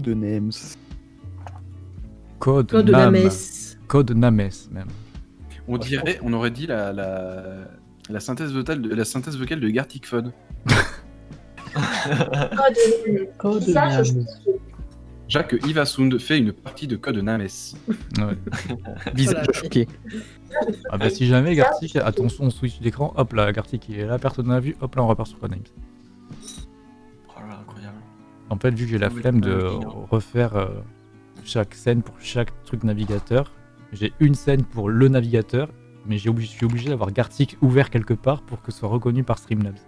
Codenames. Code, Code de Nam. la messe. Code Names, même. On dirait, on aurait dit la, la, la synthèse vocale de, la synthèse vocale de Gartic Fun. Code Code Ça, je- Names. Jacques Ivasund fait une partie de Code Names. Ouais. Visage Voilà. choqué. Ah bah si jamais Gartic a ton son switch d'écran, hop là, Gartic il est là, personne n'a vu, hop là on repart sur là, incroyable. En fait, vu que j'ai la flemme de oui, refaire euh, chaque scène pour chaque truc navigateur, j'ai une scène pour le navigateur, mais j'ai obligé- je suis obligé d'avoir Gartic ouvert quelque part pour que ce soit reconnu par Streamlabs.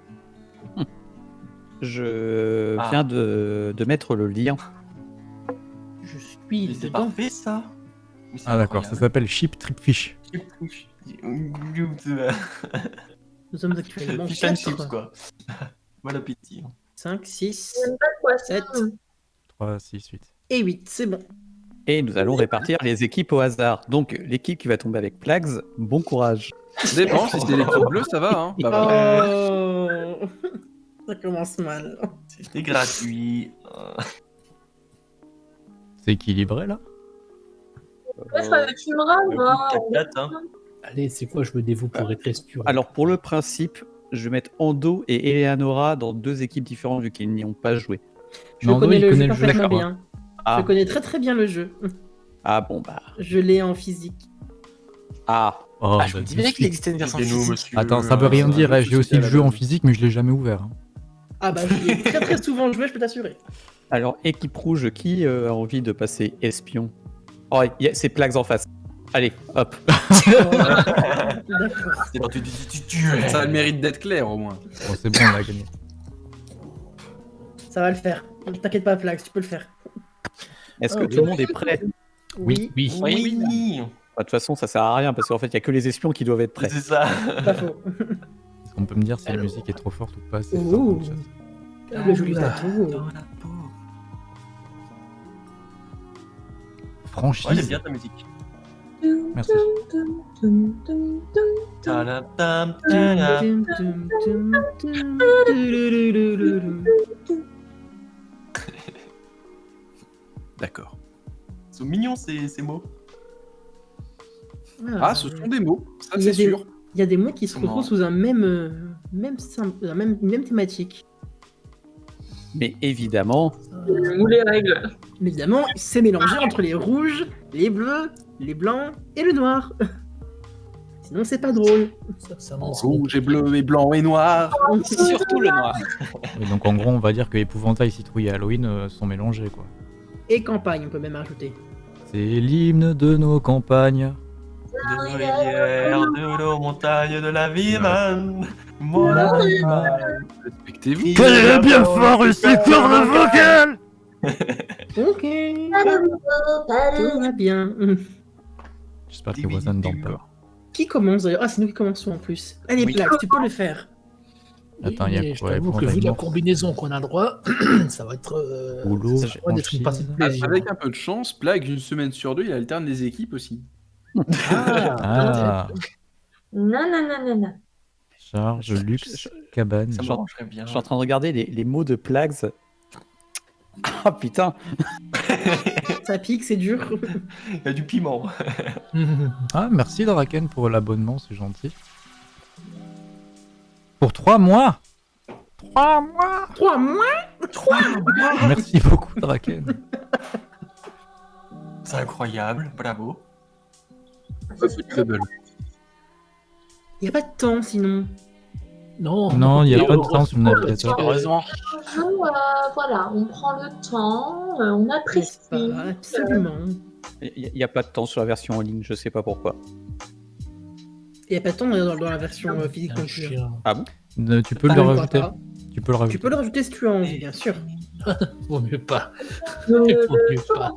Je Ah. viens de, de mettre le lien. Je suis Mais c'est dedans. parfait ça Mais Ah d'accord, ça s'appelle Ship Tripfish. Nous sommes actuellement Fish and chips 4, quoi. Bon appétit. 5, 6 J'aime pas quoi ça. 7 3, 6, 8. et 8. C'est bon. Et nous allons répartir les équipes au hasard. Donc, l'équipe qui va tomber avec Plags, bon courage. Ça dépend, si c'est l'équipe bleue, ça va. Hein. Bah, voilà. Oh Ça commence mal. C'était gratuit. Euh, C'est équilibré là? Ouais, ça filmera, le moi. coup de 4-4, hein. Allez, c'est quoi Je me dévoue pour être espion. Alors, pour le principe, je vais mettre Ando et Eleanora dans deux équipes différentes vu qu'ils n'y ont pas joué. Je connais le connaît jeu le jeu, parfaitement d'accord. bien. Ah, Je connais très très bien le jeu. ah bon, bah. Je l'ai en physique. Ah, Oh, Ah, je bah, me disais qu'il existait une version physique. monsieur. Attends, ça veut rien dire, ça j'ai aussi le jeu en physique, mais je l'ai jamais ouvert. hein. Ah bah je l'ai très très souvent joué, je peux t'assurer. alors, équipe rouge, qui euh, a envie de passer espion? Oh, y a- c'est Plags en face. Allez, hop. Tu tu tu tu Ça a le mérite d'être clair au moins. Bon, c'est bon, on a gagné. Ça va le faire. T'inquiète pas, Flax, tu peux le faire. Est-ce que Ah, tout le monde est prêt? Oui. Oui. Oui, Bah, De toute façon, ça sert à rien parce qu'en fait, il y a que les espions qui doivent être prêts. c'est ça. Pas faux. Est-ce qu'on peut me dire si la musique est trop forte ou pas c'est le joli tatou. Franchise. Ouais, j'aime bien ta musique. Merci. D'accord. Ils sont mignons ces, ces mots. Ah, ce sont des mots, ça Il y a c'est des- sûr. Il y a des mots qui se Comment retrouvent sous un même, euh, même, la même, même thématique. Mais évidemment, Ou les règles. Mais évidemment, c'est mélangé entre les rouges, les bleus, les blancs et le noir. Sinon, c'est pas drôle. Ça, ça m'en Rouge et bleu et blanc et noir. surtout le noir. Et donc en gros, on va dire que épouvantail, citrouille et Halloween euh, sont mélangés quoi. Et campagne, on peut même ajouter. C'est l'hymne de nos campagnes. De nos rivières, de nos montagnes, de la vie man. Mon animal. Respectez-vous. Quel est bien fort ici, corne vocale Ok, tout va bien. J'espère que pas. Qui commence d'ailleurs Ah, c'est nous qui commençons en plus. Allez, Oui. Tu peux le faire. Attends, il y a quoi, t'avoue que vu la combinaison qu'on a le droit, ça va être. euh, Boulot, ça va être une partie de plaisir. Avec un peu de chance, Plague, une semaine sur deux, il alterne les équipes aussi. Ah, Ah, Non, non, non, non, non. charge, luxe, cabane. Ça bien. Je suis en train de regarder les, les mots de Plags. Ah putain Ça pique, c'est dur. Il y a du piment. Ah, merci Draken pour l'abonnement, c'est gentil. Pour 3 mois 3 mois Trois mois? Merci beaucoup Draken. C'est incroyable, bravo. Ça, c'est très belle. Il n'y a pas de temps sinon. Non, Non, il n'y a pas de temps sur le navigateur. Heureusement. Nous, euh, voilà, on prend le temps, euh, on apprécie. Ah, Absolument. Il n'y a pas de temps sur la version en ligne, je sais pas pourquoi. Il n'y a pas de temps dans, dans la version euh, physique Un non plus. Euh, Tu peux Ah, le rajouter pas. Tu peux le Tu rajouter. peux le rajouter si tu as envie, bien sûr. Vaut mieux pas. Vaut mieux pas.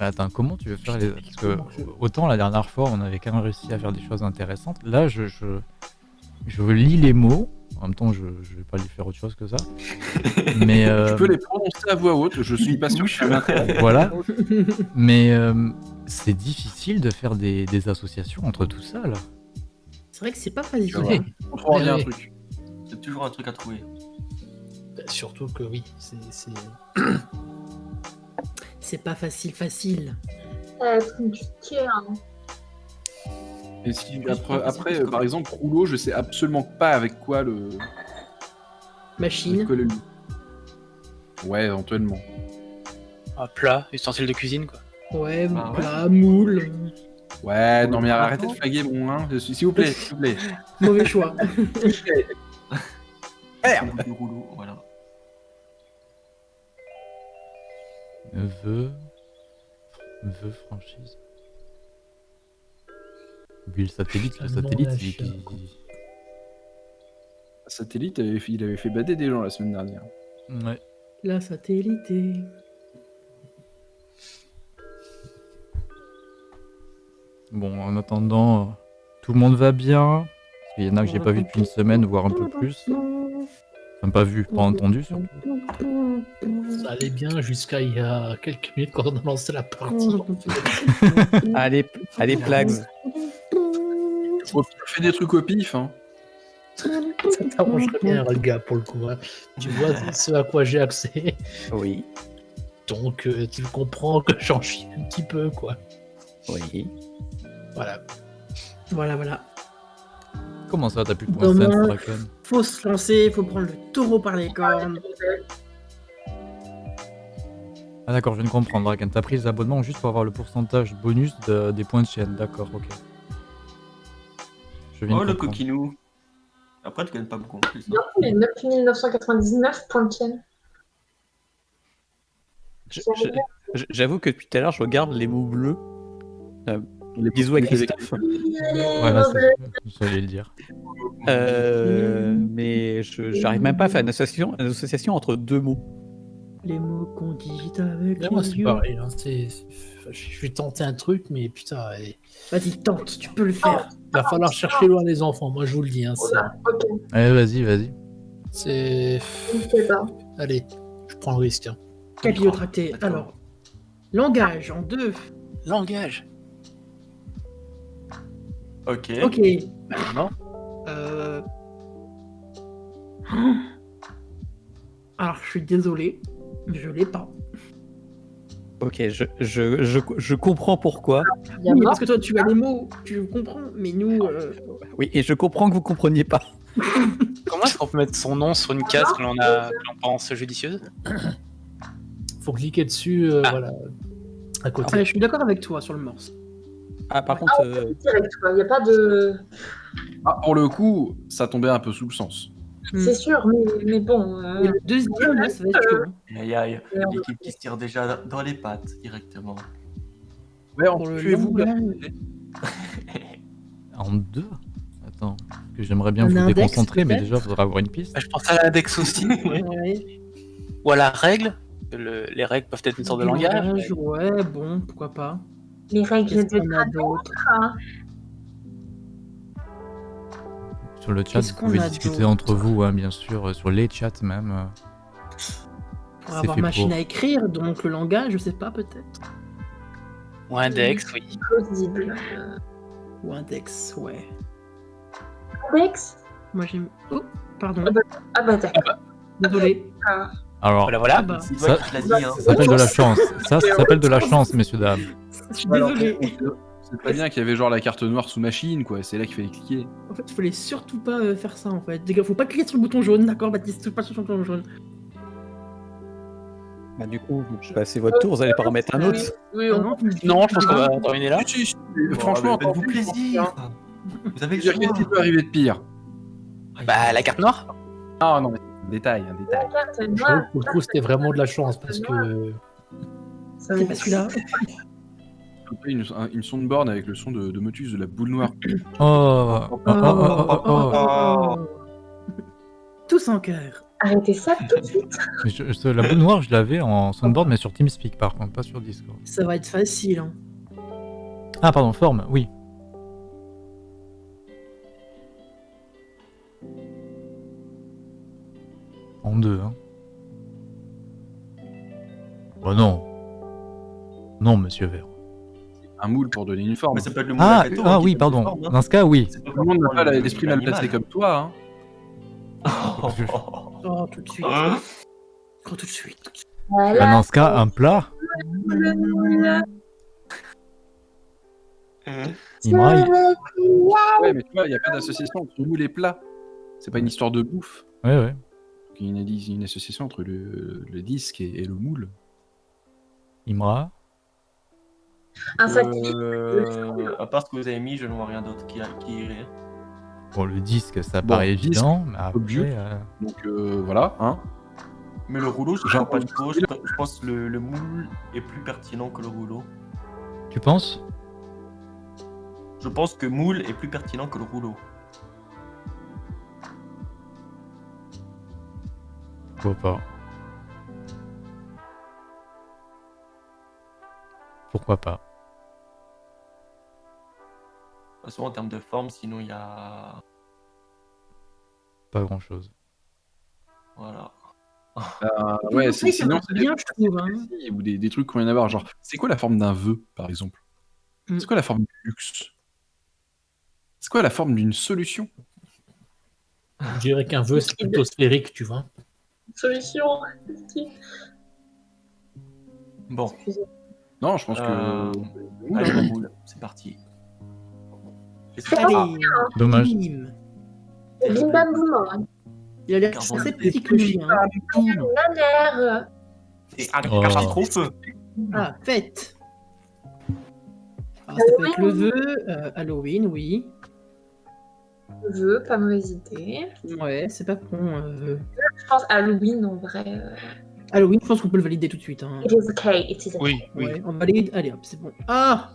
Mais attends, comment tu veux faire les... Parce que autant la dernière fois, on avait quand même réussi à faire des choses intéressantes. Là, je, je, je lis les mots. En même temps, je, je vais pas lui faire autre chose que ça. Mais euh, Tu peux les prononcer à voix haute, je suis pas sûr que voilà. Mais euh, c'est difficile de faire des, des associations entre tout ça là. C'est vrai que c'est pas facile. Ouais. On trouvera bien un truc. C'est toujours un truc à trouver. Surtout que oui, c'est. C'est- pas facile, facile. Être compliqué. Hein. Et si, après, après, euh, par exemple, rouleau, je sais absolument pas avec quoi le. Machine. quoi le- Ouais, éventuellement. Un plat, ustensile de cuisine, quoi. Ouais, Bah ouais. plat, moule. Ouais, non mais arrêtez de flaguer mon hein, s'il vous plaît, s'il vous plaît. Mauvais choix. Merde Du rouleau, voilà. Vœu. Vœu franchise. Puis le satellite, le satellite, il, il- quoi. Satellite, il avait fait- il avait fait bader des gens la semaine dernière. Ouais. La satellité. Bon, en attendant, euh, tout le monde va bien. Parce qu'il y en a que j'ai pas vu depuis une semaine, voire un peu plus. Enfin, pas vu, pas entendu surtout. Ça allait bien jusqu'à il y a quelques minutes quand on a lancé la partie. Allez, allez, Plags. Faire des trucs au pif, hein. Ça t'arrangerait bien, le gars, pour le coup. hein. Tu vois ce à quoi j'ai accès. Oui, Donc, euh, tu comprends que j'en chie un petit peu, quoi. oui. Voilà. Voilà, voilà. Comment ça, t'as plus de points Faut se lancer, faut prendre le taureau par les cornes. Ah d'accord, je viens de comprendre, Draken. T'as pris les abonnements juste pour avoir le pourcentage bonus de- des points de chaîne. D'accord, ok. Je viens Oh de le comprendre. coquinou. Après, tu gagnes pas beaucoup en plus. hein. Non, mais 9999 points de chaîne. Je- je- J'avoue que depuis tout à l'heure, je regarde les mots bleus. Les Bisous à les- Christophe. Voilà, c'est j'allais le dire. Euh, mais je j'arrive même pas à faire une association, une association entre deux mots. Les mots qu'on dit avec Mais moi, les c'est yeux. pareil. hein, Je vais tenter un truc, mais putain, il Vas-y, tente, tu peux le faire. va falloir chercher loin les enfants. Moi, je vous le dis. hein, c'est- Voilà, ok, Allez, vas-y, vas-y. c'est. Allez, je prends le risque. hein. Capillotracté. Alors, langage en deux. Langage. Ok. Ok. Non. Euh... Alors, je suis désolé, mais je l'ai pas. Ok, je, je, je, je comprends pourquoi. Oui, mort. parce que toi, tu as les mots, tu comprends, mais nous, euh, Oui, et je comprends que vous compreniez pas. Comment est-ce qu'on peut mettre son nom sur une case que l'on a que l'on pense judicieuse? Faut cliquer dessus, euh, Ah. voilà, à côté. ouais, je suis d'accord avec toi sur le morse. Ah, par contre, euh, Direct, quoi. Il n'y a pas de. Ah, pour le coup, ça tombait un peu sous le sens. C'est sûr, mais, mais bon. euh, Et le deuxième, là, ça va être chaud. hein. Aïe aïe, l'équipe qui se tire déjà dans les pattes directement. Ouais, Pour le langage. En deux Attends, que j'aimerais bien Un vous index, déconcentrer, mais déjà, il faudra avoir une piste. Bah, Je pense à l'index aussi. Ouais. Ou à la règle. Le- les règles peuvent être une sorte de langage. Ouais, bon, pourquoi pas. Les règles de d'autre hein. Sur le chat, vous pouvez discuter entre vous, hein, bien sûr, euh, sur les chats même. euh. Va avoir fait machine pour. à écrire, donc le langage, je sais pas, peut-être. Ou index, oui. plausible. Ou index, ouais. Index? Moi, j'aime. Oh, pardon. Ah bah d'accord. Désolé. Alors, Voilà, voilà. Ah bah, Ça- dit, hein. ça s'appelle de la chance. Ça, ça s'appelle de la chance, messieurs, dames. Je suis désolé. C'est très bien qu'il y avait genre la carte noire sous machine, quoi. C'est là qu'il fallait cliquer. En fait, il fallait surtout pas euh, faire ça, en fait. Faut pas cliquer sur le bouton jaune, d'accord, Baptiste? Pas sur le bouton jaune. bah, du coup, je vais passer votre tour, vous allez pas remettre un autre. Oui, Ah on non, Non, je pense qu'on va terminer là. Si, si, si, Bon, Franchement, mais faites-vous plaisir. Vous avez le Qu'est-ce qui peut arriver de pire? Bah, la carte noire. Ah non, mais un détail, un détail. La carte Je trouve que pour le coup, c'était vraiment de la chance parce que c'est pas celui-là. Une, un- une soundboard avec le son de, de Motus de la boule noire. Oh, oh, oh, oh, oh, oh. Oh. Tous en cœur. Arrêtez ça tout de suite. Mais je- je- la boule noire, je l'avais en soundboard, mais sur TeamSpeak par contre, pas sur Discord. Ça va être facile. Hein. Ah, pardon, forme, oui. En deux, hein. Bah non. Non, monsieur Vert. Un moule pour donner une forme. Mais ça peut être le monde Ah, Kato, ah hein, oui, pardon. forme, hein. Dans ce cas, oui. Tout le monde n'a pas l'esprit mal placé comme toi, hein. Oh, tout de suite. Hein Oh, tout de suite. Bah, dans ce cas, un plat il- Ouais, mais tu vois, il n'y a pas d'association entre moule et plat. C'est pas une histoire de bouffe. Ouais, ouais. Il y a une, une association entre le, le disque et, et le moule. Imra. Un satif. Euh, à part ce que vous avez mis, je ne vois rien d'autre qui, qui irait. Bon, le disque, ça Bon, paraît disque, évident, mais obvious. après... euh, Donc euh, voilà, hein. Mais le rouleau, je ne pas de je pense que le, le moule est plus pertinent que le rouleau. Tu penses? Je pense que moule est plus pertinent que le rouleau. Pourquoi pas Pourquoi pas? De toute façon, en termes de forme, sinon il y a. Pas grand-chose. Voilà. Euh, ouais, c'est- sinon, c'est bien, je trouve. hein. ou des, des trucs qu'on vient d'avoir. Genre, c'est quoi la forme d'un vœu, par exemple? Mm. C'est quoi la forme du luxe? C'est quoi la forme d'une solution? Je dirais qu'un vœu, c'est plutôt sphérique, tu vois. Solution. Bon, Non, je pense que. Euh, allez, hein. c'est parti. Qu'est-ce que- Allez, Dommage. bim. Bim bam boum. hein. Il a l'air assez petit que le chien. hein. La l'air. C'est un Oh. Ah, fête. Ah, ça peut être le vœu, euh, Halloween, oui. Vœu, pas mauvaise idée. Ouais, c'est pas con. euh, Je pense Halloween en vrai. euh, Halloween, je pense qu'on peut le valider tout de suite. hein. It is okay. It is okay. Oui, oui. Ouais, on valide. Allez hop, c'est bon. Ah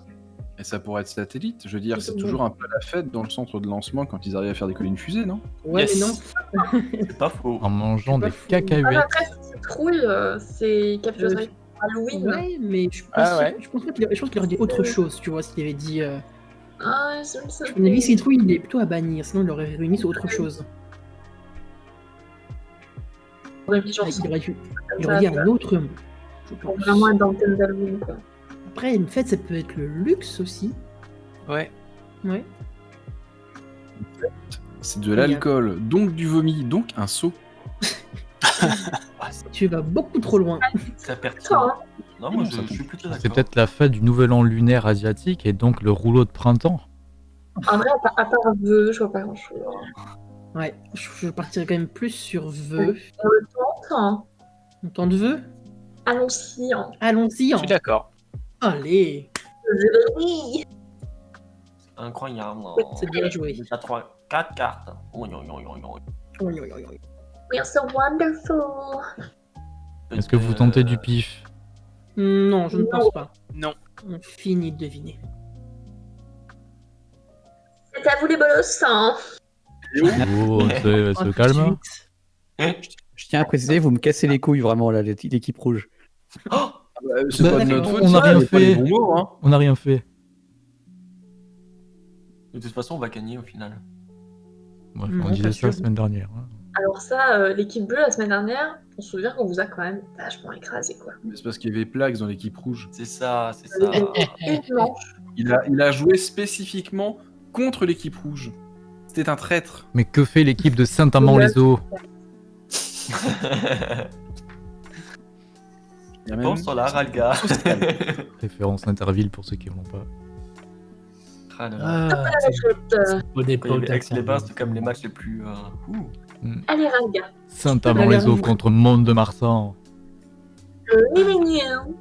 Et ça pourrait être satellite. Je veux dire, c'est toujours un peu la fête dans le centre de lancement quand ils arrivent à faire décoller une fusée, non? Ouais, Yes. mais non. C'est pas faux. En mangeant des fou. Ah, cacahuètes. après, si c'est trouille, euh, c'est capture Euh, Halloween. Ouais, mais je pense, Ah ouais. je pense je pense qu'il aurait dit autre chose, tu vois, s'il avait dit. Euh... Ah, je me avis, citrouille, il est plutôt à bannir, sinon il aurait réuni sur autre chose. Ah. Il aurait, dû- il aurait dit un autre mot. je Pour pense. vraiment être dans le thème d'Halloween, quoi. Après, une fête, ça peut être le luxe aussi. Ouais. Ouais. C'est de l'alcool, donc du vomi, donc un seau. Tu vas beaucoup trop loin. C'est pertinent. Hein. Non, moi je, ça je suis plutôt d'accord. C'est peut-être la fête du nouvel an lunaire asiatique et donc le rouleau de printemps. En vrai, à part, à part vœu, je vois pas grand chose. Ouais, je, je partirais quand même plus sur vœu. On le tente, hein. On tente vœu Allons-y, hein. Allons-y. Je hein. suis d'accord. Allez. Oui. Incroyable. C'est bien joué. Déjà 3, 4 cartes. Oui, oui, oui, oui, oui. Oui, oui, oui, oui. We are so wonderful. Est-ce que vous tentez du pif? Non, je ne pense pas. Non. On finit de deviner. C'est à vous les bolos, hein. Oh, tout de calme. suite. Je tiens à préciser, vous me cassez les couilles vraiment, là, l'équipe rouge. Oh c'est Bah, pas de notre on faute, n'a rien fait. mots, hein. On n'a rien fait. De toute façon, on va gagner au final. Moi, Non, on disait ça la semaine dernière. hein. Alors ça, euh, l'équipe bleue, la semaine dernière, on se souvient qu'on vous a quand même vachement écrasé, quoi. Mais C'est parce qu'il y avait Plax dans l'équipe rouge. C'est ça, c'est ça. Manche. Il a, il a joué spécifiquement contre l'équipe rouge. C'était un traître. Mais que fait l'équipe de Saint-Amand-les-Eaux? même- Pense sur la Ralga. Référence Interville pour ceux qui ne l'ont pas. Ah. Ah, c'est les Bains, c'était comme les matchs les plus. euh, ouh. Allez, Ralga. Saint-Amand-les-Eaux contre Mont-de-Marsan. Euh, mignon.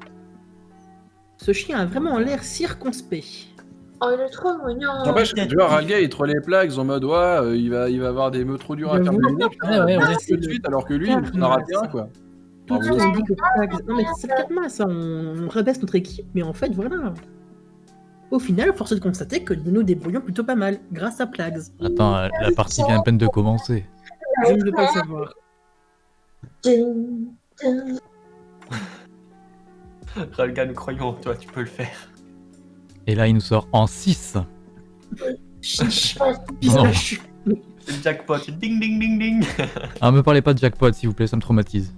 Ce chien a vraiment l'air circonspect. Oh, il est trop mignon. N'empêche que tu vois, Ralga il trollait Plax en mode ouais, euh, il, va, il va avoir des meutes trop durs à terminer. Putain, Ouais, ouais, ouais. reste tout de suite, alors que lui, il en a raté un quoi. Tout de suite, on dit que Plags- Non, mais c'est le karma, ça. On, rabaisse notre équipe, mais en fait, voilà. Au final, force est de constater que nous nous débrouillons plutôt pas mal, grâce à Plags. Attends, euh, la partie vient à peine de commencer. Je ne veux pas le savoir. Ding, ding. Ralga, nous croyons en toi, tu peux le faire. Et là, il nous sort en 6. Non. C'est le jackpot. Ding, ding, ding, ding. Ah, me parlez pas de jackpot, s'il vous plaît, ça me traumatise.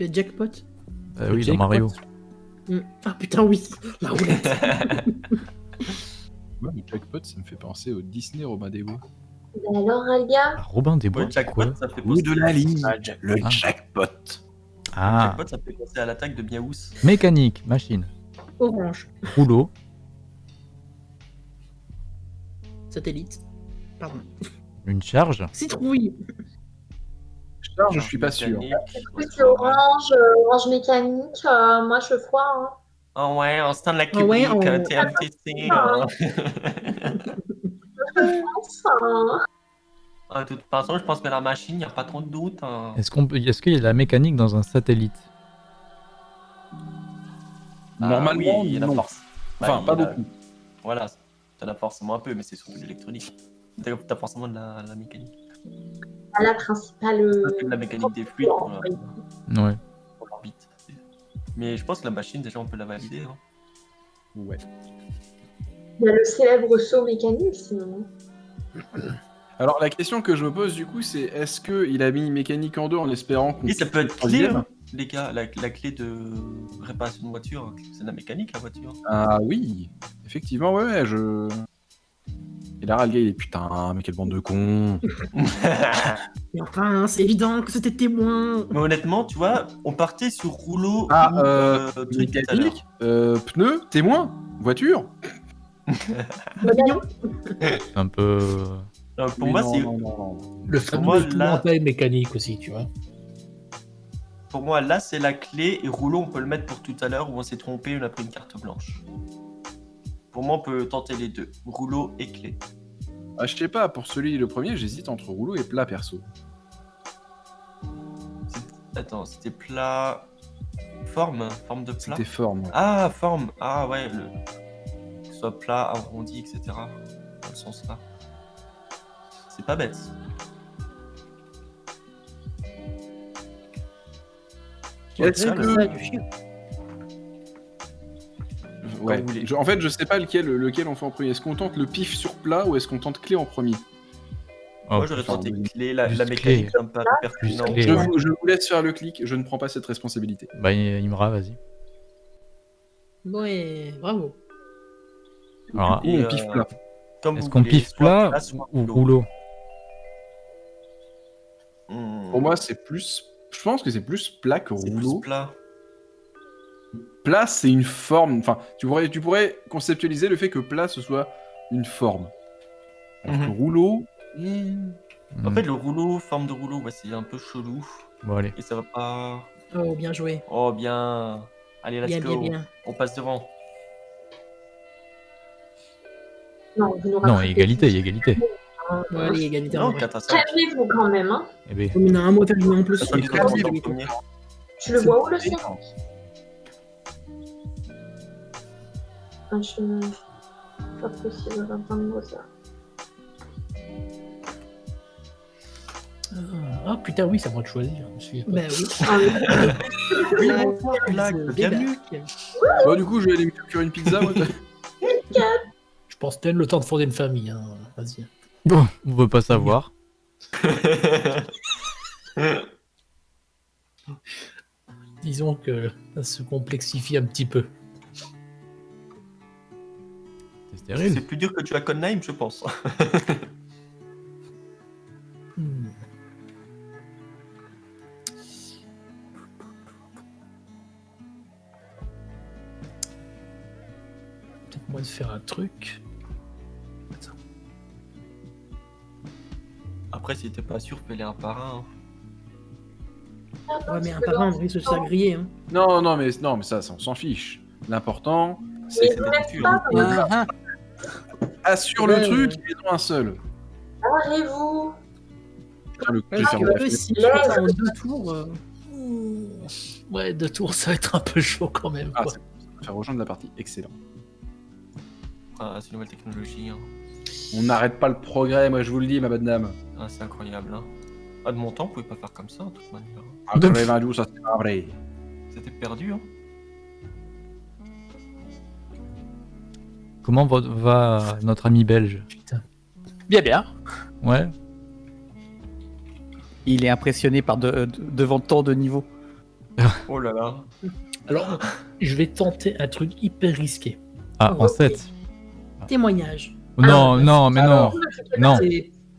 Le jackpot. Euh, Le oui, dans. Mario. Hmm. Ah putain, oui. La roulette. Ouais, le jackpot, ça me fait penser au Disney Romain des Ben alors, Alga Ah, Robin des Bois, Ouais, jackpot, quoi ça fait Bout de la ligne. Ah, Le Ah. jackpot. Ah, Jackpot, ça fait penser à l'attaque de Miaous. mécanique, machine, Orange. rouleau, Satellite. Pardon. une charge, Citrouille. Je suis pas sûr. C'est orange, euh, orange mécanique? euh, moi, je crois. Hein. Ah ouais, on stand la Ah ouais, cubique, on- TMTC. Ah. Je pense. hein. Ah, De toute façon, je pense que la machine, il n'y a pas trop de doute. hein. est-ce qu'on peut... est-ce qu'il y a de la mécanique dans un satellite? Ah Normalement, oui, il y a la non. force. Enfin, il pas a beaucoup. Voilà, t'as la forcément un peu, mais c'est surtout de l'électronique. T'as t'as forcément de la, la mécanique. La principale. euh, la mécanique des fluides pour, la- Ouais. pour l'orbite. Mais je pense que la machine, déjà, on peut la valider. hein. Ouais. Il y a le célèbre saut mécanique, sinon. Alors la question que je me pose du coup, c'est est-ce que il a mis mécanique en deux en espérant qu'on. Et ça peut être clé, hein, les gars. La, la clé de réparation de voiture, c'est de la mécanique, la voiture. Ah oui, effectivement, ouais, ouais, je. Et là, le gars, il est putain, mais quelle bande de cons. Mais enfin, hein, c'est évident que c'était témoin. Mais honnêtement, tu vois, on partait sur rouleau Ah, ou, euh, truc. Mécanique, euh, pneu, témoin, voiture. Un peu... Non, pour moi, c'est. Le fameux là- mécanique aussi, tu vois. pour moi là, c'est la clé et rouleau, on peut le mettre pour tout à l'heure où on s'est trompé, on a pris une carte blanche. Pour moi, on peut tenter les deux, rouleau et clé. Ah, je sais pas, pour celui le premier, j'hésite entre rouleau et plat perso. C'est- Attends, c'était plat, forme, forme de plat? C'était forme. Ah, forme. Ah ouais, le... que ce soit plat, arrondi, etc. Dans le sens là. C'est pas bête. Ouais, Ça. Ouais. vous voulez. Je- en fait, je sais pas lequel, lequel on fait en premier. Est-ce qu'on tente le pif sur plat ou est-ce qu'on tente clé en premier Oh, Moi j'aurais putain. tenté clé, la, Juste la mécanique clé. ça me paraît pertinent. clé. je ouais. vous, je vous laisse faire le clic, je ne prends pas cette responsabilité. Bah, Imra, vas-y. Ouais, bravo. Alors, Ou on Et, pif euh, plat. Comme est-ce vous qu'on voulez, piffe soit plat soit ou rouleau Hmm. Pour moi, c'est plus. Je pense que c'est plus plat que c'est plus rouleau. plat place, c'est une forme. Enfin, tu pourrais, conceptualiser le fait que place soit une forme. Alors que rouleau. Hmm. En fait, le rouleau, forme de rouleau, c'est un peu chelou. Et ça va pas. Oh, bien joué. Oh, bien. Allez, let's Bien, On passe devant. Non, égalité, égalité. égalité Non, 4 à 5. Calmez-vous quand même, hein. On a un mot à en plus. Tu le vois où le chien? 29, pas possible, 29 ça. Ah putain, oui, ça moi de choisir. Bah oui. Ah oui, du coup, je vais aller me une pizza. Je pense tel le temps de fonder une famille. Hein. Vas-y. Bon, on peut pas savoir. Disons que ça se complexifie un petit peu. C'est stérile. C'est plus dur que tu as Conheim, je pense. Hmm. Peut-être moi de faire un truc. Attends. Après, si t'es pas sûr, fais-les un par un. hein. Ouais, mais un parent, on risque de se faire griller. Hein. non, non, mais, non, mais ça, ça, on s'en fiche. L'important, Mais c'est vous assure Ouais, le truc ouais. et non un seul. Putain, le coup Ouais, de parce faire que la eux, file. si je fais ça en deux tours, euh. Ouais, deux tours, ça va être un peu chaud quand même. Ah, quoi. c'est- faire rejoindre la partie, excellent. Ah, c'est une nouvelle technologie. hein. On n'arrête pas le progrès, moi je vous le dis, ma bonne dame. Ah, c'est incroyable. Hein. Ah, de mon temps, on pouvait pas faire comme ça, de toute manière. Ah, De- quand même, Andrew, ça c'est pas vrai. C'était perdu. Hein. Comment va, va notre ami belge Bien, bien. Ouais. il est impressionné par de, de- devant tant de niveaux. Oh là là. Alors, je vais tenter un truc hyper risqué. Ah, en Ok. 7. témoignage. Non, Ah, non, mais non. alors. Non.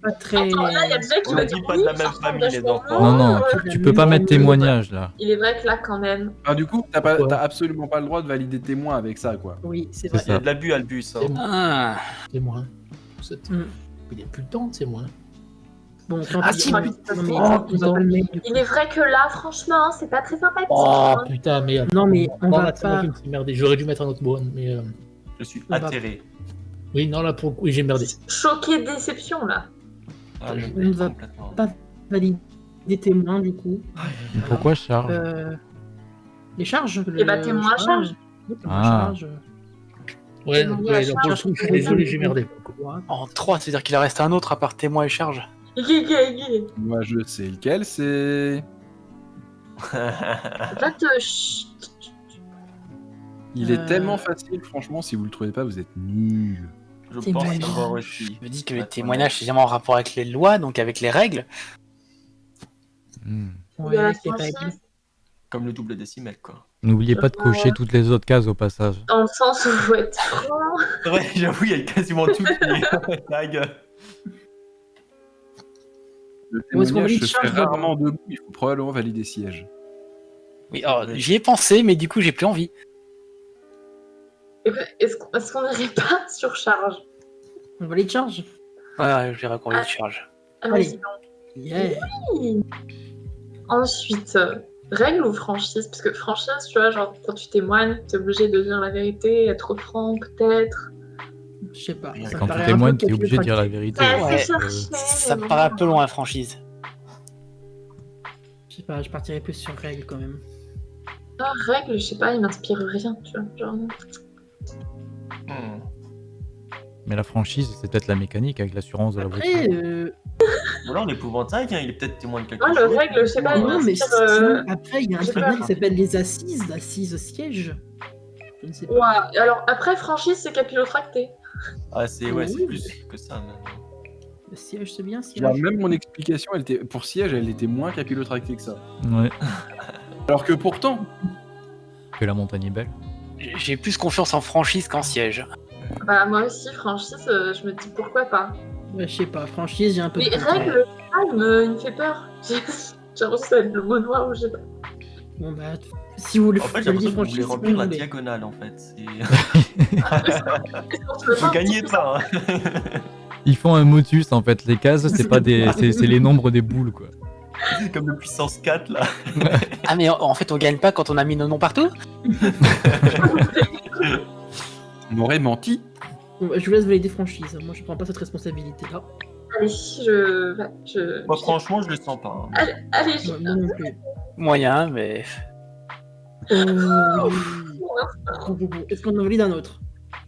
Pas très. Attends, là, il y a déjà qui On va a dire dit pas oui, de la même ça ressemble famille, les vachement enfants. Non, non, tu, tu peux pas mettre témoignage là. Il est vrai que là, quand même. Ah, du coup, t'as pas- Ouais. t'as absolument pas le droit de valider témoin avec ça, quoi. Oui, c'est C'est vrai. Il y a de l'abus, Albus. hein. Ah. C'est moi. C'est- Mm. Il n'y a plus le temps, c'est moi. Bon, Ah, si, Oh, putain. mettre. Il est vrai que là, franchement, c'est pas très sympathique. Oh hein. putain, mais. Non, mais on Oh, va pas. J'aurais dû mettre un autre bonne, mais. euh, Je suis atterré. Oui, non, là pour le coup, oui, j'ai merdé. Choqué de déception, là. Ah, je ne va pas valider des témoins, du coup. Pourquoi charge Euh, Les charges Eh bah, témoin à charge. Ah. charge. Ouais, pour le coup, je suis désolé, j'ai merdé. En 3, c'est-à-dire qu'il en reste un autre à part témoin et charge. Moi, je sais lequel c'est. Chut. Il est Euh. tellement facile, franchement, si vous le trouvez pas, vous êtes nuls. Je pense Témoignage. savoir aussi. Je me dis que le témoignage, c'est jamais en rapport avec les lois, donc avec les règles. Hmm. Ouais, avec les règles. Comme le double décimètre, quoi. N'oubliez pas de cocher toutes les autres cases au passage. Dans le sens où il faut être vrai, j'avoue, il y a quasiment tout qui. Le témoignage se fait rarement debout, il faut probablement valider siège. Oui, j'y ai pensé, mais du coup, j'ai plus envie. Est-ce qu'on n'irait pas sur charge? On va les charges. Ouais, je dirais qu'on les charge. Ah, Allez. vas-y, Yeah. non. Ensuite, euh, règle ou franchise? Parce que franchise, tu vois, genre, quand tu témoignes, t'es obligé de dire la vérité, être franc, peut-être. Je sais pas. Ça Quand tu témoignes, t'es obligé de dire la vérité. Ouais, c'est Euh, Ça me paraît un peu loin, franchise. Je sais pas, je partirais plus sur règle quand même. Ah, règle, je sais pas, il m'inspire rien, tu vois. Genre, Hmm. Mais la franchise, c'est peut-être la mécanique avec l'assurance de la Après, voiture. euh, Bon, là, on épouvantail, hein, il est peut-être témoin de quelque chose. le règle, je sais pas, il non, mais euh, après, il y a un tribunal qui s'appelle les assises, l'assise siège. Je ne sais pas. Ouais, alors après, franchise, c'est capillotracté. Ah, c'est ouais, c'est Oui. plus que ça. mais- Le siège, c'est bien, même mon explication, elle était, pour siège, elle était moins capillotractée que ça. Ouais, Alors que pourtant, que la montagne est belle. J'ai plus confiance en franchise qu'en siège. Bah, moi aussi, franchise, euh, je me dis pourquoi pas. Ouais, je sais pas, franchise, j'ai un peu Mais règle, ah, il me, fait peur. J'ai l'impression que ça va être le mot noir ou je sais pas. Bon, bah, si vous voulez En fait, j'ai l'impression que vous voulez franchise, remplir la diagonale, en fait. Vous pas gagnez hein. Ils font un motus en fait, les cases, c'est pas des. C'est les nombres des boules quoi. Comme le puissance 4, là. Ah, mais en- en fait, on gagne pas quand on a mis nos noms partout on m'aurait menti. Bon, je vous laisse valider franchise. Moi, je prends pas cette responsabilité-là. Allez, je. je... Moi, franchement, je le sens pas. hein. Allez, allez, je... Ouais, moi non plus. Moyen, mais. Euh, oui. Est-ce qu'on en valide un autre?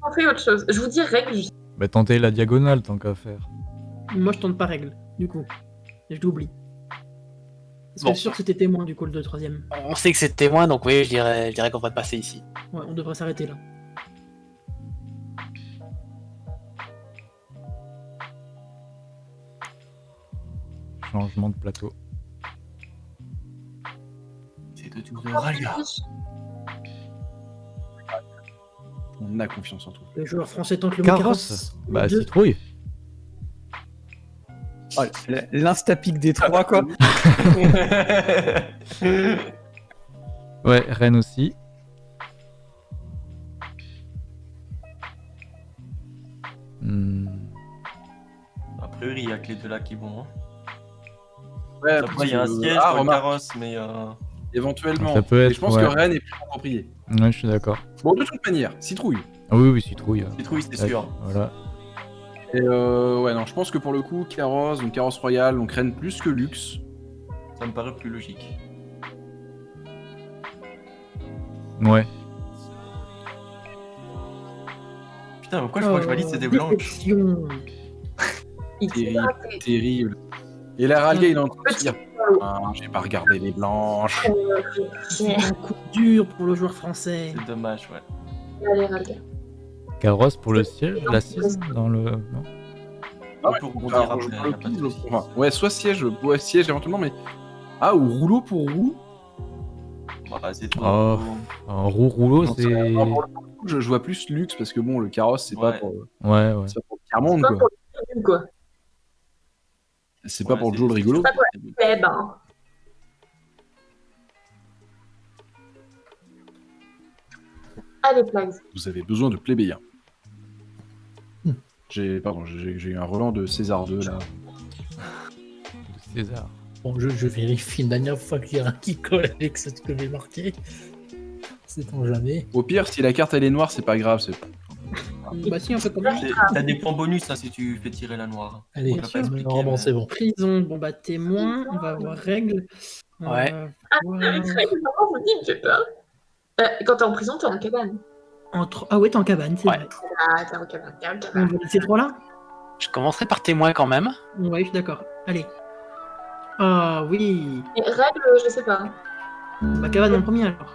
On fait autre chose. Je vous dis règle. je- Bah tentez la diagonale tant qu'à faire. Moi, je tente pas règle, du coup. Et je l'oublie. Parce Bon. que sûr que c'était témoin, du coup, le troisième. On sait que c'est témoin, donc oui, je dirais, je dirais qu'on va passer ici. Ouais, on devrait s'arrêter là. Changement de plateau. C'est de tout règle. On a confiance en toi. Le joueur français tente le Carrosse Bah Deux. citrouille. Oh, L'instapic des trois, quoi. Ouais, Rennes aussi. Hmm, A priori, il y a que les deux là qui vont. hein. Ouais, Après, il y a un siège Ah, carrosse, mais. euh, éventuellement. Ça peut Et être, je pense ouais. que Rennes est plus approprié. Ouais, je suis d'accord. Bon, de toute manière, citrouille. Ah oui, oui, citrouille. Citrouille, c'est ouais, sûr. Voilà. Et euh, ouais, non, je pense que pour le coup, carrosse, donc carrosse royale, donc Rennes plus que luxe. Ça me paraît plus logique. Ouais. Putain, pourquoi je crois que je valide, c'est des blanches. Terrible, terrible. Et la rallier, il est en train de se dire Ah, j'ai pas regardé les blanches. C'est un coup dur pour le joueur français. C'est dommage, ouais. Allez, règle. Carrosse pour le siège, l'assise dans le. non? Ah ouais, peut rebondir après, ouais, soit siège, ouais, siège éventuellement, mais. Ah, ou rouleau pour roue. Bah, c'est. Oh. Un roue rouleau, c'est. Ouais, pour je, je vois plus luxe parce que bon, le carrosse, c'est pas Ouais. pour, ouais. c'est pas pour le Pas quoi. pour le quoi. C'est pas Ouais, pour le c'est- jeu le rigolo. c'est pas Eh ben. Allez, Plags. Vous avez besoin de plébéiens. Hmm. J'ai pardon, j'ai j'ai eu un Roland de César 2 là. De César. Bon, je, je vérifie une dernière fois qu'il y a un qui colle avec ce que j'ai marqué. C'est on jamais. Au pire, si la carte elle est noire, c'est pas grave. C'est Bah si, on fait comme T'as des points bonus hein, si tu fais tirer la noire. Allez, normalement mais- c'est bon. Prison, bon bah témoin, on va avoir règle. On Ouais. Ah, vous peur. Euh, quand t'es en prison, t'es en cabane. Entre... Ah ouais, t'es en cabane, c'est Ouais. vrai. Ah, t'es en cabane, t'es en On cabane. va laisser trois là Je commencerai par témoin quand même. Ouais, je suis d'accord. Allez. Ah oui. Et règle, je sais pas. Bah cabane en premier alors.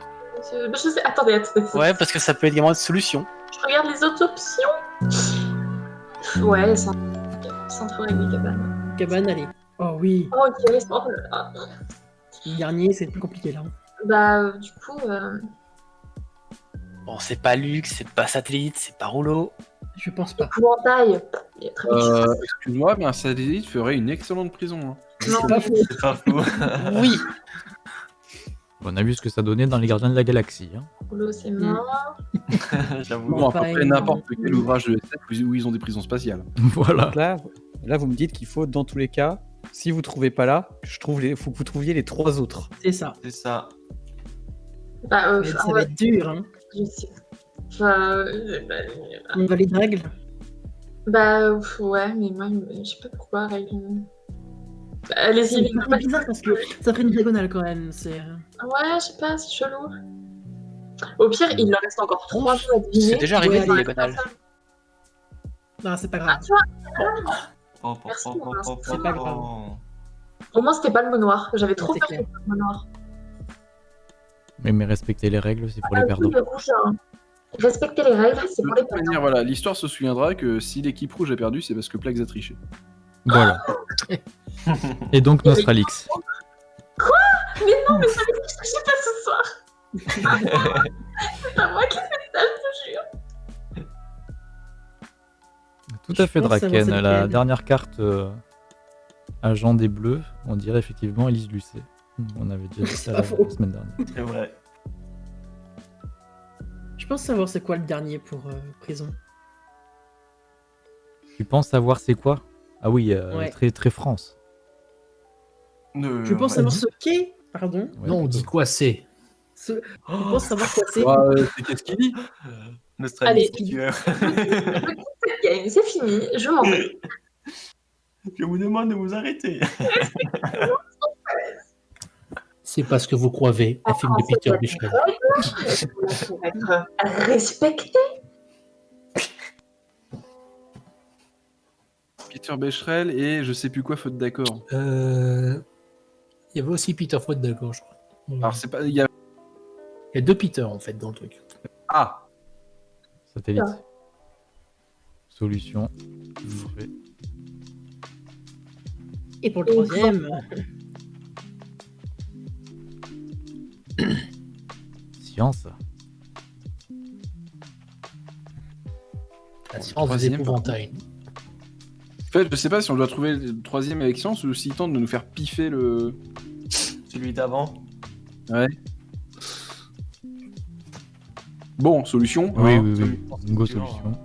Je, je sais. Attendez, attendez. Ouais, parce que ça peut être également une solution. Je regarde les autres options. Ouais, sans, sans trop règle cabane. Cabane, allez. Oh oui. Oh, ok, c'est bon. Ah. Le dernier, c'est plus compliqué là. Bah, euh, du coup, euh, Bon, c'est pas Lux, c'est pas Satellite, c'est pas Rouleau. Je pense pas. épouvantail. Il est très Euh, Excuse-moi, mais un satellite ferait une excellente prison. hein. Non, C'est pas faux. C'est pas faux. Oui. On a vu ce que ça donnait dans les Gardiens de la Galaxie. hein. C'est mort. J'avoue. Bon, à peu pas près énorme. n'importe quel ouvrage de SF où- ils ont des prisons spatiales. voilà. Donc là, là, vous me dites qu'il faut, dans tous les cas, si vous trouvez pas là, je trouve les, faut que vous trouviez les trois autres. C'est ça. C'est ça. Bah, euh, Ça va être- dur. Hein. je sais. Enfin, euh, bah, On va les règles. bah, euh, ouais, mais moi, je sais pas pourquoi, règle. Bah, Allez-y, C'est bizarre parce que ça ferait une diagonale quand même. C'est. euh, Ouais, je sais pas, c'est chelou. Au pire, il leur reste encore trois mots à deviner. C'est déjà arrivé Ouais, diagonales. Non, c'est pas Ah, grave. tu vois, Oh, oh, Merci, oh, oh, oh, c'est pas grave. au moins, c'était pas le mot noir. J'avais trop peur le mot noir. Mais, mais respecter les règles, c'est pour les Ah, perdants. oui, le rouge, hein. Respecter les règles, c'est pour les perdants. voilà, l'histoire se souviendra que si l'équipe rouge a perdu, c'est parce que Plax a triché. Voilà. Et donc Nostralix. Mais non, mais ça veut dire que je sais pas ce soir. c'est pas moi qui fais ça, je te jure. Tout à Je fait, Draken. La dernière carte euh, agent des Bleus, on dirait effectivement Elise Lucet. On avait déjà dit ça pas la, faux. la semaine dernière. C'est vrai. Je pense savoir c'est quoi le dernier pour euh, prison. Tu penses savoir c'est quoi? Ah oui, euh, Ouais. très, très France. Je pense savoir ce qu'est. Pardon. Ouais, non, on dit quoi c'est Ce... Je pense savoir quoi c'est. Ah, euh, c'est qu'est-ce qu'il dit Euh, Allez. tueur. Cette game, c'est fini, je m'en vais. Je vous demande de vous arrêter. C'est pas ce que vous croyez, un film de Peter Bichel. Pour être respecté. Peter Becherel et je sais plus quoi, faute d'accord. Euh, Il y avait aussi Peter Faute d'accord, je crois. Alors, c'est pas. Il y a... Il y a deux Peter en fait dans le truc. Ah Satellite. Ah. Solution. Et pour le troisième. Science. La science des épouvantails. En fait, je sais pas si on doit trouver le troisième avec science ou s'il tente de nous faire piffer le. Celui d'avant. Ouais. Bon, solution. Oui, hein, oui, oui. solution, Go c'est dur, solution.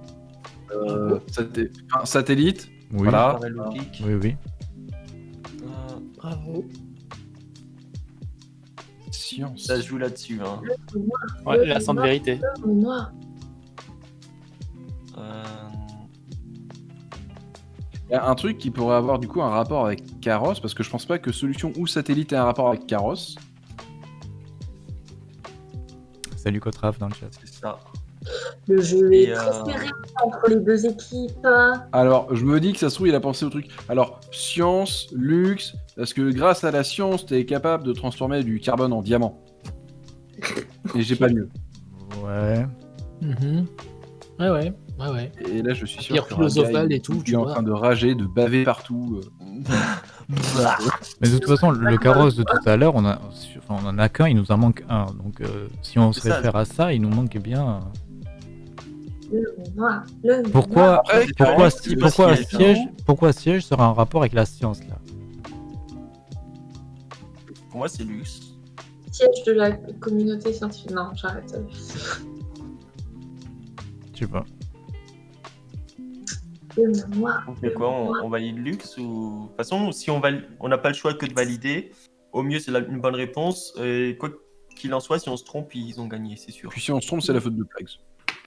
euh, saté- enfin, satellite. Oui. Voilà. Oui, oui. Euh, Bravo. Science. Ça se joue là-dessus. Hein. Ouais, l'instant de vérité. Euh, Il y a un truc qui pourrait avoir du coup un rapport avec Carrosse, parce que je pense pas que solution ou satellite ait un rapport avec Carrosse. Salut Kotraf dans le chat. c'est ça. Le jeu est très euh, serré entre les deux équipes. Alors, je me dis que ça se trouve, il a pensé au truc. Alors, science, luxe, parce que grâce à la science, t'es capable de transformer du carbone en diamant. Et j'ai pas mieux. Ouais. Mhm. Ouais, ouais, ouais, ouais. Et là, je suis sûr Pierre que philosophale et tout, tu est en vois. train de rager, de baver partout. euh. Mais de toute façon, le, carrosse de tout à l'heure, on, a, enfin, on en a qu'un, il nous en manque un. Donc euh, si on se ça. réfère à ça, il nous manque bien. Le mot noir. Le mot noir. Pourquoi, Après, pourquoi, si- pourquoi, siège, siège, pourquoi siège sera en rapport avec la science là? Pour moi, c'est Lux. Siège de la communauté scientifique. Non, j'arrête. Je sais pas. Moi. On fait quoi on, on valide Lux ou. De toute façon, si on val... on n'a pas le choix que de valider, au mieux, c'est la- une bonne réponse. Et quoi qu'il en soit, si on se trompe, ils ont gagné, c'est sûr. Puis si on se trompe, c'est la faute de Plagues.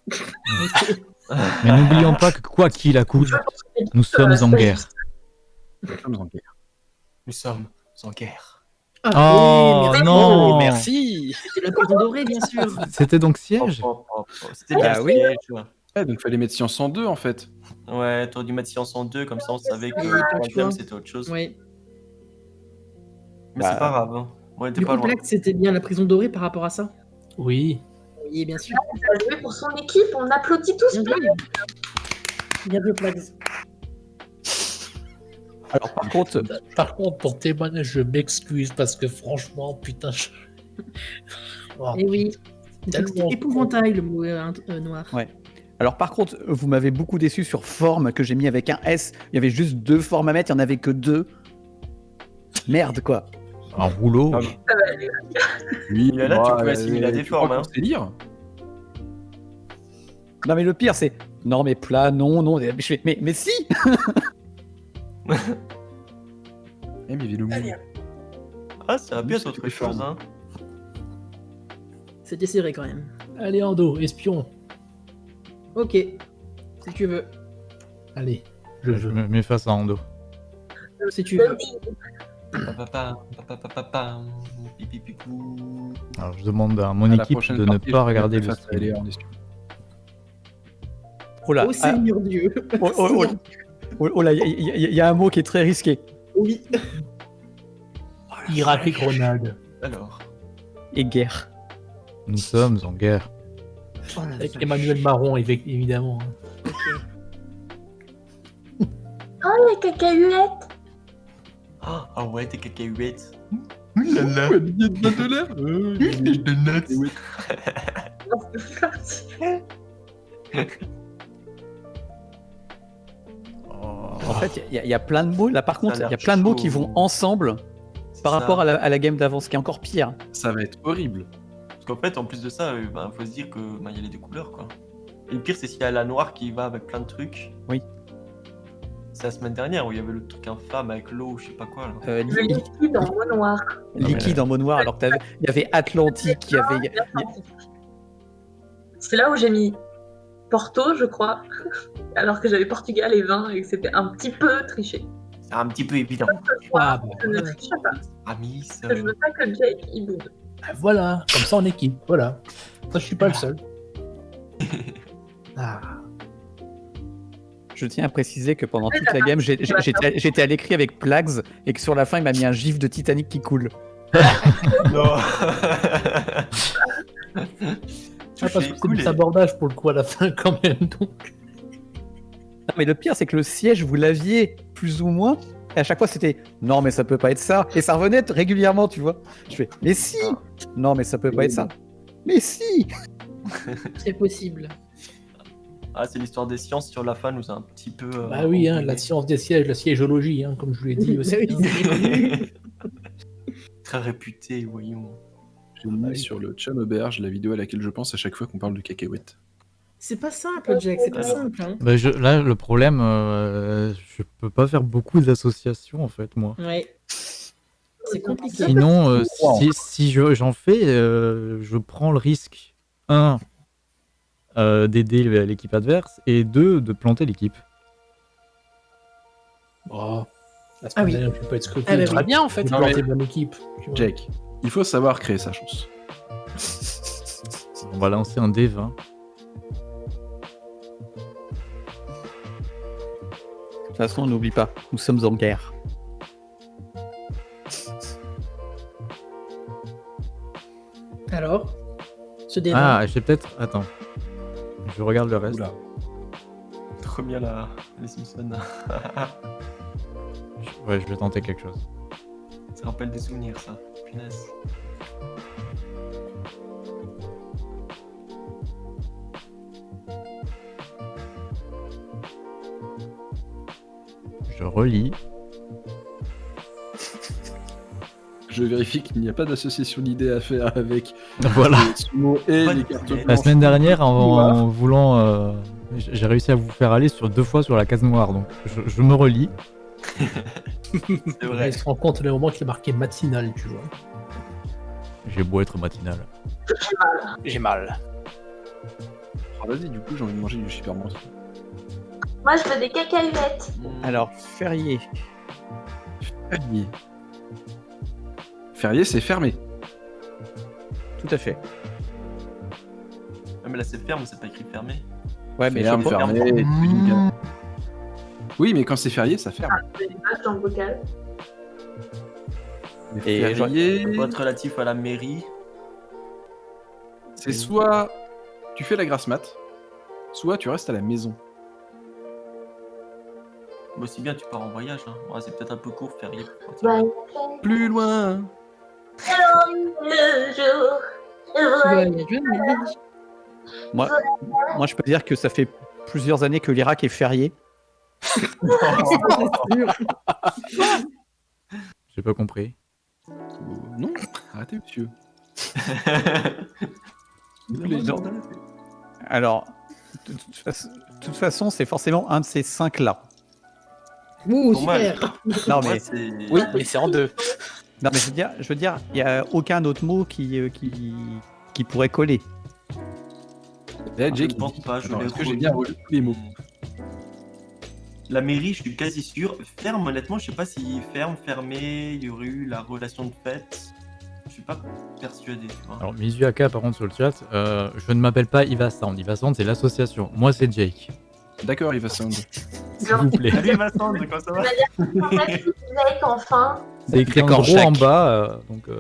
Mais n'oublions pas que quoi qu'il accouche, nous sommes en guerre. Nous sommes en guerre. Nous sommes en guerre. Ah, Oh, oui, merci. non. Oh, merci C'était la prison dorée, bien sûr. C'était donc siège Oh, oh, oh, oh. C'était Ah bien oui. siège. Ouais, donc fallait mettre science en deux en fait. Ouais, t'aurais dû mettre science en deux, comme ça on savait que Oui, le troisième c'était autre chose. Oui. Mais Bah. c'est pas grave. Hein. On était Du pas coup, c'était bien la prison dorée par rapport à ça? Oui. Oui, bien sûr. Il a joué pour son équipe, on applaudit tous. Bien joué. Bien joué. Alors par contre, Par contre, pour témoigner, je m'excuse parce que franchement, putain, je... Oh, Eh oui. C'était épouvantail, le mot euh, euh, noir. Ouais. alors par contre, vous m'avez beaucoup déçu sur forme que j'ai mis avec un S. Il y avait juste deux formes à mettre, il y en avait que deux. Merde quoi. Un rouleau. Ah, Oui, Il y en a, tu peux assimiler à des formes, hein. C'est lire? Non mais le pire c'est non mais plat, non, non. Je fais, mais, mais si Eh, mais il. Ah, ça a pu être autre chose. Hein. C'était serré quand même. Allez, Ando, espion. Ok. Si tu veux. Allez, je Je me mets face à Ando. Si tu veux. Alors je demande à mon À équipe de ne pas regarder le stream. Oh là, Oh ah, Seigneur Dieu. oh, oh, oh, oh, oh là, il y, y- y- y a un mot qui est très risqué. Oui. Irak et Grenade. Alors, Et guerre. Nous sommes en guerre. Oh la Avec vache. Emmanuel Marron, évi- évidemment. hein. Oh, les cacahuètes. ah ah ouais, tes cacahuètes. Ouais, billet de 20 dollars. Euh, de nuts. oui. En fait, il y, a- y a plein de mots. Là, par contre, il y a plein de mots qui vont ensemble par rapport à la, à la game d'avant, ce qui est encore pire. Ça va être horrible. Parce qu'en fait, en plus de ça, il faut se dire que bah, il y a les deux couleurs quoi. Et le pire, c'est s'il y a la noire qui va avec plein de trucs. Oui. C'est la semaine dernière où il y avait le truc infâme avec l'eau, je sais pas quoi là. Euh, Le liquide en mot noir. liquide en mot noir, alors que t'avais- il y avait Atlantique, il y avait. C'est là où j'ai mis Porto, je crois, alors que j'avais Portugal et 20 et que c'était un petit peu triché. C'est un petit peu évident. Ah, bah, Je ne voilà. triche pas. Amis, que Je veux pas que Jake il boude. Ah, Voilà, comme ça en équipe, voilà. Ça, je suis pas le seul. Ah, Je tiens à préciser que pendant toute la game, j'étais à l'écrit avec Plags et que sur la fin, il m'a mis un gif de Titanic qui coule. non. Ah, parce que c'est des abordages pour le coup à la fin quand même. Donc, Non, mais le pire, c'est que le siège, vous l'aviez plus ou moins. Et à chaque fois, c'était non, mais ça peut pas être ça. Et ça revenait régulièrement, tu vois. Je fais mais si Non, mais ça peut pas être ça. Mais si C'est possible. Ah, c'est l'histoire des sciences sur la fin nous a un petit peu. euh, bah oui, hein, la science des sièges, la siégologie, hein, comme je vous l'ai dit aussi. Très réputé, voyons. J'ai mis sur le chum auberge la vidéo à laquelle je pense à chaque fois qu'on parle de cacahuètes. C'est pas simple, Jack, c'est pas Alors. simple. Hein. Bah, je- là, le problème, euh, je peux pas faire beaucoup d'associations en fait, moi. Ouais. C'est compliqué. Sinon, euh, si, si je- j'en fais, euh, je prends le risque, un, euh, d'aider l'équipe adverse, et deux, de planter l'équipe. Oh, Ah oui. je vais pas être scruté. Ah bah oui. bien en fait. Non, mais- bonne équipe. Jake, il faut savoir créer sa chance. On va lancer un D20. De toute façon, n'oublie pas, nous sommes en guerre. Alors Ce débat. Ah, j'ai peut-être. Attends. Je regarde le reste. Oula. Trop bien la... les Simpsons. Je- Ouais, je vais tenter quelque chose. ça rappelle des souvenirs, ça. Punaise. Je relis. Je vérifie qu'il n'y a pas d'association d'idées à faire avec Voilà. les sumo et les de cartes. La semaine dernière, en, en voulant, euh, j'ai réussi à vous faire aller sur deux fois sur la case noire, donc je, je me relis. C'est Là, vrai. il se rend compte le moment qu'il est marqué matinal, tu vois. J'ai beau être matinal. J'ai mal. Ah, Vas-y, du coup, j'ai envie de manger du super monstre. Moi, je veux des cacahuètes. Hmm. Alors, férié. Férié. Férié, c'est fermé. Tout à fait. Ah, mais là, c'est ferme, c'est pas écrit fermé? Ouais, mais sais pas- fermé. Oui, mais quand c'est férié, ça ferme. Des vaches dans le bocal. Et être relatif à la mairie. c'est soit tu fais la grasse mat, soit tu restes à la maison. Bon, si bien, tu pars en voyage. Hein. Ouais, c'est peut-être un peu court, férié. pour partir. Bah, Plus loin. le jour. Moi, moi, je peux dire que ça fait plusieurs années que l'Irak est férié. J'ai pas compris. Euh, non, arrêtez, monsieur. Les gens Alors, de toute façon, c'est forcément un de ces cinq-là. Ouh, super Non, mais. Oui, mais c'est en deux. non, mais je veux dire, je veux dire, il n'y a aucun autre mot qui, euh, qui, qui pourrait coller. Eh, Je Jake, ne pense pas. Je Attends, est-ce que j'ai bien relu tous les mots La mairie, je suis quasi sûr. Ferme, honnêtement, je sais pas si ferme, fermé, il y aurait eu la relation de fait. Je suis pas persuadé, tu vois. Alors, Mizuaka, par contre, sur le chat, euh, je ne m'appelle pas Iva Sound. Iva Sound, c'est l'association. Moi, c'est Jake. D'accord, il va sound. S'il vous plaît. Salut de quoi ça va? En fait, Jake, enfin. C'est écrit en gros en Jacques. bas. euh, donc, euh,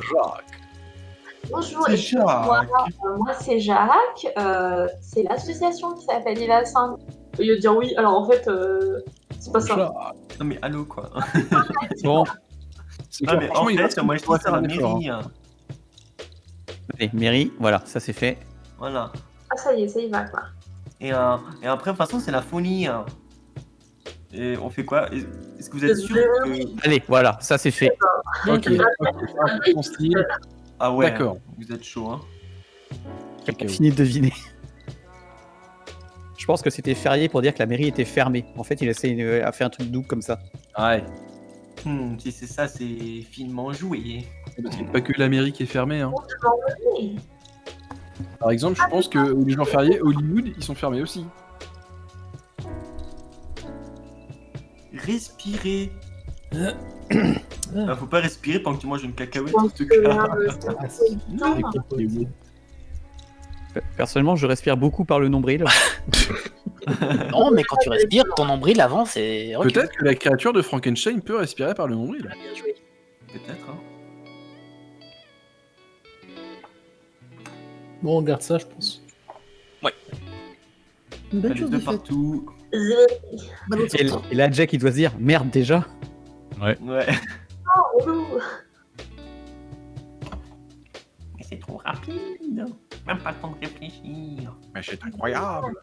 Bonjour, C'est excuse-moi, Jacques. euh, moi c'est Jacques, euh, c'est l'association qui s'appelle Ivassin. Au lieu de dire oui, alors en fait, euh, c'est pas ça. Non mais allô quoi. Bon, C'est Ah clair, mais en fait, moi je dis c'est la mairie. hein. allez, mairie, voilà, ça c'est fait. Voilà. Ah, ça y est, ça y va quoi. Et, euh, et après, de toute façon, c'est la folie. hein. Et on fait quoi? Est- Est-ce que vous êtes sûr que... Allez, voilà, ça c'est fait. Ok. Ah ouais, D'accord. vous êtes chaud, hein Quelqu'un de deviner. Je pense que c'était férié pour dire que la mairie était fermée. En fait, il essaie de à faire un truc double comme ça. Ouais. Hmm, Si c'est ça, c'est finement joué. Parce qu'il n'y a pas que l'Amérique est fermée. Hein. Par exemple, je pense que les jours fériés, Hollywood, ils sont fermés aussi. Respirez. Ah. Faut pas respirer pendant que tu manges une cacahuète, en tout cas. Personnellement, je respire beaucoup par le nombril. Non, mais quand tu respires, ton nombril avance et. Peut-être que la créature de Frankenstein peut respirer par le nombril. Bien joué. Peut-être, hein. Bon, on garde ça, je pense. Une bonne chose de partout. Et, là, Jack, il doit se dire merde déjà. Ouais. Oh, relou. Mais c'est trop rapide. Même pas le temps de réfléchir. Mais c'est incroyable.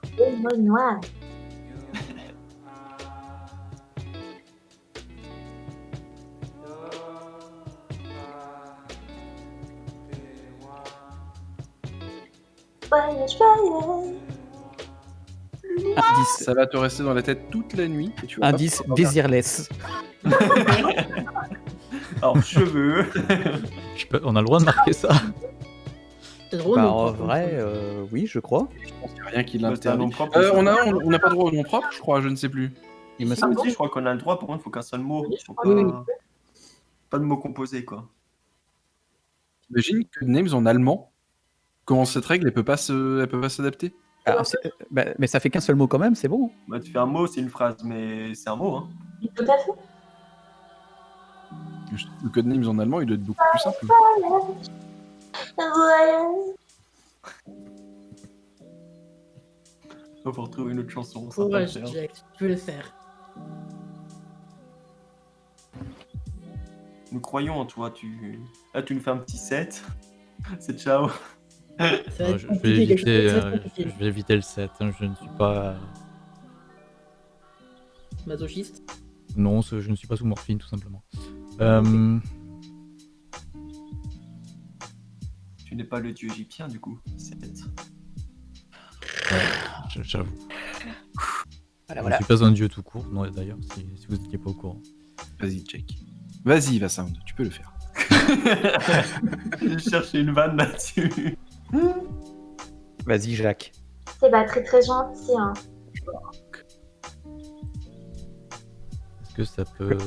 Indice, Ça va te rester dans la tête toute la nuit. et tu vas pas indice pouvoir désirless. Alors, cheveux. je peux- on a le droit de marquer ça. Bah, en pas- vrai, euh, oui, je crois. Je pense qu'il y a rien qui Bah, l'interdit. Euh, on a, on on n'a pas droit au nom propre, je crois, je ne sais plus. Il me Si, semble. si, je crois qu'on a le droit, par contre, il faut qu'un seul mot. Pas... Oui, oui. pas de mots composés, quoi. Imagine que Names en allemand. Comment cette règle, elle peut pas se, elle peut pas s'adapter? Ah, c'est- bah, mais ça fait qu'un seul mot quand même, c'est bon. Bah, tu fais un mot, c'est une phrase, mais c'est un mot, hein. Tout à fait. Le code Names en allemand, il doit être beaucoup plus simple. Voyage. On va retrouver une autre chanson. ça va Courage, le faire. Jack, tu peux le faire. Nous croyons en toi, tu... Là, tu nous fais un petit set. c'est ciao. Ça va être je, vais éviter, ça euh, je vais éviter le 7. hein, Je ne suis pas. Masochiste. Non, je ne suis pas sous morphine, tout simplement. Euh, Tu n'es pas le dieu égyptien du coup. C'est- Je- J'avoue. Voilà, Je suis pas un dieu tout court, non, d'ailleurs, si, si vous n'étiez pas au courant. Vas-y, check. Vas-y, Vassound, tu peux le faire. J'ai cherché une vanne là-dessus. Vas-y, Jacques. C'est pas très très gentil. Hein. Est-ce que ça peut.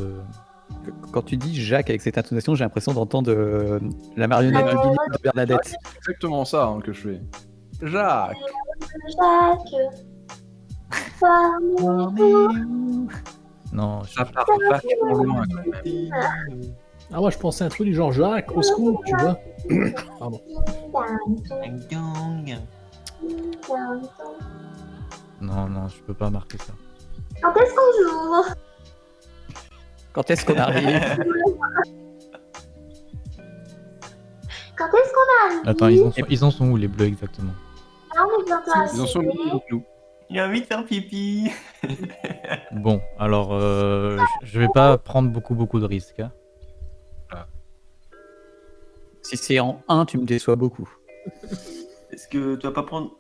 Quand tu dis Jacques avec cette intonation, j'ai l'impression d'entendre euh, la marionnette du Guinée de Bernadette. C'est exactement ça hein, que je fais. Jacques Jacques. Non, je- Ça part vachement loin quand même. Ah, moi, je pensais à un truc du genre Jacques, au secours, tu vois. Pardon. Gang. non, non, je peux pas marquer ça. Quand est-ce qu'on joue? Quand est-ce qu'on arrive? Quand est-ce qu'on arrive? Attends, ils en sont, ils en sont où les bleus exactement? Ah, on est bientôt Ils en sont avec nous? Il a envie de faire pipi. Bon, alors, euh, je- je vais pas prendre beaucoup, beaucoup de risques. hein. Si c'est en 1, tu me déçois beaucoup. Est-ce que tu vas pas prendre.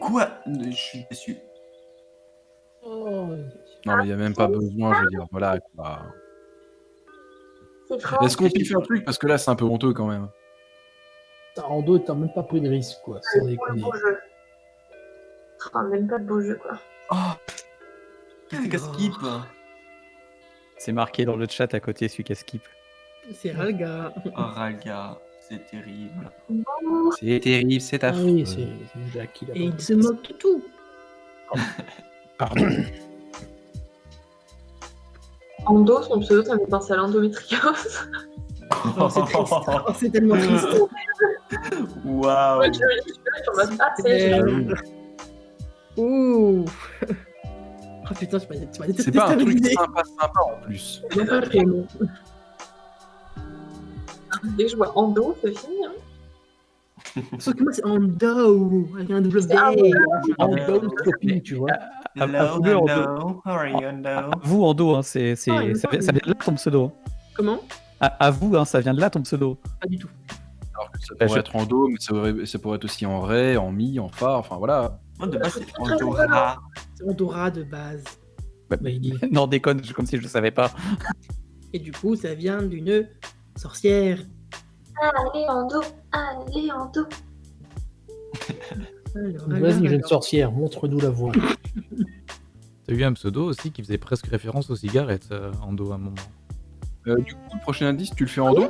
Quoi Je suis déçu. Oh, Non, mais il n'y a même pas besoin, je veux dire. Voilà quoi. Est-ce qu'on kiffe un truc? Parce que là, c'est un peu honteux quand même. t'as- en deux, t'as même pas pris de risque, quoi. Sans Pour le déconner. beau jeu. Enfin, même pas de beau jeu, quoi. Oh Qu'est-ce que skip C'est marqué dans le chat à côté, celui qui a skip. C'est Ralga. Oh Ralga, c'est terrible. C'est terrible, c'est Ah oui, c'est c'est Jacques qui l'a Et il se moque de tout. Ando, son pseudo, ça me fait penser à l'endométriose. Oh, c'est triste. Oh, c'est tellement triste. Waouh Euh, Ouh. Oh putain, tu m'as tu m'as C'est pas un truc sympa, sympa en plus. Dès que je vois Ando, c'est fini. Hein. Sauf que moi, c'est Ando, avec un double C'est Ando. D. En copine, tu vois. Ah, Hello, ah, vous, Ando. hello, how are you, Ando? Vous, Ando, hein, c'est, c'est- Ah, ça, vient- semble. ça vient de là ton pseudo. Comment? À, à vous, hein, ça vient de là ton pseudo. Pas du tout. Alors que ça Bah, pourrait être en do, mais ça, pourrait être aussi en ré, en mi, en fa, enfin voilà. Moi, de base, c'est Andorra. C'est Andorra de base. Mais il- non, déconne, comme si je le savais pas. Et du coup, ça vient d'une sorcière. Allez, Ando. Allez, Ando. Alors, Vas-y, jeune sorcière, montre-nous la voie. T'as eu un pseudo aussi qui faisait presque référence aux cigarettes euh, en dos à un moment. Euh, du coup, le prochain indice, tu le fais en do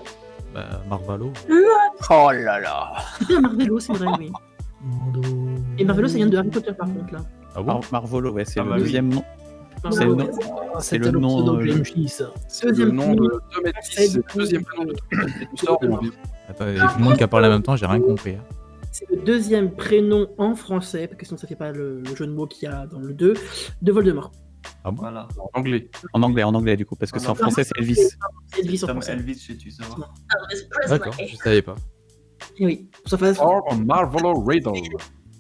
Bah, Marvalo. Oh là là. C'est Marvelo, c'est vrai, oui. Et Marvelo, ça vient de Harry Potter, par contre, là. Ah bon? Mar- Marvolo, ouais, c'est Ah le bah oui. deuxième nom. C'est le nom. Ah, C'est le nom, ça. Le Deuxième nom de c'est le deuxième prénom de tout le monde qui a parlé en même temps, j'ai rien compris. hein. C'est le deuxième prénom en français, parce que sinon ça fait pas le, jeu de mots qu'il y a dans le 2, de Voldemort. Ah bon Voilà. En anglais. En anglais, en anglais, du coup, parce que c'est en français, c'est Elvis. C'est Elvis en français. Elvis chez Tuzor. D'accord, je savais pas. Et oui, pour sa face, Or Marvelo Riddle.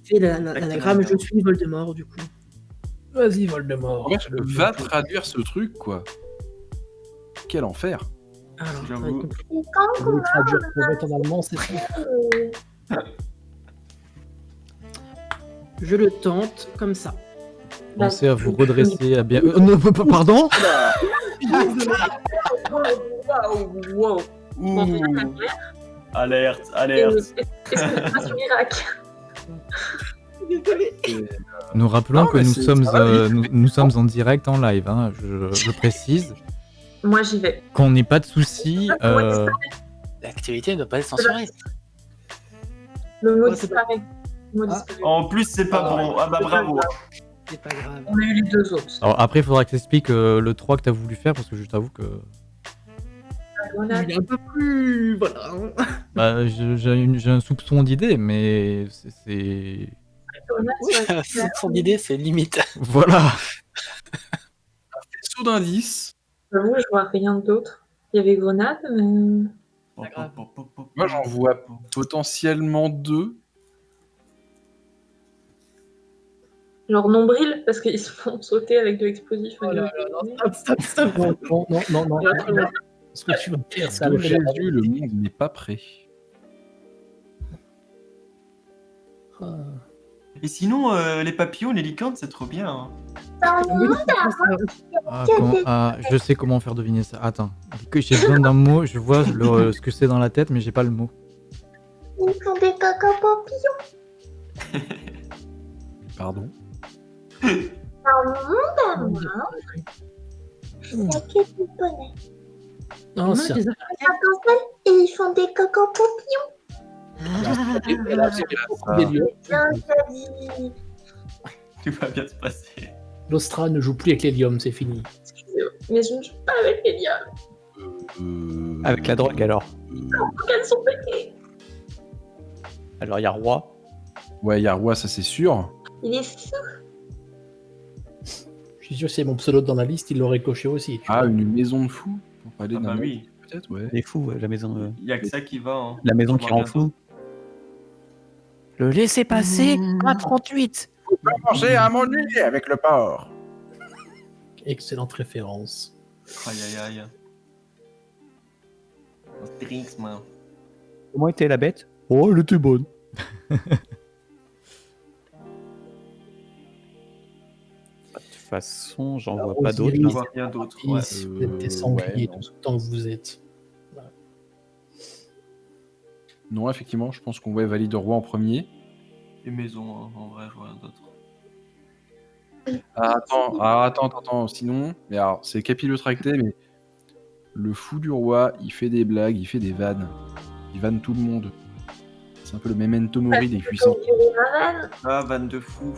c'est la- la- l'anagramme Je suis Voldemort, du coup. Vas-y, Voldemort. En fait, va traduire ce truc, quoi? Quel enfer. Alors, J'avoue. Je vais traduire pour mettre en allemand, c'est ça. je le tente comme ça. Pensez à vous redresser, à bien. Euh, non, pardon? Wow. Ouh Alerte, Et- alerte Est-ce que c'est pas Irak Nous rappelons Non, que nous sommes, euh, nous, nous sommes en direct en live, hein, je, je précise. Moi, j'y vais. Qu'on n'ait pas de soucis. euh, L'activité ne doit pas être censurée. Le mot Ouais, c'est disparaît. Le mot Ah. disparaît. En plus, c'est pas bon. Ah bah bravo. C'est pas grave. On a eu les deux autres. Alors après, il faudra que tu expliques euh, le 3 que tu as voulu faire, parce que je t'avoue que On a Il est un peu plus. Voilà. hein. bah, j'ai un soupçon d'idée, mais c'est- Son idée, c'est limite. Voilà Saut d'indice. J'avoue, je vois rien d'autre. Il y avait Grenade, mais. Moi, j'en vois potentiellement deux. Genre nombril, parce qu'ils se font sauter avec de l'explosif. Oh non, stop, stop, stop. Non, non, non, non, non. Là, non. Ce que tu vas faire, ça. Jésus, le monde n'est pas prêt. Ah. Et sinon, euh, les papillons, les licornes, c'est trop bien. hein. C'est Ah, comment- ah, je sais comment faire deviner ça. Attends, j'ai besoin d'un mot, je vois le- ce que c'est dans la tête, mais j'ai pas le mot. Ils font des caca papillons. Pardon. Dans mon monde à moi, il y a que des bonnets. Non, c'est et ils font des caca papillons. Tout va bien se passer. L'Ostra ne joue plus avec l'hélium, c'est fini. Excusez-moi, mais je ne joue pas avec les liens. Euh, Avec la drogue alors. Elles sont pétées. Alors il y a roi. Ouais, il y a roi, ça c'est sûr. Il est fou. Je suis sûr que c'est mon pseudo dans la liste, il l'aurait coché aussi. tu Ah, vois. une maison de fous. Pour parler Ah d'un bah oui, Peut-être, ouais. Il est fou, ouais, la maison. euh, il y a que ça qui va. hein. La maison On qui rend fou. Le laisser passer à 38. Pensez à mon nez avec le porc. Excellente référence. Aïe aïe aïe. Astérix, man. Comment était la bête? Oh, elle était bonne. De toute façon, j'en vois pas d'autres. On là. voit rien d'autre. Vous êtes des sangliers ouais, tout autant que vous êtes. Non, effectivement, je pense qu'on va valide roi en premier. Les maisons, hein, en vrai, je vois rien d'autre. Ah, attends, ah, attends, attends, attends, sinon, mais alors, c'est capillotracté, mais le fou du roi, il fait des blagues, il fait des vannes. Il vanne tout le monde. C'est un peu le memento mori des puissants. Ah, van de fou.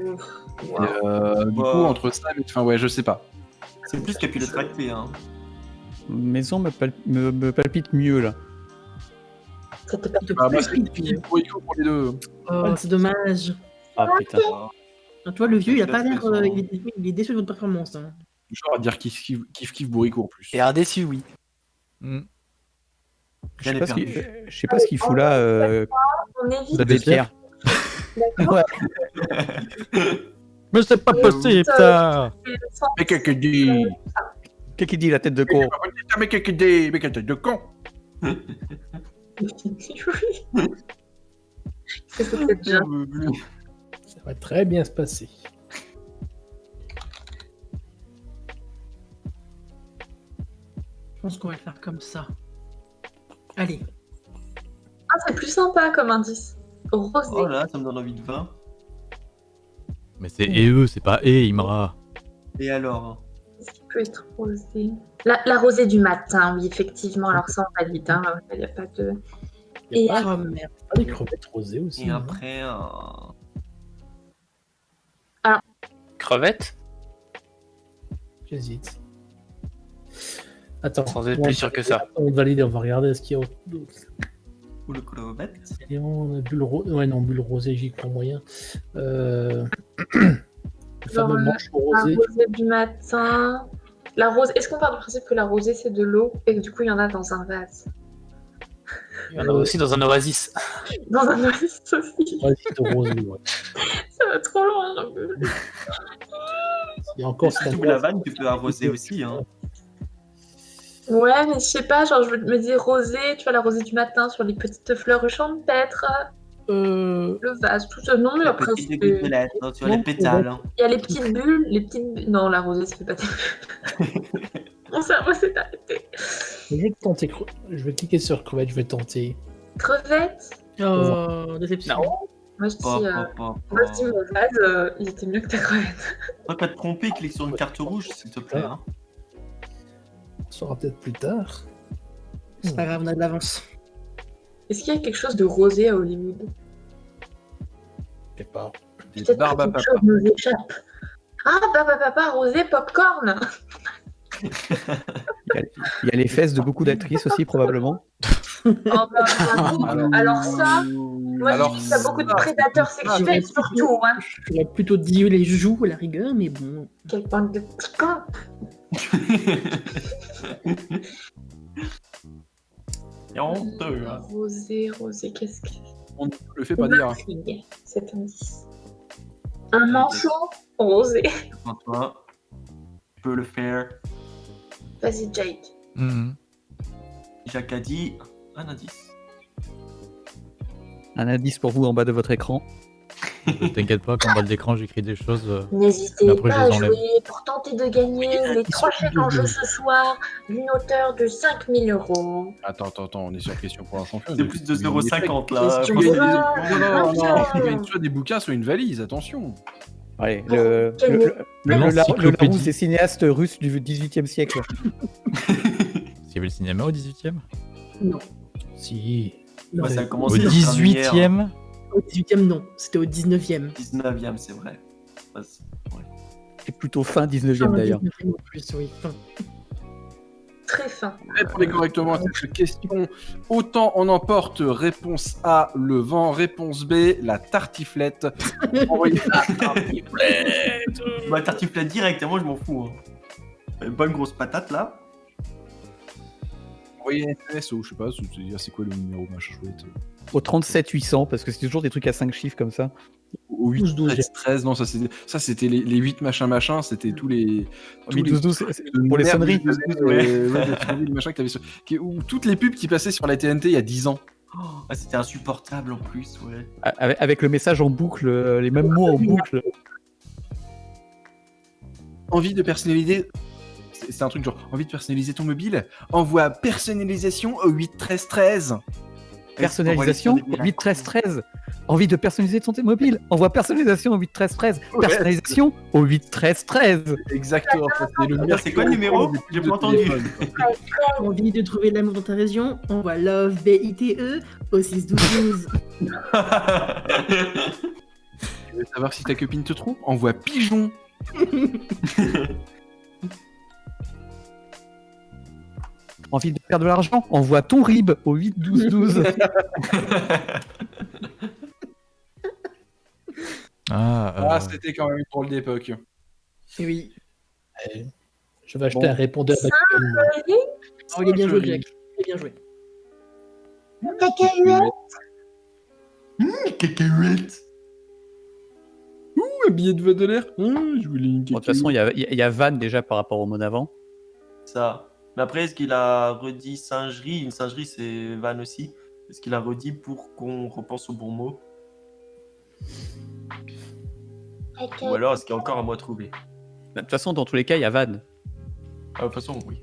Ouf. Et, Wow. euh, du coup, entre ça, mais enfin, ouais, je sais pas. C'est plus capillotracté, hein. Maison me, pal- me, me palpite mieux là. Ça te perd Bah, moi, plus c'est vite, puis. pour pour les deux. Oh, c'est dommage. Ah putain. Ah, Ah, Toi, le vieux, il a pas l'air. euh, il, est, il est déçu de votre performance. hein. Genre à dire kiff kiff kiff, kiff bourrico en plus. Et un déçu, oui. Hmm. Je sais pas ce qu'il je sais pas ce qu'il fout là, euh, On évite. David Pierre. Ouais. Mais c'est pas possible ça Mais qu'est-ce que dit Qu'est-ce qu'il dit la tête de con Mais qu'est-ce que dit Mais quelle tête de con oui. C'est peut-être déjà. Ça va très bien se passer. Je pense qu'on va le faire comme ça. Allez. Ah, c'est plus sympa comme indice. Rosé. Oh là, ça me donne envie de vin. Mais c'est et eux, c'est pas et Imra. Et alors? Qu'est-ce qui peut être rosé? La, la rosée du matin, oui, effectivement. Alors ça, on valide. Hein. Il n'y a pas de. Il y a Et pas, des crevettes rosées aussi. Et après, euh, Crevette J'hésite. Attends. Sans être on plus va- sûr que ça. On va valider, on va regarder ce qu'il y a d'autre. ou le clovette. Et on a bulle rosée. Ouais, non, bulle rosée, j'y crois moyen. Euh... le fameux manche La rosé. rosée du matin. La rose. Est-ce qu'on part du principe que la rosée c'est de l'eau et que du coup il y en a dans un vase? Il y en a aussi dans un oasis. Dans un oasis aussi. C'est de rosé, ouais. Ça va trop loin. j'en peux plus. Il y a encore Si la vanne, tu peux arroser aussi. Hein. Ouais, mais je sais pas, genre je me dis rosée, tu vois la rosée du matin sur les petites fleurs champêtres, Euh... le vase, tout ça. Non, mais La après petite hein, les pétales. hein. il y a les petites bulles, les petites bulles. Non, la rosée ça fait pas. Mon cerveau s'est arrêté. Je vais tenter. Je vais cliquer sur crevette, je vais tenter. Crevette? Oh, déception. Moi je dis, Pas, euh, pas, pas, moi, je dis pas. mon vase, euh, il était mieux que ta crevette. Faut pas te tromper, clique sur une carte rouge, s'il te plaît. hein. On saura peut-être plus tard. C'est pas grave, on a de l'avance. Est-ce qu'il y a quelque chose de rosé à Hollywood? Je sais pas. Des Peut-être barbes que à quelque papa. chose nous échappe. Ah, papa, papa, rosé, popcorn Il y, a, il y a les fesses de beaucoup d'actrices aussi, probablement. Oh, bah, j'avoue. Alors- Alors ça, moi Alors, je dis qu'il y a beaucoup de prédateurs ça, sexuels surtout. Hein. J'aurais plutôt dit les joues à la rigueur, mais bon. Quelle bande de C'est honteux. hein. Rosé, rosé, qu'est-ce que On ne le fait pas dire. M'intrigue, cet indice. Un manchon rosé. Toi, tu peux le faire. Vas-y, Jade. Mhm. Jacques a dit un indice. Un indice pour vous en bas de votre écran. T'inquiète pas, qu'en bas de l'écran, j'écris des choses. euh, N'hésitez pas à jouer pour tenter de gagner les trois chèques en jeu ce soir d'une hauteur de 5000 euros. Attends, attends, attends, on est sur question pour un champion. C'est plus de 0,50 là. Non, non, non, soit des bouquins, soit une valise, attention. Allez, le, Quel- le, le, le, le, L'encyclopédie. Larousse des cinéastes russes du 18e siècle. S'il y avait le cinéma au 18 e Non. Si. Non, Ouais, ça a Au commencé dans 18 e Au 18ème, non. C'était au 19ème. 19ème, c'est vrai. Ouais, c'est- ouais. C'est plutôt fin 19e d'ailleurs. 19e en plus, oui. Fin. Très fin. Répondez correctement à cette question. Autant on emporte. Réponse A, le vent. Réponse B, la tartiflette. Envoyez- Bah, tartiflette direct, et moi je m'en fous. Hein. Une bonne grosse patate là. Envoyez un SMS ou je sais pas, c'est c'est quoi le numéro machin chouette Au 37 800, parce que c'est toujours des trucs à 5 chiffres comme ça. Au 8, 12, 12. 13, 13, non, ça c'était ça, c'était les, les 8 machin machin, c'était tous les. tous Mais les 12 12 c'est- c'est de pour les sonneries. toutes les pubs qui passaient sur la TNT il y a 10 ans. Ah, C'était insupportable en plus, ouais. Avec, avec le message en boucle, euh, les mêmes mots en boucle. Envie de personnaliser. C'est c'est un truc genre envie de personnaliser ton mobile? Envoie personnalisation au 8 13 13. Personnalisation au 8 13 13. Envie de personnaliser ton mobile Envoie personnalisation au 8 13 13. Ouais. Personnalisation au 8 13 13. Exactement, ça, c'est le Attends, c'est quoi le numéro J'ai pas entendu. Envie de trouver l'amour dans ta région Envoie Love B-I-T-E E, au 6 12 12. Tu veux savoir si ta copine te trompe Envoie pigeon. Envie de perdre de l'argent Envoie ton RIB au 8 12 12. Ah, euh, Ah, c'était quand même une drôle d'époque. Et oui. Euh, Je vais acheter Bon. un répondeur Ça, actuellement. Oh, il est bien joué, Jack. Il est bien joué. Cacahuète, Cacahuète. Ouh, un billet de vote de l'air. Ah, je voulais une Bon, de toute façon, il y a, il y a Van déjà par rapport au mot d'avant. Ça. Mais après, est-ce qu'il a redit singerie? Une singerie, c'est Van aussi. Est-ce qu'il a redit pour qu'on repense au bon mot? Ou alors, est-ce qu'il y a encore un mot à trouver De toute façon, dans tous les cas, il y a Van. Ah, De toute façon, oui.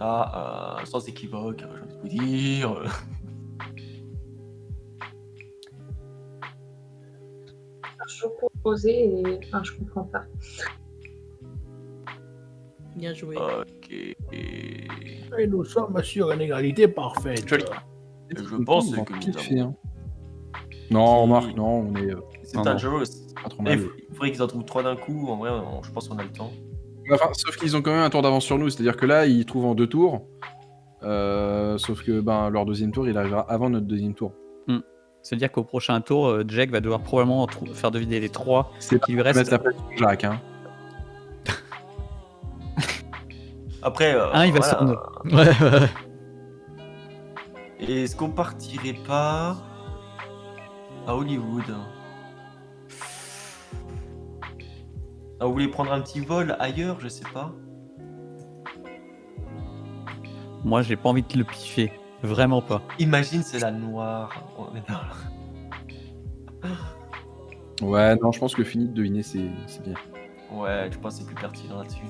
Ah, euh, sans équivoque, j'ai envie de vous dire. Je proposais et enfin, je comprends pas. Bien joué. ok. Et nous sommes sur une égalité parfaite. Je pense que nous avons- hein. Non, remarque, non, on est euh, C'est trop Il faudrait qu'ils en trouvent trois d'un coup. En vrai, on- je pense qu'on a le temps. Enfin, sauf qu'ils ont quand même un tour d'avance sur nous, c'est-à-dire que là, ils trouvent en deux tours. Euh, sauf que ben, leur deuxième tour, il arrivera avant notre deuxième tour. C'est-à-dire qu'au prochain tour, euh, Jack va devoir probablement faire deviner les trois C'est qui lui Mettre restent. la pression sur Jacques, hein. Après. euh, Un, il va voilà. s'en- Ouais, ouais. Et est-ce qu'on partirait pas à Hollywood? Ah, vous voulez prendre un petit vol ailleurs, je sais pas. Moi, j'ai pas envie de le piffer. Vraiment pas. Imagine, c'est la noire. Ouais, non, je pense que fini de deviner, c'est c'est bien. Ouais, je pense que c'est plus pertinent là-dessus.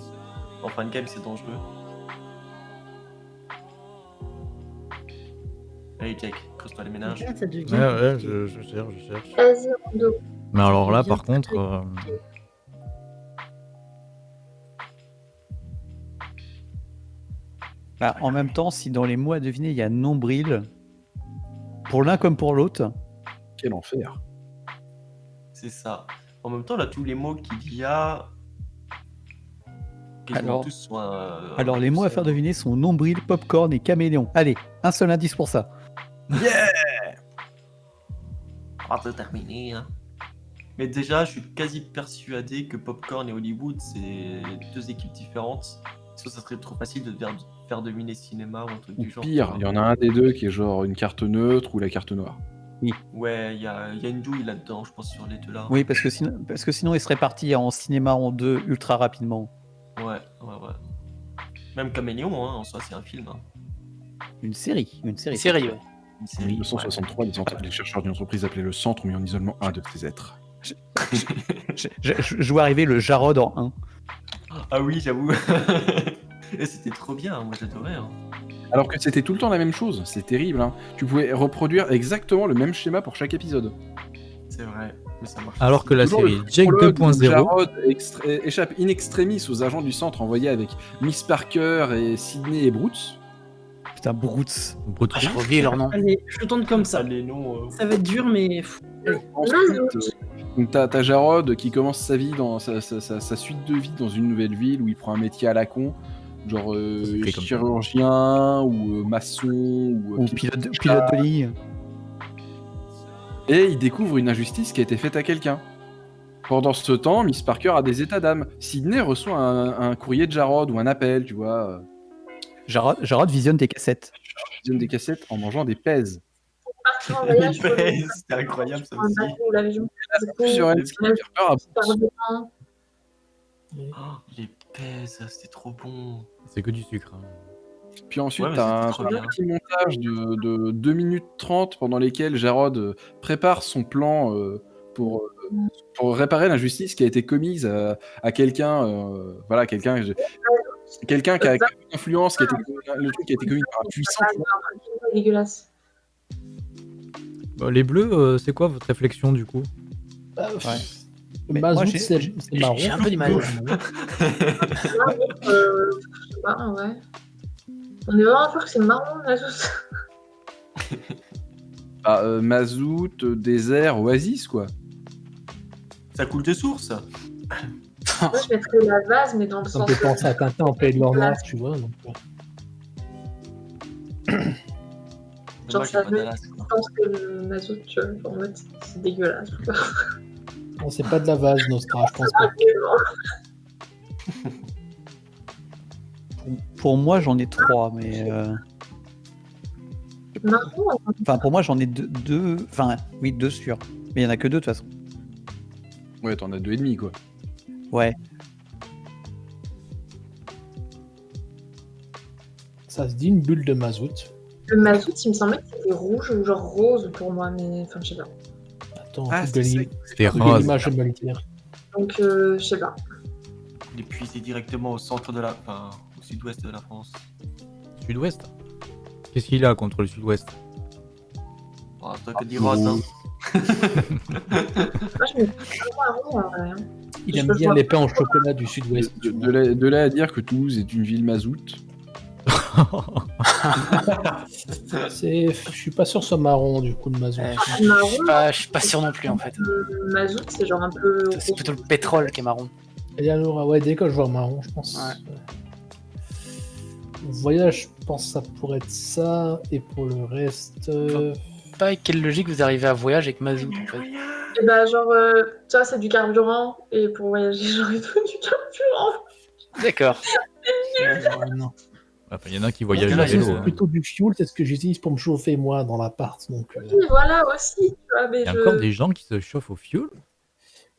En fin de game, c'est dangereux. Allez, Jack, creuse-toi les ménages. Devient Ouais, ouais, je, je cherche, je cherche. Vas-y, Rondo. Mais alors là, par contre, euh, Bah, en même temps, si dans les mots à deviner, il y a nombril, pour l'un comme pour l'autre, Quel enfer. C'est ça. En même temps, là, tous les mots qu'il y a. Alors- tous euh, alors les mots à faire deviner sont nombril, popcorn et caméléon. Allez, un seul indice pour ça. On va terminer. Hein. Mais déjà, je suis quasi persuadé que Popcorn et Hollywood, c'est deux équipes différentes. Sinon, ça serait trop facile de faire, faire deviner cinéma ou un truc Ou du genre. pire, il y en a un des deux qui est genre une carte neutre ou la carte noire. Ouais, il y a, y a une douille là-dedans, je pense, sur les deux là. Oui, parce que sinon, parce que sinon il serait parti en cinéma en deux ultra rapidement. Ouais, ouais, ouais. Même Caméléon, hein, en soi, c'est un film. hein. Une série, une série. Série, ouais. Une En série, 1963, les, ent- les chercheurs d'une entreprise appelée le Centre ont mis en isolement un de ces êtres. Je, je- je vois arriver le Jarod en 1. ouais. Ah oui, j'avoue. Et c'était trop bien, moi j'adorais. hein. Alors que c'était tout le temps la même chose, c'est terrible. Hein. Tu pouvais reproduire exactement le même schéma pour chaque épisode. C'est vrai, mais ça marche. Alors que la série Jake prologue où 2.0, Jarod extra- échappe in extremis aux agents du centre envoyés avec Miss Parker et Sydney et Brooks. Putain, Broots. Brut- Ah, J'ai oublié leur nom. Allez, je tourne comme ça. Ça, les noms. euh, Ça va être dur, mais. Ensuite, donc t'as Jarod qui commence sa vie dans sa, sa- sa- sa suite de vie dans une nouvelle ville où il prend un métier à la con, genre euh, chirurgien ou euh, maçon ou, Ou pilote, pilote de ligne. Et il découvre une injustice qui a été faite à quelqu'un. Pendant ce temps, Miss Parker a des états d'âme. Sydney reçoit un, un courrier de Jarod ou un appel, tu vois, euh, Jarod, Jarod visionne tes cassettes. il donne des cassettes en mangeant des pèses. C'était incroyable ça aussi. dedans. Oh, les pèses, c'était trop bon. c'est que du sucre. hein. Puis ensuite, Ouais, mais t'as un, c'était trop t'as un bien. petit montage de, de 2 minutes 30 pendant lesquels Jarod euh, prépare son plan euh, pour, euh, pour réparer l'injustice qui a été commise à, à quelqu'un. euh, voilà, quelqu'un quelqu'un qui a, qui a une influence, qui a été, le truc qui a été commis par un puissant. C'est dégueulasse. Bah, les bleus, euh, c'est quoi votre réflexion du coup? Bah, pff, Ouais. Le Mais moi, mazout, j'ai- c'est c'est marron. J'ai un peu du mal. Euh, je sais pas, ouais. On est vraiment sûr que c'est marron, la sauce. Ah, euh, mazout, euh, désert, oasis, quoi. Ça coule de source. Moi, je mettrais la vase, mais dans le Ça sens. me fait penser à Tintin en Pays de l'Ornoir, tu vois. Donc, euh, Genre, ça veut-. Je pense que le mazout, tu vois, en mode, c'est dégueulasse. non, c'est pas de la vase, Nostra, je pense pas. pour moi, j'en ai trois, mais. euh, Marron, Enfin, pour moi, j'en ai deux, deux. Enfin, oui, deux sûrs. Mais il y en a que deux de toute façon. Ouais, t'en as deux et demi, quoi. Ouais. Ça se dit une bulle de mazout. le mazout, il me semblait que c'était rouge ou genre rose pour moi, mais enfin, je sais pas. Attends, Ah, C'était rose. Le dire. Donc, euh, je sais pas. Il est puisé directement au centre de la. Enfin, sud-ouest de la France. Sud-ouest Qu'est-ce qu'il a contre le sud-ouest? Oh, toi que dit rose, hein. Il aime bien les pains au chocolat du sud-ouest. De, de là, de là à dire que Toulouse est une ville mazout. C'est, je suis pas sûr que ce soit marron du coup le mazout. Euh, je, suis pas, je suis pas sûr non plus en fait. le mazout, c'est genre un peu. C'est plutôt le pétrole qui est marron. Et alors, ouais, dès que je vois marron, je pense. Ouais. Voyage, je pense que ça pourrait être ça. Et pour le reste. euh, Pas avec quelle logique vous arrivez à voyage avec mazout en fait. Et bah, genre, euh, tu vois, c'est du carburant, et pour voyager, genre, il faut du carburant. D'accord. euh, non. Enfin, il y en a qui voyagent là, à C'est vélo. hein. plutôt du fuel, c'est ce que j'utilise pour me chauffer moi dans l'appart. Donc, euh, Oui, voilà aussi, mais Il y a je. encore des gens qui se chauffent au fioul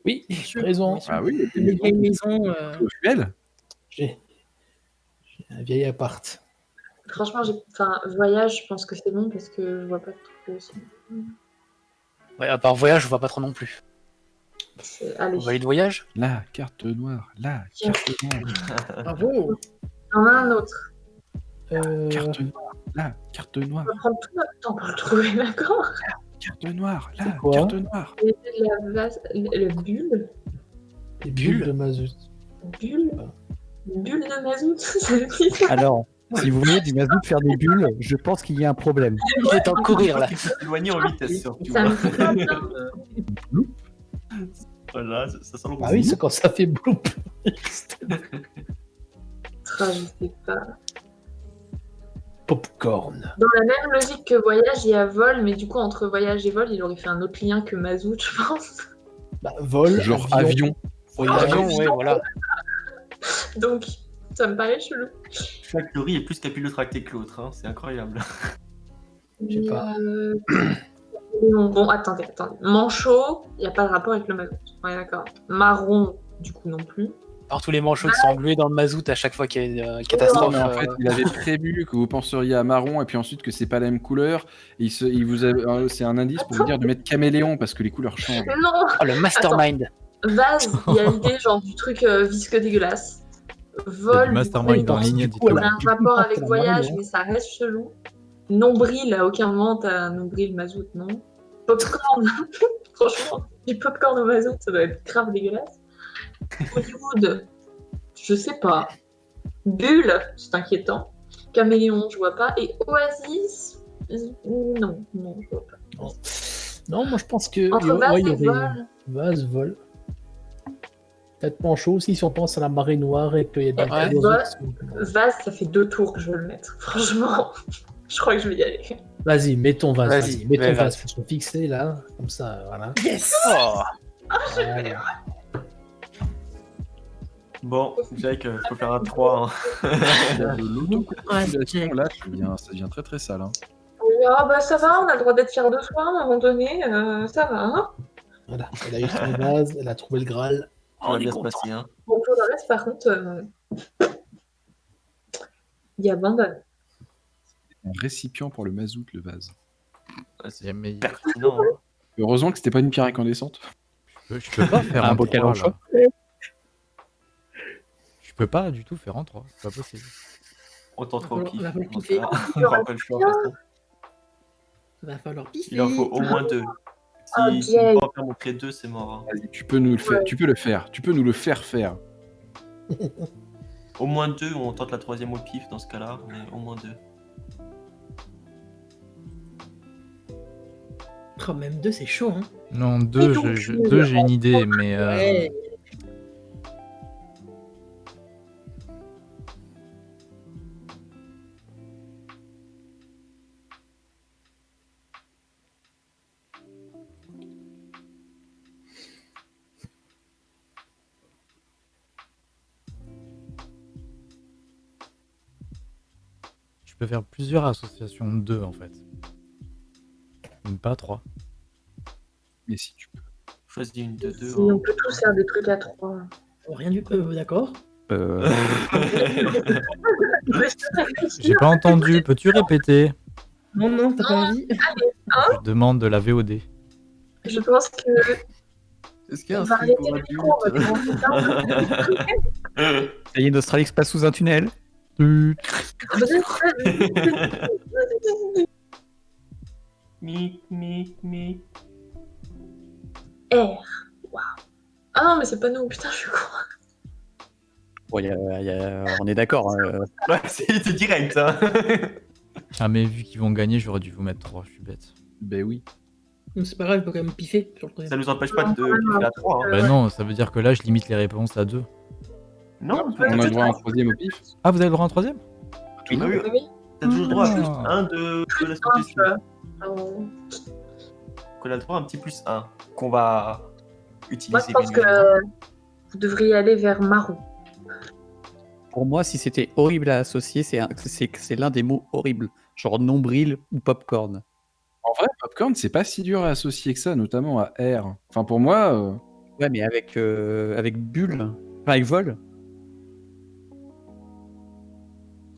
oui, tu as raison. Ah oui, Une vieille maison. euh, au fuel. Un vieil appart. Franchement, j'ai. Enfin, voyage, je pense que c'est bon parce que je vois pas trop. aussi. Ouais, à part voyage, je vois pas trop non plus. Allez, On va aller de voyage? La carte noire, la carte noire, Bravo. j'en ai un autre. Euh, carte noire, la carte noire, On va prendre tout notre temps pour le trouver, d'accord? Carte noire, la carte noire. Et La vase, le, le bulle, les bulles. bulles de mazout. bulle, bulle de mazout, Alors, si vous voyez du mazout faire des bulles, je pense qu'il y a un problème. Il est en courir là. Éloigné en vitesse, surtout. Ça me Voilà, ça, sent le Ah oui, c'est quand ça fait bloop. Ah, je sais pas. Popcorn. Dans la même logique que voyage, il y a vol, mais du coup, entre voyage et vol, il aurait fait un autre lien que mazout, je pense. Bah, vol, Genre avion. voyage. Avion, ouais, voilà. Donc, ça me paraît chelou. Chaque théorie est plus capillotractée que l'autre, hein. c'est incroyable. Je sais pas. Euh, Bon, bon, attendez, attendez. Manchot, il n'y a pas de rapport avec le mazout. Ouais, d'accord. Marron, du coup, non plus. par tous les manchots qui sont englués dans le mazout à chaque fois qu'il y a une euh, Non, catastrophe. mais en fait, euh, il avait prévu que vous penseriez à marron et puis ensuite que c'est pas la même couleur. Et il se- il vous a- euh, c'est un indice pour vous dire de mettre caméléon parce que les couleurs changent. Non Oh, le mastermind. Vase, il y a l'idée genre du truc euh, visqueux dégueulasse. Vol, du mastermind coup, en ligne, du dit coup, on a un rapport avec voyage, mais ça reste chelou. Nombril, à aucun moment t'as nombril mazout, non. Popcorn, franchement, du popcorn au mazout, ça doit être grave dégueulasse. Hollywood, je sais pas. Bulle, c'est inquiétant. Caméléon, je vois pas. Et Oasis, non, non, je vois pas. Non, moi je pense que. Entre ouais, vase il y et aurait- vol. Vase, vol. Peut-être manchot aussi si on pense à la marée noire et qu'il y a des Ouais. Vase, ça fait deux tours que je veux le mettre. Franchement, je crois que je vais y aller. Vas-y, mets ton vase. Vas-y, Vas-y, mets ton vase. Faut se fixer là, comme ça, voilà. Yes Oh. Voilà. Bon, Jack, faut faire un 3. hein. Là, ça devient, ça devient très très sale. hein. Oui, Ah bah ça va, on a le droit d'être fiers de soi à un moment donné, euh, ça va. Hein Voilà. Elle a eu son vase, elle a trouvé le Graal. Ça va bien se passer. Hein. bon, pour le reste, par contre, euh, il abandonne. Un récipient pour le mazout, le vase. Ouais, C'est C'est- mais pertinent. hein. Heureusement que c'était pas une pierre incandescente. je peux, je peux pas faire Un un bocal 3, en choix. Je peux pas du tout faire en 3. C'est pas possible. On tente au Va pif. va falloir. On. Il en faut au moins deux. Si, on peut en faire montrer deux, c'est mort. hein. Tu peux nous le faire. Tu peux le faire. Tu peux nous le faire faire. Au moins deux, on tente la troisième au pif dans ce cas-là, mais au moins deux. Oh, même deux, c'est chaud, hein. Non, 2, donc, je- je- tu- deux, j'ai une idée, mais. euh, Ouais. Peux faire plusieurs associations de 2 en fait. Même pas 3. Mais si tu peux. Choisis une de deux. Si on hein. peut tous faire des trucs à trois. Oh, Rien du tout, euh, d'accord? Euh, J'ai pas entendu, peux-tu répéter? Non, non, t'as pas envie Je demande de la VOD. Je pense que Est-ce qu'il y a un pour Ça y est, Nostralix passe sous un tunnel. Mic, mic, mic. R. Waouh. Ah non, mais c'est pas nous, putain, je suis con. Bon, y a- y a- on est d'accord. hein, Ouais, c'est direct. Hein. Ah, mais vu qu'ils vont gagner, j'aurais dû vous mettre 3, je suis bête. Ben oui. C'est pas grave, je peux quand même piffer sur le Ça nous empêche pas de piffer à 3. Bah non, ça veut dire que là, je limite les réponses à 2. Non, On a le droit à un troisième au pif. Ah, vous avez le droit à un troisième? Oui, Oui, oui. T'as toujours le droit à plus Ah. 1 de, de la suggestion. Qu'on a le droit à un petit plus 1 qu'on va utiliser. Moi, je pense que vous devriez aller vers marron. Pour moi, si c'était horrible à associer, c'est un- c'est c'est l'un des mots horribles. Genre nombril ou popcorn. En vrai, popcorn, c'est pas si dur à associer que ça, notamment à R. Enfin, pour moi, euh, Ouais, mais avec, euh, avec bulle, enfin avec vol.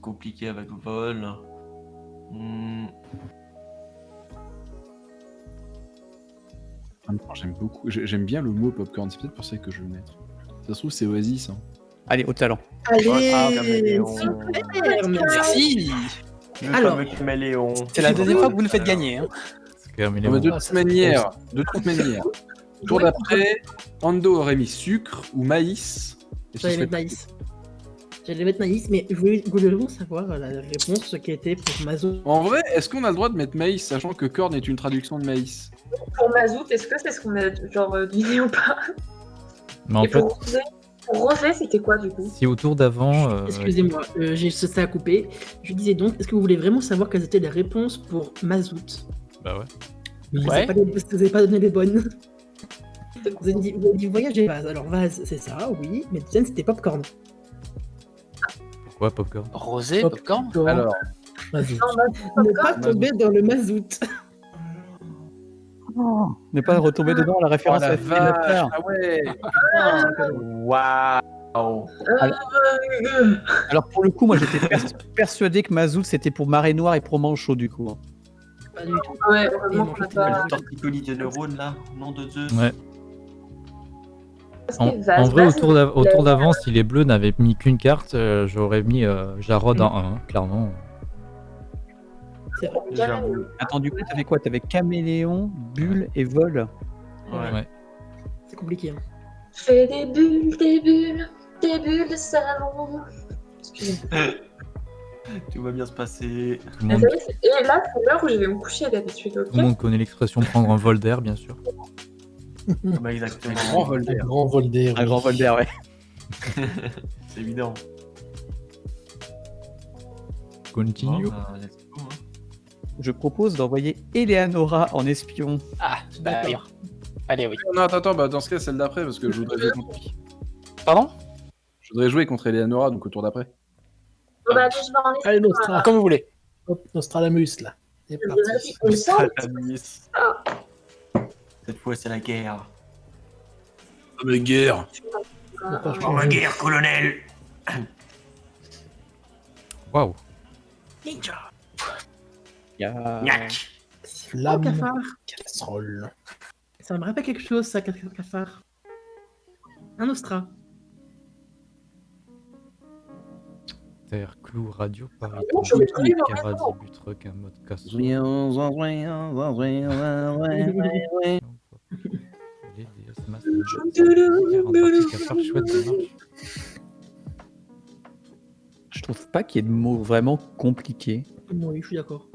Compliqué avec vol. Hmm, temps, j'aime beaucoup. j'ai- J'aime bien le mot popcorn. C'est peut-être pour ça que je vais le mettre. Ça se trouve, c'est Oasis. hein. Allez, au talent. Allez Ah, super, merci. Merci Le Alors. fameux caméléon. C'est la deuxième fois que vous nous faites gagner. Hein. Non, de Ah, toute manière, de toute manière, tour d'après, Ando aurait mis sucre ou maïs. Mettre maïs. J'allais mettre maïs, mais je voulais, je voulais vraiment savoir la réponse qui était pour Mazo. En vrai, est-ce qu'on a le droit de mettre maïs, sachant que corn est une traduction de maïs? Pour Mazout, est-ce que c'est ce qu'on a genre euh, deviné ou pas? Mais en Et fait, pour Rosé, pour Rosé, c'était quoi du coup? Si au tour d'avant. euh, Excusez-moi, euh, j'ai ça à couper. Je disais donc, est-ce que vous voulez vraiment savoir quelles étaient les réponses pour Mazout? Bah ouais. Vous Ouais. n'avez pas, vous avez pas donné les bonnes. Vous avez dit, vous avez dit vase. Alors vase, c'est ça, oui, mais deuxième c'était popcorn. Pourquoi popcorn Rosé, popcorn Alors. Non, Mazout, Ne pas tomber dans le Mazout. Ne pas retomber dedans la oh référence la à vache, ah ouais Waouh Oh. Euh, Alors pour le coup, moi j'étais pers- persuadé que Mazout c'était pour marée noire et pour manchot du coup. Pas du tout. Ouais, je pas. Le torticolis de neurones là, nom de Zeus. Ouais. En, vrai, autour autour d'avance, si les bleus n'avaient mis qu'une carte, euh, j'aurais mis euh, Jarod en 1, clairement. Attends, du coup, t'avais quoi? T'avais caméléon, bulle et vol? Ouais. Ouais. C'est compliqué. hein. Fais des bulles, des bulles, des bulles de. Excusez-moi. Tout va bien se passer. Tout, monde, c'est- Et là, c'est l'heure où je vais me coucher d'habitude, ok? Tout le monde connaît l'expression prendre un vol d'air, bien sûr. Bah, exactement. Grand vol Un grand vol d'air. Un grand vol d'air, ouais. C'est évident. Continue. Bon, bah, let's go, hein. Je propose d'envoyer Eleanora en espion. Ah, bah oui. Allez, oui. Non, attends, attends, bah, dans ce cas, celle d'après, parce que je voudrais jouer contre Pardon? Je voudrais jouer contre Eleanora, donc au tour d'après. Bon, bah, allez, je vais en Allez, essayer. Nostra. Comme vous voulez. Hop, Nostradamus, là. C'est parti. Satanis. Ah. Cette fois, c'est la guerre. Ah, mais guerre Pour la changer. guerre, colonel Waouh. Ninja Il y a... Gnac Oh, Flamme. cafard. Casserole. Ça me rappelle quelque chose, ça, ca- cafard. Un Ostra. Terre, clou, radio, Paris. Oh, un mode casse. Je trouve pas qu'il y ait de mots vraiment compliqués. Oui, je suis d'accord.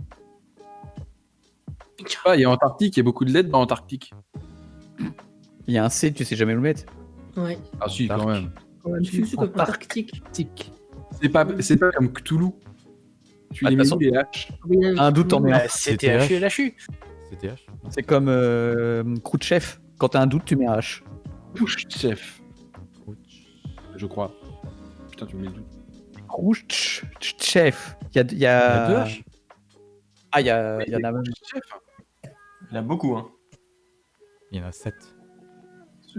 Ah, il y a Antarctique, il y a beaucoup de lettres dans Antarctique. Il y a un C, tu sais jamais où le mettre. Ouais. Ah si, quand même. Antarctique. C'est pas, c'est pas comme Cthulhu. Tu Ah, les de les Un doute en mets un. Bah, HU et l'HU. CTH C'est comme euh, Khrouchtchev. Quand t'as un doute, tu mets un H. chef, je crois. Putain, tu me mets le doute. Khrouchtchev. Il y a, il y Il y a deux H Ah, il y, a... il y en a même. Chef Il y en a beaucoup, hein. Il y en a 7.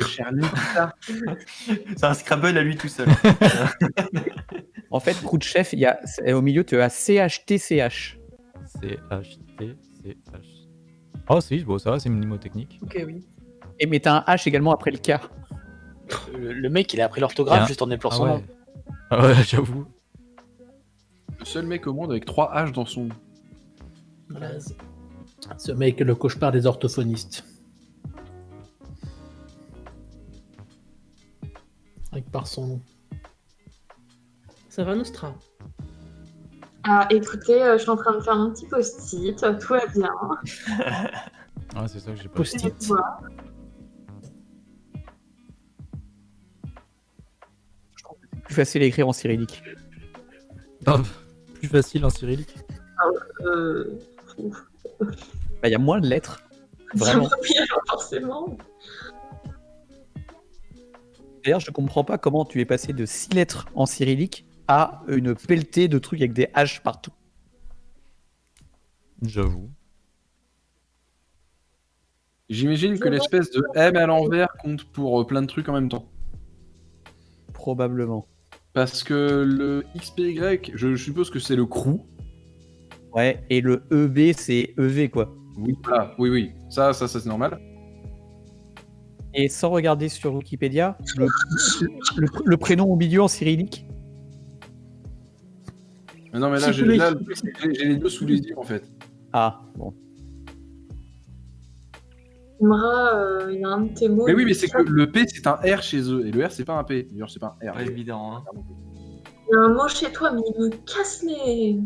Ce cher. C'est un Scrabble à lui tout seul. En fait, Khrouchtchev, il y a... au milieu, tu as CHTCH. C-H-T-C-H. Oh, si, bon, ça va, c'est mnémotechnique. Ok, oui. Et mais t'as un H également après le K. Le, le mec, il a appris l'orthographe juste en déplorant Ah son ouais. nom. Ah ouais, j'avoue. Le seul mec au monde avec 3 H dans son. Voilà. Ce mec le cauchemar des orthophonistes. Avec par son nom. Ça va, Nostra Ah, écoutez, euh, je suis en train de faire mon petit post-it, tout va bien. Ah, c'est ça que j'ai pas Post-it. Plus facile à écrire en cyrillique. Ah, plus facile en cyrillique. Euh... Bah, il y a moins de lettres. Vraiment. Alors forcément. D'ailleurs, je comprends pas comment tu es passé de 6 lettres en cyrillique à une pelletée de trucs avec des H partout. J'avoue. J'imagine que l'espèce de M à l'envers compte pour euh, plein de trucs en même temps. Probablement. Parce que le XPY, je suppose que c'est le crew. Ouais, et le EB, c'est EV, quoi. Oui, voilà. oui, oui. Ça, ça, ça c'est normal. Et sans regarder sur Wikipédia, le, le- le prénom au milieu en cyrillique, Mais non, mais là, j'ai Oui. là, le truc, c'est que j'ai- j'ai les deux sous les yeux en fait. ah, bon. Imra, euh, il y a un de tes mots. Mais oui, mais c'est que le P c'est un R chez eux et le R c'est pas un P. D'ailleurs, c'est pas un R. Pas évident, hein. Il y a un mot chez toi, mais il me casse les.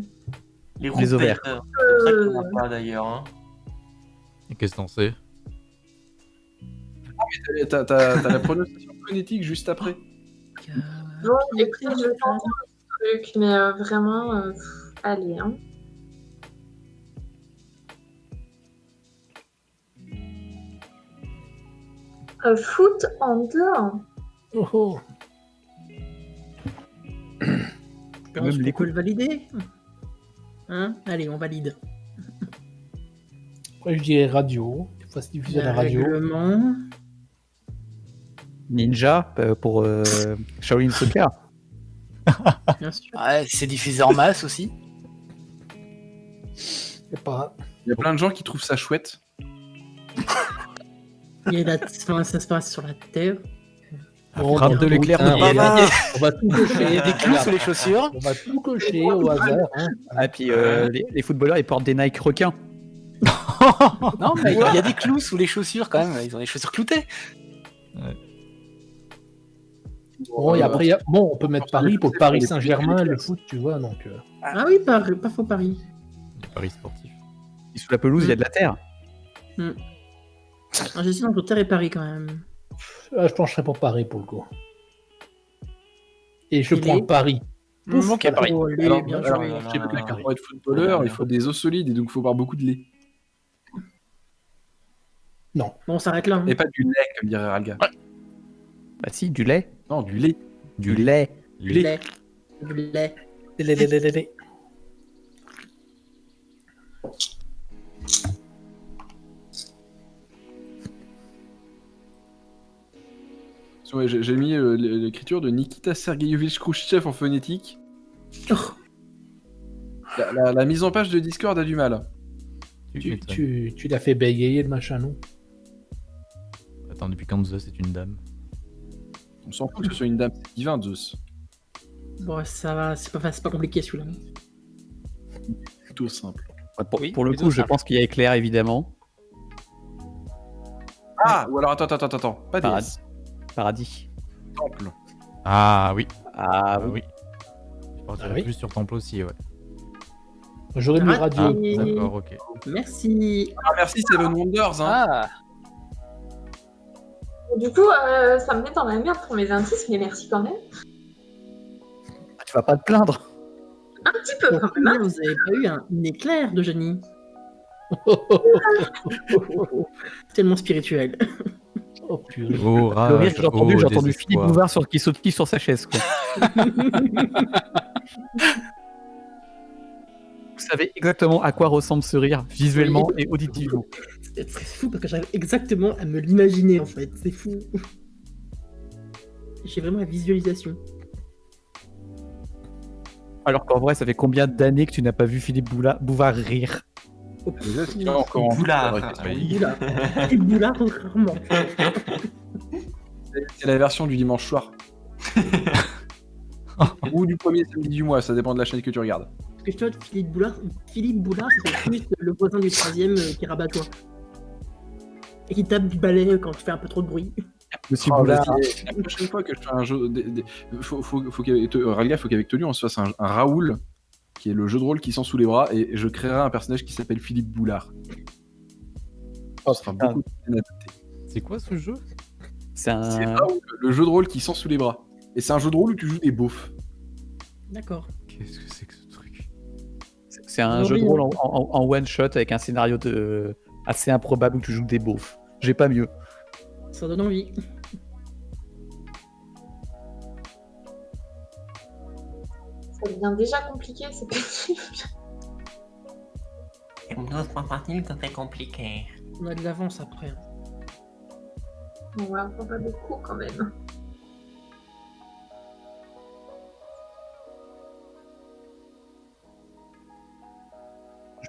Les Les ovaires. C'est ça Euh, qu'on pas d'ailleurs, hein. Et qu'est-ce que t'en sais? T'as t'as- la prononciation phonétique juste après. Bon, je un truc, mais euh, vraiment, euh, allez, hein. Euh, foot en dehors. Oh oh. Même les peut le valider? Hein? Allez, on valide. Après, je dirais radio. Des fois, c'est diffusé à la radio. Règlement. Ninja pour euh, Shaolin Soccer. Bien sûr. Ouais, c'est diffusé en masse aussi. C'est pas. Il y a plein de gens qui trouvent ça chouette. Il y a la... enfin, ça se passe sur la terre. Bon, frappe de l'éclair de il y a- bavard. On va tout cocher. Il y a des clous sur les chaussures. On va tout cocher au hasard. hein. Ah, puis euh, les, les footballeurs ils portent des Nike requins. Non, mais il y a des clous sous les chaussures quand même. Ils ont les chaussures cloutées. Bon, et après, il y a- bon, on peut mettre Paris pour Paris Saint-Germain, le foot, tu vois, donc. euh, Ah oui, pas, pas faux Paris. Paris sportif. Et sous la pelouse il y a de la terre. Ah, J'hésite entre terre et Paris quand même. ah, je pencherais pour Paris pour le coup. Et je Il prends est- Paris. Pouf, ok, Paris. oh, allez, Alors, bien alors, sais pas, pour être footballeur, il faut des os solides et donc il faut boire beaucoup de lait. Non. Bon, on s'arrête là. hein. Et pas du lait, comme dirait Ralga. Bah si, du lait. Non, du lait. Du lait. Du lait. Du lait. Lé, lé, lé, lé, lé. Ouais, J'ai mis euh, l'écriture de Nikita Sergeyevich Khrouchtchev en phonétique. Oh. La, la- la mise en page de Discord a du mal. Tu, tu, tu l'as fait bégayer le machin, non? Attends, depuis quand Zeus est une dame? On s'en fout que ce soit une dame, c'est divin Zeus. Bon, ça va, c'est pas, c'est pas compliqué celui-là. Plutôt simple. Ouais, Pour, Oui, pour le coup, je simple. pense qu'il y a éclair évidemment. Ah Ou alors attends, attends, attends, attends. Pas Paradis. Paradis. temples. Ah oui. Ah Ah oui. Je partirais Ah oui plus sur Temple aussi, ouais. J'aurais mis Raté. radio. Ah, d'accord, ok. Merci. Ah merci Seven Wonders hein. Ah, Du coup, euh, ça me met dans la merde pour mes indices, mais merci quand même. Ah, Tu vas pas te plaindre. Un petit peu quand même. hein. Vous avez pas eu un, un éclair de génie Tellement spirituel. Oh purée. Le rire que j'ai entendu, oh, j'ai entendu Philippe. Bouvard sur, qui saute qui sur sa chaise. Quoi. Vous savez exactement à quoi ressemble ce rire, visuellement et auditivement. C'est fou parce que j'arrive exactement à me l'imaginer en fait. C'est fou. J'ai vraiment la visualisation. Alors qu'en vrai, ça fait combien d'années que tu n'as pas vu Philippe Boula- Bouvard rire? Encore en Boulard. rarement. C'est la version du dimanche soir. Ou du premier samedi du mois, ça dépend de la chaîne que tu regardes. Parce que je vois Philippe Boulard, Philippe Boulard, c'est plus le voisin du troisième euh, qui rabat toi. Et qui tape du balai quand tu fais un peu trop de bruit. Monsieur Oh, Boulard. vas-y, La prochaine fois que je fais un jeu. des- des- Faut, faut, faut qu'avec qu'avec Tolu, on se fasse un, un Raoul, qui est le jeu de rôle qui sent sous les bras, et je créerai un personnage qui s'appelle Philippe Boulard. Oh, Ce sera putain. beaucoup plus adapté. C'est quoi ce jeu? C'est C'est un. Raoul, le jeu de rôle qui sent sous les bras. Et c'est un jeu de rôle où tu joues des beaufs. D'accord. Qu'est-ce que c'est que ce truc? C'est un jeu de rôle en, en- en one shot avec un scénario de... assez improbable où tu joues des beaufs. J'ai pas mieux. Ça donne envie. Ça devient déjà compliqué, c'est possible. Une autre partie que c'est compliqué. On a de l'avance après. On va prendre pas beaucoup quand même.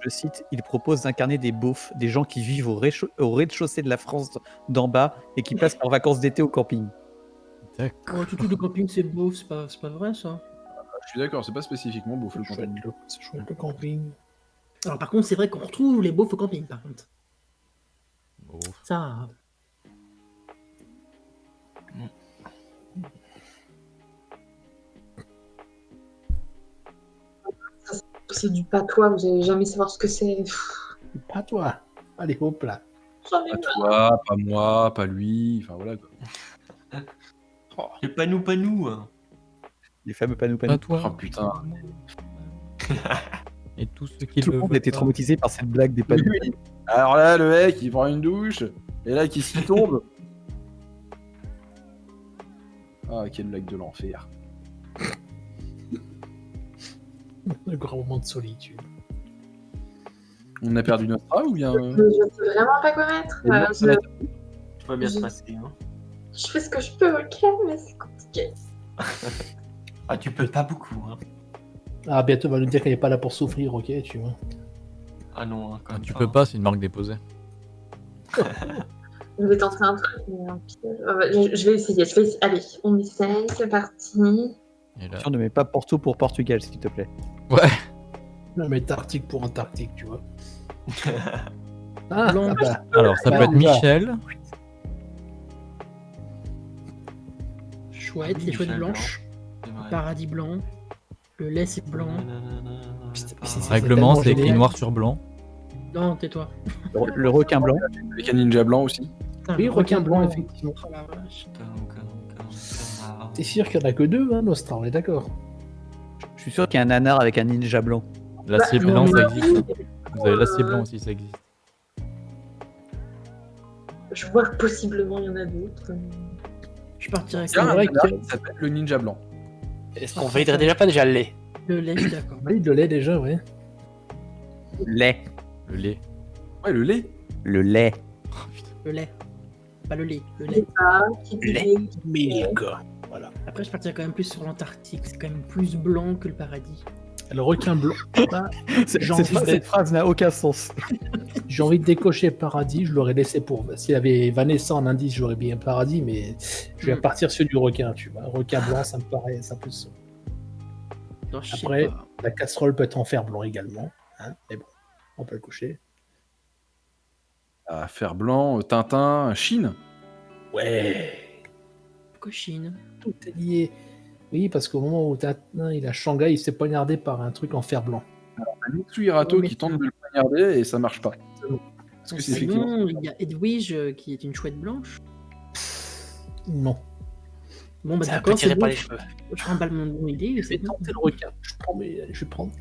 Je cite, il propose d'incarner des beaufs, des gens qui vivent au rez- au rez-de-chaussée de la France d'en bas et qui passent leurs vacances d'été au camping. D'accord. Oh, tout tout le camping c'est beau, c'est pas, c'est pas vrai ça. Je suis d'accord, c'est pas spécifiquement beauf le c'est chouette camping. Alors par contre c'est vrai qu'on retrouve les beaux au camping par contre. Ça. C'est du patois, vous allez jamais savoir ce que c'est. Toi. Allez, hop là. Pas toi, pas moi, pas lui, enfin voilà quoi. Et pas nous, pas nous. hein. Les fameux panou panou. Pas toi. Oh, putain. Et tous ceux qui Tout le monde était traumatisé par cette blague des. Oui. Alors là, le mec, il prend une douche, et là, qui s'y tombe? Ah, quelle blague de l'enfer. Le grand moment de solitude. On a perdu notre A ou bien. euh, Je sais vraiment pas quoi mettre. Et Euh, je- Tout va bien se passer. Hein. Je fais ce que je peux, ok, mais c'est compliqué. Ah, tu peux pas beaucoup, hein. Ah, bientôt, on va nous dire qu'elle est pas là pour souffrir, ok, tu vois. Ah non, hein, quand Ah, même tu pas, peux hein. pas, c'est une marque déposée. Je vais tenter un truc, mais un piège. Ah bah, je, je vais essayer, je vais essayer. Allez, on essaye, c'est parti. Et là... Attention, ne mets pas Porto pour Portugal, s'il te plaît. Ouais. Non, mais Antarctique pour Antarctique, tu vois. Ah, Blanc. ah bah, Alors, ça Bah, peut être y va. Michel. Chouette, les chouettes blanches. Paradis blanc. Le lait, c'est blanc. Règlement, c'est écrit noir sur blanc. Non, tais-toi. Le, le requin blanc. Avec un ninja blanc aussi. Putain, Oui, le requin blanc, effectivement. Oh. T'es sûr qu'il y en a que deux, hein, Nostra, on est d'accord. Je suis sûr qu'il y a un nanar avec un ninja blanc. L'acier Bah, blanc, non, ça existe. Vous avez l'acier blanc aussi, ça existe. Je vois que possiblement il y en a d'autres. Je partirais avec un vrai qui s'appelle le ninja blanc. Est-ce qu'on validerait déjà pas déjà le lait? Le lait, d'accord. Oui, de lait déjà, ouais. Lait. Le lait. Ouais, le lait. Le lait. Le lait. Pas le lait, le lait. dit Lait. lait. Milk. Voilà. Après, je partirais quand même plus sur l'Antarctique. C'est quand même plus blanc que le paradis. Le requin blanc. Bah, Cette, phrase n'a aucun sens. J'ai envie de décocher paradis, je l'aurais laissé pour. S'il y avait Vanessa en indice, j'aurais bien paradis, mais je vais Hmm. partir sur du requin, tu vois. Requin blanc, ça me paraît ça plus. Non, Après, pas. la casserole peut être en fer blanc également. Hein, mais bon, on peut le coucher. À fer blanc, euh, Tintin, Chine. Ouais, Cochine. Tout est lié. Oui, parce qu'au moment où il a Shanghai, il s'est poignardé par un truc en fer blanc. Un Hirato Oh, mais qui tente de le poignarder et ça marche pas. Parce que c'est effectivement. Sinon, il y a Edwige euh, qui est une chouette blanche. Non. Bon, bah Ça d'accord, c'est bon. les cheveux. Je remballe mon idée. Je c'est vais bon. tenter le requin. Je prends mes... Je vais prendre.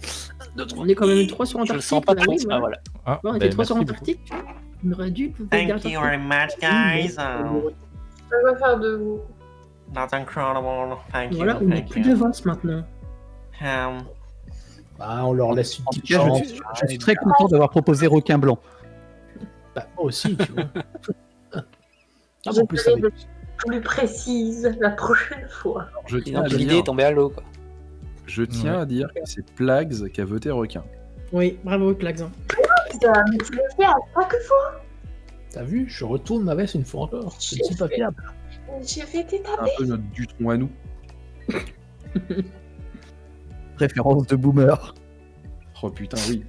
un, deux, trois. On est quand même 3 sur Je Antarctique. sens pas là, trop. oui, Ah, voilà. voilà. Ah, Ouais, on ben, était 3 sur merci beaucoup. Antarctique. On aurait dû. Thank you very much, guys. Je vais faire de vous. That's incredible. Thank you. Voilà, on thank plus you. d'avance maintenant. Um, Bah, on leur laisse une petite chance. je, suis- je suis très content d'avoir proposé requin blanc. Bah, moi aussi, tu vois. Ah, Je en plus, avec... plus précise la prochaine fois. Alors, je tiens, l'idée est dire, tombée à l'eau, quoi. je tiens Ouais. à dire que c'est Plags qui a voté requin. Oui, bravo, Klax. hein. Ça, mais tu le fais à chaque fois. T'as vu, je retourne ma veste une fois encore. Je ne suis pas fiable. Je vais C'est t'étaper. un peu notre Dutron à nous. Référence de boomer. Oh putain, oui.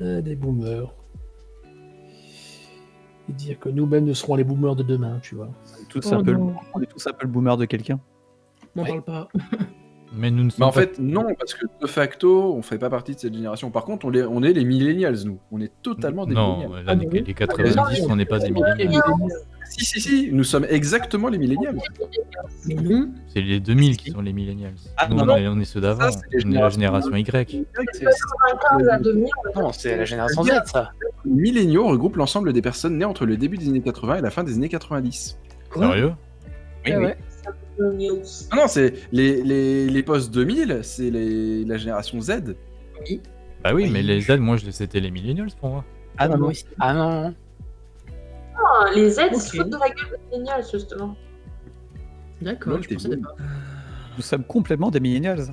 Euh, des boomers. Et dire que nous-mêmes, nous serons les boomers de demain, tu vois. On est tous, Oh un, peu le, non. on est tous un peu le boomer de quelqu'un. Ouais. parle pas. Mais nous ne Mais sommes en pas- fait, non, parce que de facto, on fait pas partie de cette génération. Par contre, on, les- on est les millennials, nous. On est totalement des Non, millennials. là, les, les 90, on n'est pas des milléniaux. Si, si, si, nous sommes exactement les millennials. Non. C'est les 2000 qui sont les millénials. Ah, Nous, non, on, non. est, on est ceux d'avant. Ça, c'est les On est la génération Y. C'est- 95 à 2000. Non, c'est la génération Z, ça. Les milléniaux regroupent l'ensemble des personnes nées entre le début des années 80 et la fin des années 90. Sérieux? Oui, oui. Ah non, c'est les, les, les post 2000, c'est les, la génération Z. Bah oui, Oui. mais les Z, moi, je- c'était les millennials pour moi. Ah non, aussi. Ah non. Ah, les Z se foutent de la gueule des millennials, justement. D'accord, je pensais pas. Nous sommes complètement des millennials.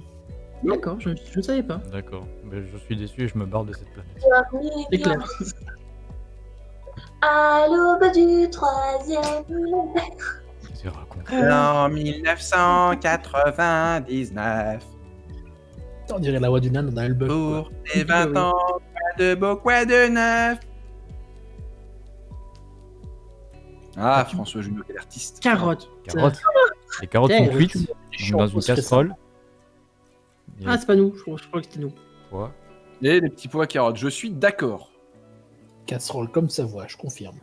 D'accord, je je ne savais pas. D'accord. Mais je suis déçu et je me barre de cette planète. C'est clair. À l'aube du troisième millénaire. C'est raconté. En 1999, On dirait la voix du nain dans un bug. pour tes 20 ans, quoi de beau, quoi de neuf. Ah, François Junot, quel artiste. Carotte. Carottes. Les carottes Eh, sont cuites tu- donc dans une casserole. Ah, c'est pas nous. Je, je crois que c'était nous. quoi? Et les petits pois carottes, je suis d'accord. Casserole comme sa voix, je confirme.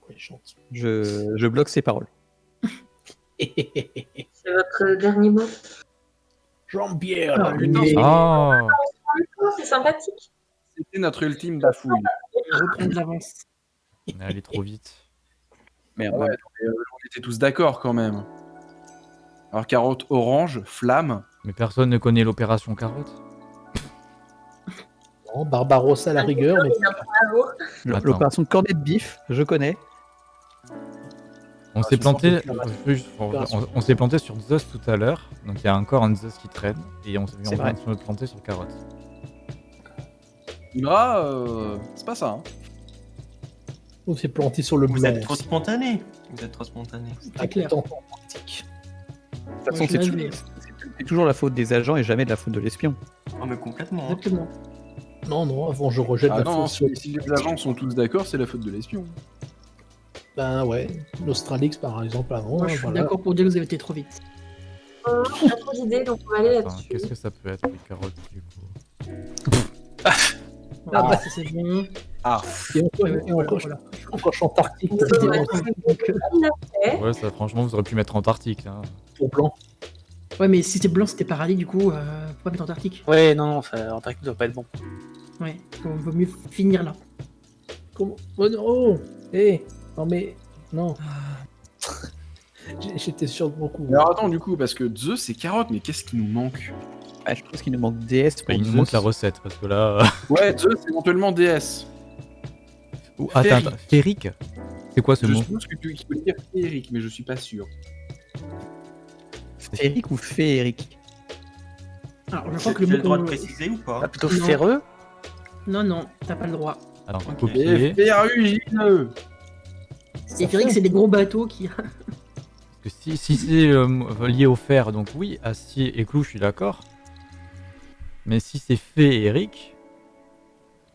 Quoi, il chante. Je, je bloque ses paroles. C'est votre dernier mot? Jean-Pierre, Ah, la putain, lumière. Ah Oh, c'est sympathique. C'était notre ultime bafouille. Reprendre de l'avance. Elle allait trop vite. Merde. Ouais, mais, euh, on était tous d'accord quand même. Alors carotte orange, flamme. Mais personne ne connaît l'opération carotte. Non, Barbarossa à la rigueur, mais Bravo. Le- Attends. L'opération cornet de bif, je connais. On Ah, s'est planté, on, on s'est planté sur Zeus tout à l'heure, donc il y a encore un Zeus qui traîne, et on s'est C'est de se planter sur carotte. Imra, euh, c'est pas ça. Hein. on s'est planté sur le Vous blanc. êtes trop spontané. Vous êtes trop spontané. Ah, clair. De toute façon, c'est toujours, c'est- c'est toujours la faute des agents et jamais de la faute de l'espion. Oh, mais complètement. Exactement. Non, non, avant je rejette Ah la non, faute si les agents sont tous d'accord, c'est la faute de l'espion. Ben ouais, Nostralix par exemple avant. Moi, je suis voilà. d'accord pour dire que vous avez été trop vite. On a trop d'idées, donc on va aller là-dessus. Qu'est-ce que ça peut être, les carottes, du coup Ah, bah, ça, c'est bon. Ah, Et encore, et encore, voilà. encore je suis Antarctique, Ouais, c'était ouais. bon, Donc, euh, Ouais, ça, franchement, vous auriez pu mettre Antarctique. Hein. pour blanc. Ouais, mais si c'était blanc, c'était paradis, du coup, euh, faut pas mettre Antarctique? Ouais, non, non, ça, Antarctique doit pas être bon. Ouais, donc vaut mieux finir là. Comment? Oh non oh Eh Non mais. Non. J'ai- J'étais sûr de mon coup. alors attends, du coup, parce que Zeus c'est carotte, mais qu'est-ce qui nous manque? Ah, je pense qu'il nous manque DS pour Bah, il nous manque la recette, parce que là... Ouais, Zeus, éventuellement DS. Ouh, attends, Férique. attends, férique C'est quoi ce Je mot? suppose que tu qu'il faut dire féerique, mais je suis pas sûr. Féerique ou féerique Alors, je Tu crois as que le le mot droit de préciser ou pas? Ah, plutôt Non. ferreux Non, non, t'as pas le droit. Alors, Ok. copier. Et Férix, c'est des gros bateaux qui. Parce que si, si c'est euh, lié au fer, donc oui, acier et clou, je suis d'accord. Mais si c'est féerique...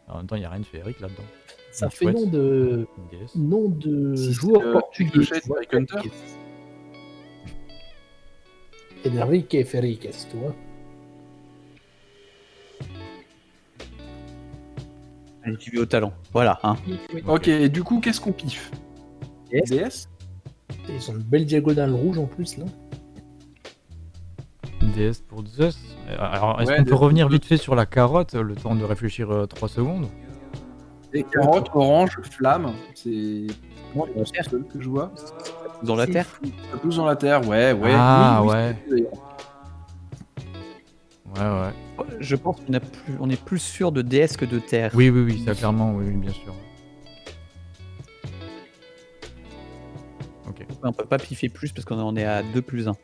En même temps, il n'y a rien de féerique là-dedans. Ça Une fait chouette, nom de. nom de Si c'est, joueur euh, portugais. Enrique Feriques, tu vois. Tu vis au talent. Voilà, hein. Ok, et du coup, qu'est-ce qu'on piffe DS DS Ils ont une belle diagonale rouge en plus là. Déesse pour Zeus. Euh, Alors, est-ce Ouais, qu'on peut revenir vite fait sur la carotte, le temps de réfléchir 3 secondes? Et carotte, orange, flamme, c'est le terre. seul que je vois. Dans la C'est terre? fou. Ça pousse dans la terre, ouais, ouais. Ah, Oui, oui, ouais. c'est-. Ouais, ouais. Je pense qu'on a plus, on est plus sûr de DS que de terre. Oui, oui, oui, ça clairement, oui, oui, bien sûr. On peut pas piffer plus parce qu'on en est à 2 plus 1.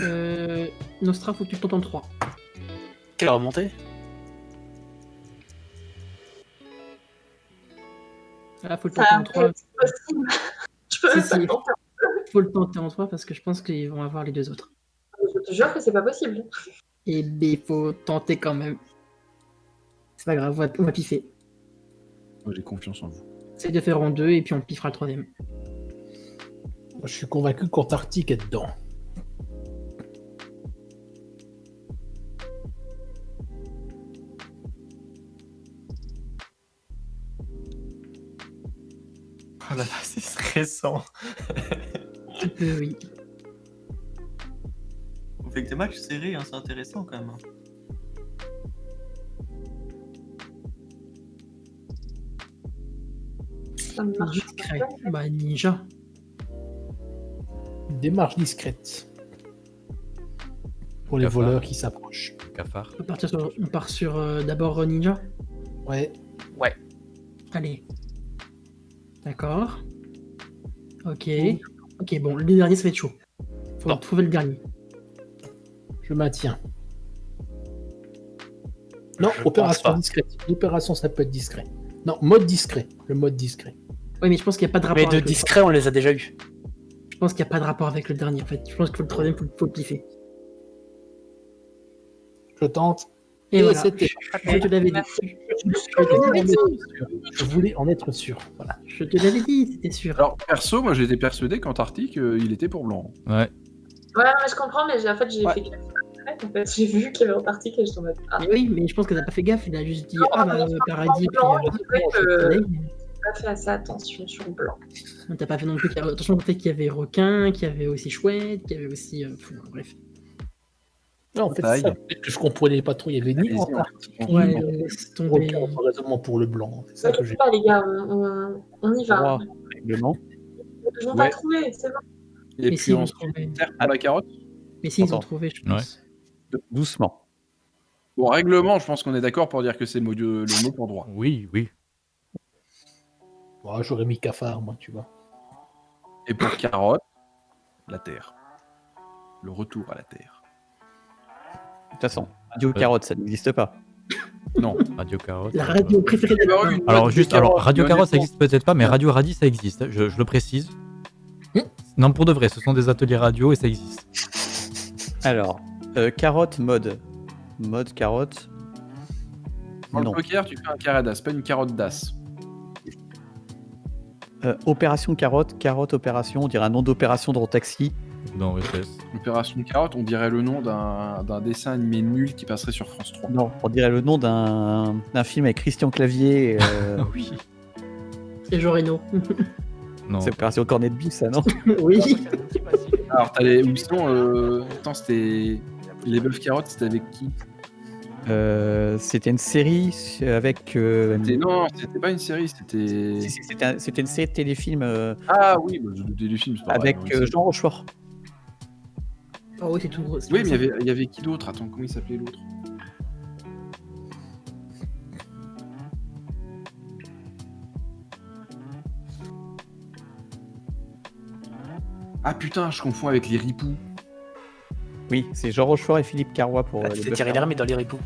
Euh, Nostra, faut que tu tentes en 3. Quelle remontée Là, faut le tenter en va 3. être possible. Je peux Si. Faut le tenter en 3 parce que je pense qu'ils vont avoir les deux autres. Je te jure que c'est pas possible. Et il faut tenter quand même. C'est pas grave, on va, on va piffer. Moi, j'ai confiance en vous. C'est de faire en deux et puis on piffera le troisième. Je suis convaincu qu'Antarctique est dedans. Oh là là, c'est stressant. Un peu, oui. On fait que des matchs serrés, hein, c'est intéressant quand même. Ça ne marche Discret. Bah, ninja. Une démarche discrète. Pour les Cafard. voleurs qui s'approchent. Cafard. On, part sur, on part sur euh, d'abord euh, ninja? Ouais. Allez. D'accord. Ok. Ok, bon, le dernier, ça va être chaud. Faut Non. trouver le dernier. Je maintiens. Non, Je opération discrète. L'opération, ça peut être discret. Non, mode discret. Le mode discret. Oui, mais je pense qu'il n'y a pas de rapport Mais de avec discret, on les a déjà eu. Je pense qu'il n'y a pas de rapport avec le dernier, en fait. Je pense que le troisième, faut, faut le piffer. Je tente. Et, Et voilà. c'était- Je te l'avais dit. Je voulais en être sûr. Voilà. Je te l'avais dit, c'était sûr. Alors, perso, moi, j'étais persuadé qu'Antarctique, euh, il était pour blanc. Ouais. Ouais, mais je comprends, mais j'ai- en fait, j'ai Ouais. fait gaffe. En fait, j'ai vu qu'il y avait Antarctique et je suis en mode. Ah, Mais oui, mais je pense que t'as pas fait gaffe. Il a juste dit Non, Ah bah, paradis, puis. euh, le pas fait assez attention sur blanc. Mais T'as pas fait non plus qu'il y avait- attention au fait qu'il y avait requin, qu'il y avait aussi chouette, qu'il y avait aussi. euh, fou, bref. Non, en fait, ça, que je comprenais pas trop. Il y avait ni on- Ouais, tomber. aucun raisonnement pour le blanc. C'est ça Ne que j'ai. pas, les gars, on, on- on y va. Règlement. Ils vont Ouais. pas trouver, c'est bon. Et Mais puis trouvé. terre pour la carotte. Mais si, ils ont trouvé, je Ouais. pense. Doucement. Bon, règlement, je pense qu'on est d'accord pour dire que c'est le le mot pour droit. Oui, oui. Ouais, J'aurais mis cafard, moi, tu vois. Et pour carotte, la terre. Le retour à la terre. De toute façon, Radio Carotte, ça n'existe pas. Non. Radio Carotte. La euh, radio préférée de Alors, juste, alors Radio Carotte ça existe peut-être pas, mais Radio Radis ça existe. Je, je le précise. Non, pour de vrai, ce sont des ateliers radio et ça existe. Alors, euh, carotte mode. Mode carotte. Dans Non. le poker, tu fais un carré d'as, pas une carotte d'as. Euh, opération carotte, carotte opération, on dirait un nom d'opération dans taxi. OSS. Opération carotte, on dirait le nom d'un d'un dessin animé nul qui passerait sur France 3. Non, on dirait le nom d'un d'un film avec Christian Clavier. euh, oui. Et Jean Reno. Non. c'est opération cornet de bif, ça, non oui. Alors, t'as les. Ou sinon, euh... attends, c'était. Les bœufs carottes, c'était avec qui? Euh, C'était une série avec. euh, Non, c'était pas une série, c'était. si, si, C'était un- c'était une série de téléfilms euh, Ah oui, bah, je doutais du film, c'est pas avec vrai, euh, oui, Jean Rochefort. Oh oui, c'est tout gros. Oui, mais il y avait- il y avait qui d'autre? Attends, comment il s'appelait l'autre? Ah putain, je confonds avec les ripoux. Oui, c'est Jean Rochefort et Philippe Carrois pour. Ah, les C'était Thierry. Lhermitte dans les ripoux.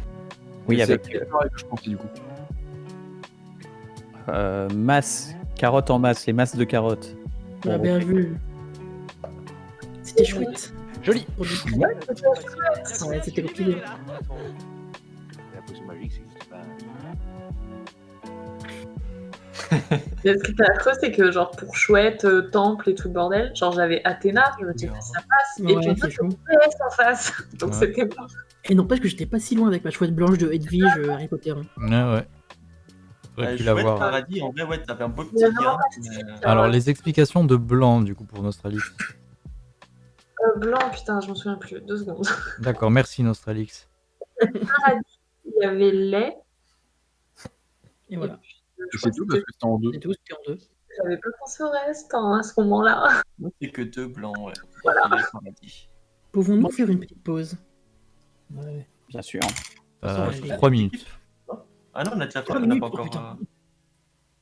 Oui, C'est avec que je pensais du coup. euh, masse, carottes en masse, les masses de carottes. On a bien vu. C'était chouette. Joli. C'était compliqué. La potion magique, existe pas. Ce qui était affreux, c'est que, genre, pour chouette, euh, temple et tout le bordel, genre, j'avais Athéna, je me disais, ça passe. Et Ouais, puis, c'est chaud. PS en face. Donc, Ouais. c'était pas. Et n'empêche que j'étais pas si loin avec ma chouette blanche de Edwige euh, Harry Potter. hein. Ouais, ouais. J'aurais Euh, pu Chouette. Paradis, en vrai, ouais, t'avais un beau petit Il y en a gain. pas mais- Alors, les explications de Blanc, du coup, pour Nostralix. Euh, blanc, putain, je m'en souviens plus. Deux secondes. D'accord, merci Nostralix. Paradis, il y avait lait. Et voilà. Crois c'est tout parce que c'était en deux. C'est tout, c'était en deux. J'avais pas pensé au reste hein, à ce moment-là. Moi, c'est que deux blancs, ouais. Voilà. Pouvons-nous faire une petite pause? Ouais. Bien sûr. Euh, Ouais. 3 minutes. Ah non, on a déjà fait, Trois on n'a minutes, pas encore. putain. euh,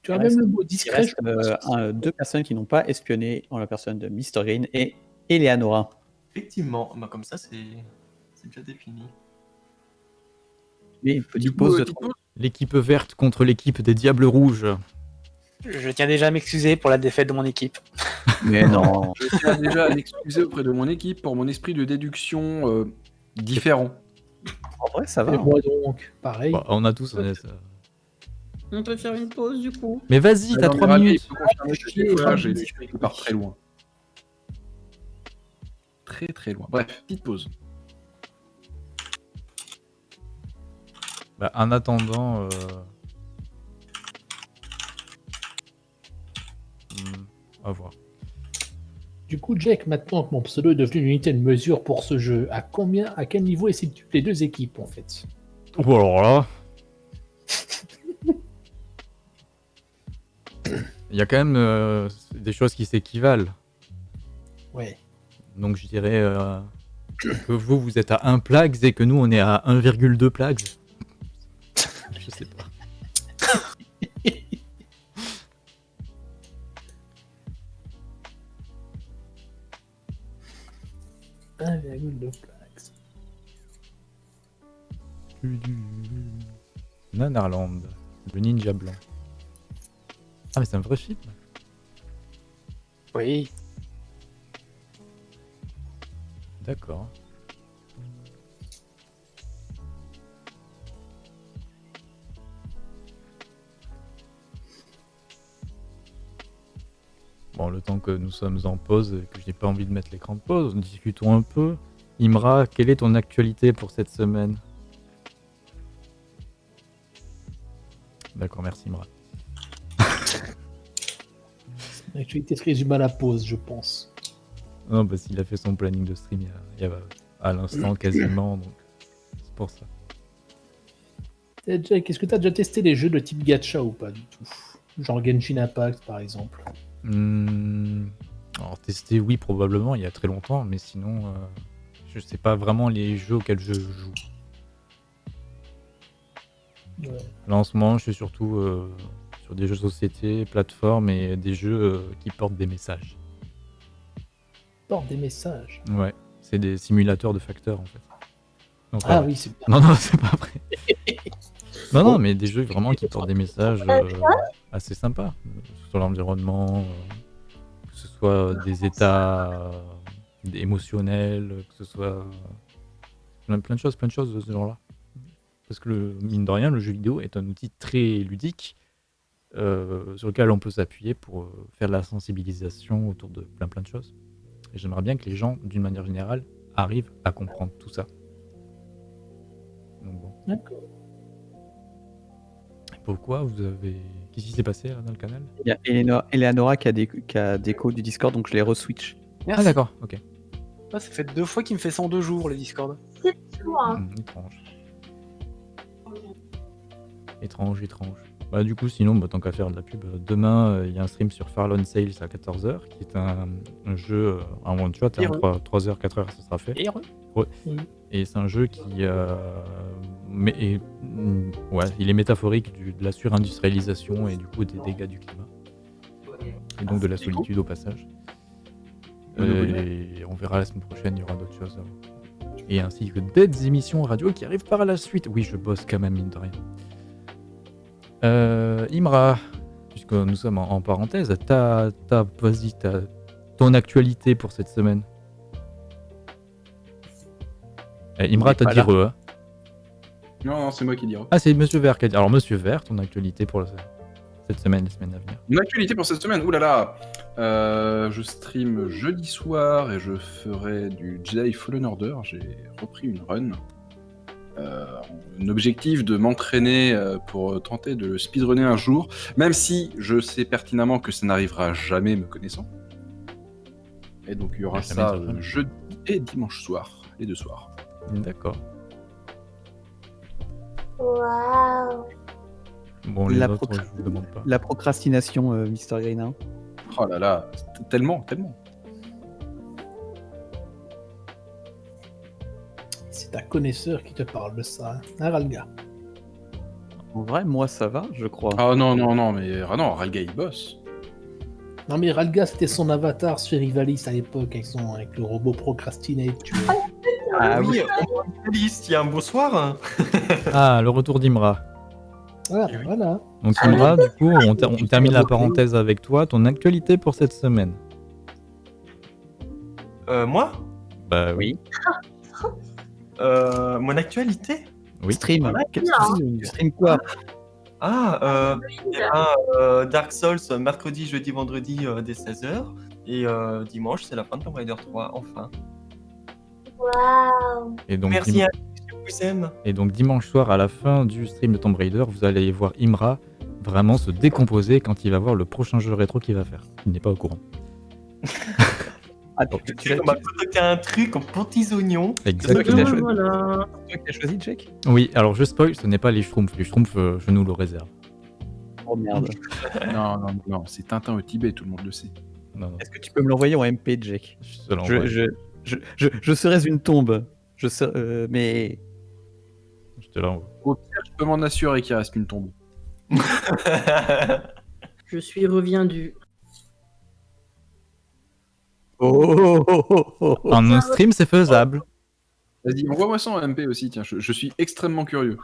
Tu as Il même reste- le mot Il discret. reste euh, un- deux personnes qui n'ont pas espionné en la personne de Mr. Green et Eleanora. Effectivement, bah, comme ça, c'est c'est déjà défini. Et une petite de pause L'équipe verte contre l'équipe des Diables Rouges. Je tiens déjà à m'excuser pour la défaite de mon équipe. Mais non. Je tiens déjà à m'excuser auprès de mon équipe pour mon esprit de déduction euh, différent. En vrai, ça va. Et hein. moi donc, pareil. Bah, on a tous. on est- On peut faire une pause du coup. Mais vas-y, t'as Non, mais 3 Ravi, minutes. j'ai qui part très loin. Très très loin. Bref, petite pause. Bah, en attendant. euh, hmm, à voir. Du coup, Jack, maintenant que mon pseudo est devenu une unité de mesure pour ce jeu, à combien, à quel niveau essaient les deux équipes en fait? Ou alors là. Il y a quand même euh, des choses qui s'équivalent. Ouais. Donc je dirais euh, que vous, vous êtes à 1 plags et que nous, on est à 1,2 plags. je sais pas. Virgule. Nanarland, le ninja blanc. Ah mais c'est un vrai film Oui. D'accord. Bon, le temps que nous sommes en pause et que je n'ai pas envie de mettre l'écran de pause, discutons un peu. Imra, quelle est ton actualité pour cette semaine? D'accord, merci Imra. L'actualité se résume à la pause, je pense. Non, parce qu'il a fait son planning de stream il y a, à l'instant quasiment, donc c'est pour ça. Jack, est-ce que tu as déjà testé les jeux de type gacha ou pas du tout? Genre Genshin Impact par exemple. Hmm, alors tester, oui, probablement, il y a très longtemps, mais sinon, euh, je sais pas vraiment les jeux auxquels je joue. Là en ce moment, je suis surtout euh, sur des jeux de société, plateformes et des jeux euh, qui portent des messages. Porte des messages. Ouais, c'est des simulateurs de facteurs en fait. Donc, Ah oui, c'est. Non, non, c'est pas vrai. non, non, mais des jeux vraiment qui portent des messages euh, assez sympas sur l'environnement, euh, que ce soit des états euh, émotionnels, que ce soit euh, plein, plein de choses, plein de choses de ce genre-là. Parce que le, mine de rien, le jeu vidéo est un outil très ludique euh, sur lequel on peut s'appuyer pour euh, faire de la sensibilisation autour de plein plein de choses. Et j'aimerais bien que les gens, d'une manière générale, arrivent à comprendre tout ça. Donc bon. D'accord. Pourquoi vous avez. Qu'est-ce qui s'est passé là, dans le canal? Il y a Eleanor- Eleanora qui a des, qui a des codes du Discord, donc je les re-switch. Ah d'accord, ok. Ah, ça fait deux fois qu'il me fait ça en deux jours, le Discord. C'est toi. Hmm, étrange. Étrange, étrange. Bah du coup, sinon, bah, tant qu'à faire de la pub, euh, demain, euh, il y a un stream sur Farlon Sales à 14h, qui est un, un jeu, euh, un one-shot, hein, Heureux. 3, 3h, 4h, ça sera fait. Heureux. Ouais. Oui. Et c'est un jeu qui... euh, mais, et, mm, ouais, il est métaphorique du- de la surindustrialisation et du coup des dégâts du climat. Et donc de la solitude au passage. Et on verra la semaine prochaine, il y aura d'autres choses. Et ainsi que d'autres émissions radio qui arrivent par la suite. Oui, je bosse quand même, mine de rien. Euh, Imra, puisque nous sommes en, en parenthèse, t'as, vas-y, ton actualité pour cette semaine. Eh, Imra, t'as dit re, hein Non, non, c'est moi qui dis. Ah, c'est Monsieur Vert qui a dit. Alors, Monsieur Vert, ton actualité pour le- cette semaine, les semaines à venir. Mon actualité pour cette semaine, oulala euh, Je stream jeudi soir et je ferai du Jedi Fallen Order. J'ai repris une run. Euh, un objectif de m'entraîner euh, pour tenter de le speedrunner un jour, même si je sais pertinemment que ça n'arrivera jamais me connaissant. Et donc il y aura ça jeudi et dimanche soir, les deux soirs. D'accord. Waouh. Bon, les La autres, procra- je vous demande pas. La procrastination, euh, Mister Green. Oh là là, t- tellement, tellement. C'est ta connaisseur qui te parle de ça. Hein, Hein, Ralga En vrai, moi ça va, je crois. Ah non, non, non, mais ah non, Ralga il bosse. Non mais Ralga c'était son avatar sur Rivalis à l'époque avec, son, avec le robot procrastinate. Tu vois. Ah oui, on liste, il y a un beau soir. Ah, le retour d'Imra. Ah, voilà. Donc, Imra, du coup, on, ter- on termine la parenthèse avec toi. Ton actualité pour cette semaine Euh, moi? Bah oui. Euh, Mon actualité? Oui. Stream. Tu- tu stream quoi? Ah, euh, eh ben, euh, Dark Souls, mercredi, jeudi, vendredi, euh, dès 16h. Et euh, dimanche, c'est la fin de Tomb Raider 3, enfin. Waouh. Et donc, Merci dim- à tous, je vous aime. Et donc dimanche soir, à la fin du stream de Tomb Raider, vous allez voir Imra vraiment se décomposer quand il va voir le prochain jeu rétro qu'il va faire. Il n'est pas au courant. Ah, tu, concocté un truc en petits oignons. Exactement. c'est toi qui as choisi, Jack Oui, alors je spoil, ce n'est pas les Schtroumpfs. Les Schtroumpfs, euh, je nous le réserve. Oh merde. Non, non, non, c'est Tintin au Tibet, tout le monde le sait. Est-ce que tu peux me l'envoyer en MP, Jack je te l'envoie. je, je, je, je, je serais une tombe. Je serais, euh, mais Je te l'envoie. Au pire, je peux m'en assurer qu'il reste une tombe. Je suis reviendu. oh, oh, oh, oh, oh. En un stream, c'est faisable. Vas-y, envoie-moi ça en MP aussi, tiens, je, je suis extrêmement curieux.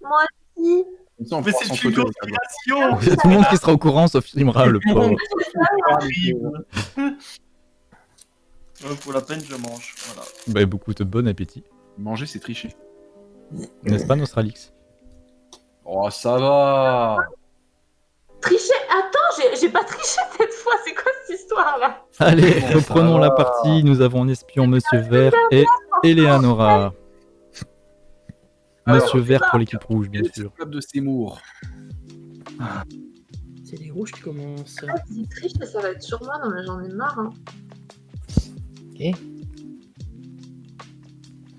Moi aussi. Ça, Mais c'est une photo, conspiration tout le monde qui sera au courant, sauf Imra, le pauvre. Euh, Pour la peine, je mange. Voilà. Bah, beaucoup de bon appétit. Manger, c'est tricher. N'est-ce pas, Nostralix Oh, ça va Tricher Attends, j'ai- pas triché cette fois, c'est quoi cette histoire-là Allez, Bon, ça reprenons la partie. Nous avons en espion Monsieur Vert et Eleanora. Alors, Monsieur Vert pour l'équipe rouge, bien sûr. le club de Seymour C'est les rouges qui commencent. Ah, si triche, ça va être sur moi, non mais j'en ai marre. Hein.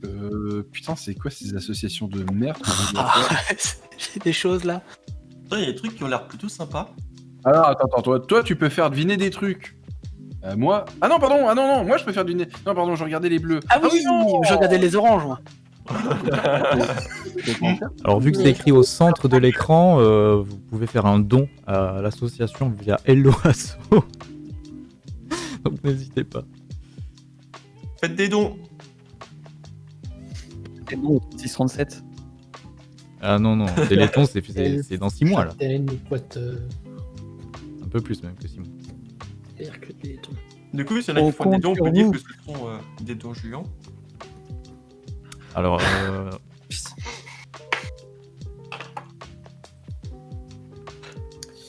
Euh, putain, c'est quoi ces associations de merde Ah, J'ai des choses là. Toi, il y a des trucs qui ont l'air plutôt sympas. Alors, attends, attends, toi, toi, tu peux faire deviner des trucs. Euh, moi Ah non, pardon, ah non, non, moi je peux faire deviner. Non, pardon, je regardais les bleus. Ah oui, je regardais les oranges, moi. Alors vu que c'est écrit au centre de l'écran, euh, vous pouvez faire un don à l'association via Hello Asso. Donc n'hésitez pas. Faites des dons. C'est bon, 637. Ah non, non, Téléthon c'est- c'est c'est dans 6 mois là. Euh, Un peu plus même que 6 mois. père que des tons. Du coup, s'il y en a On qui font des dons, on peut dire que ce sont euh, des dons géants. Alors, euh,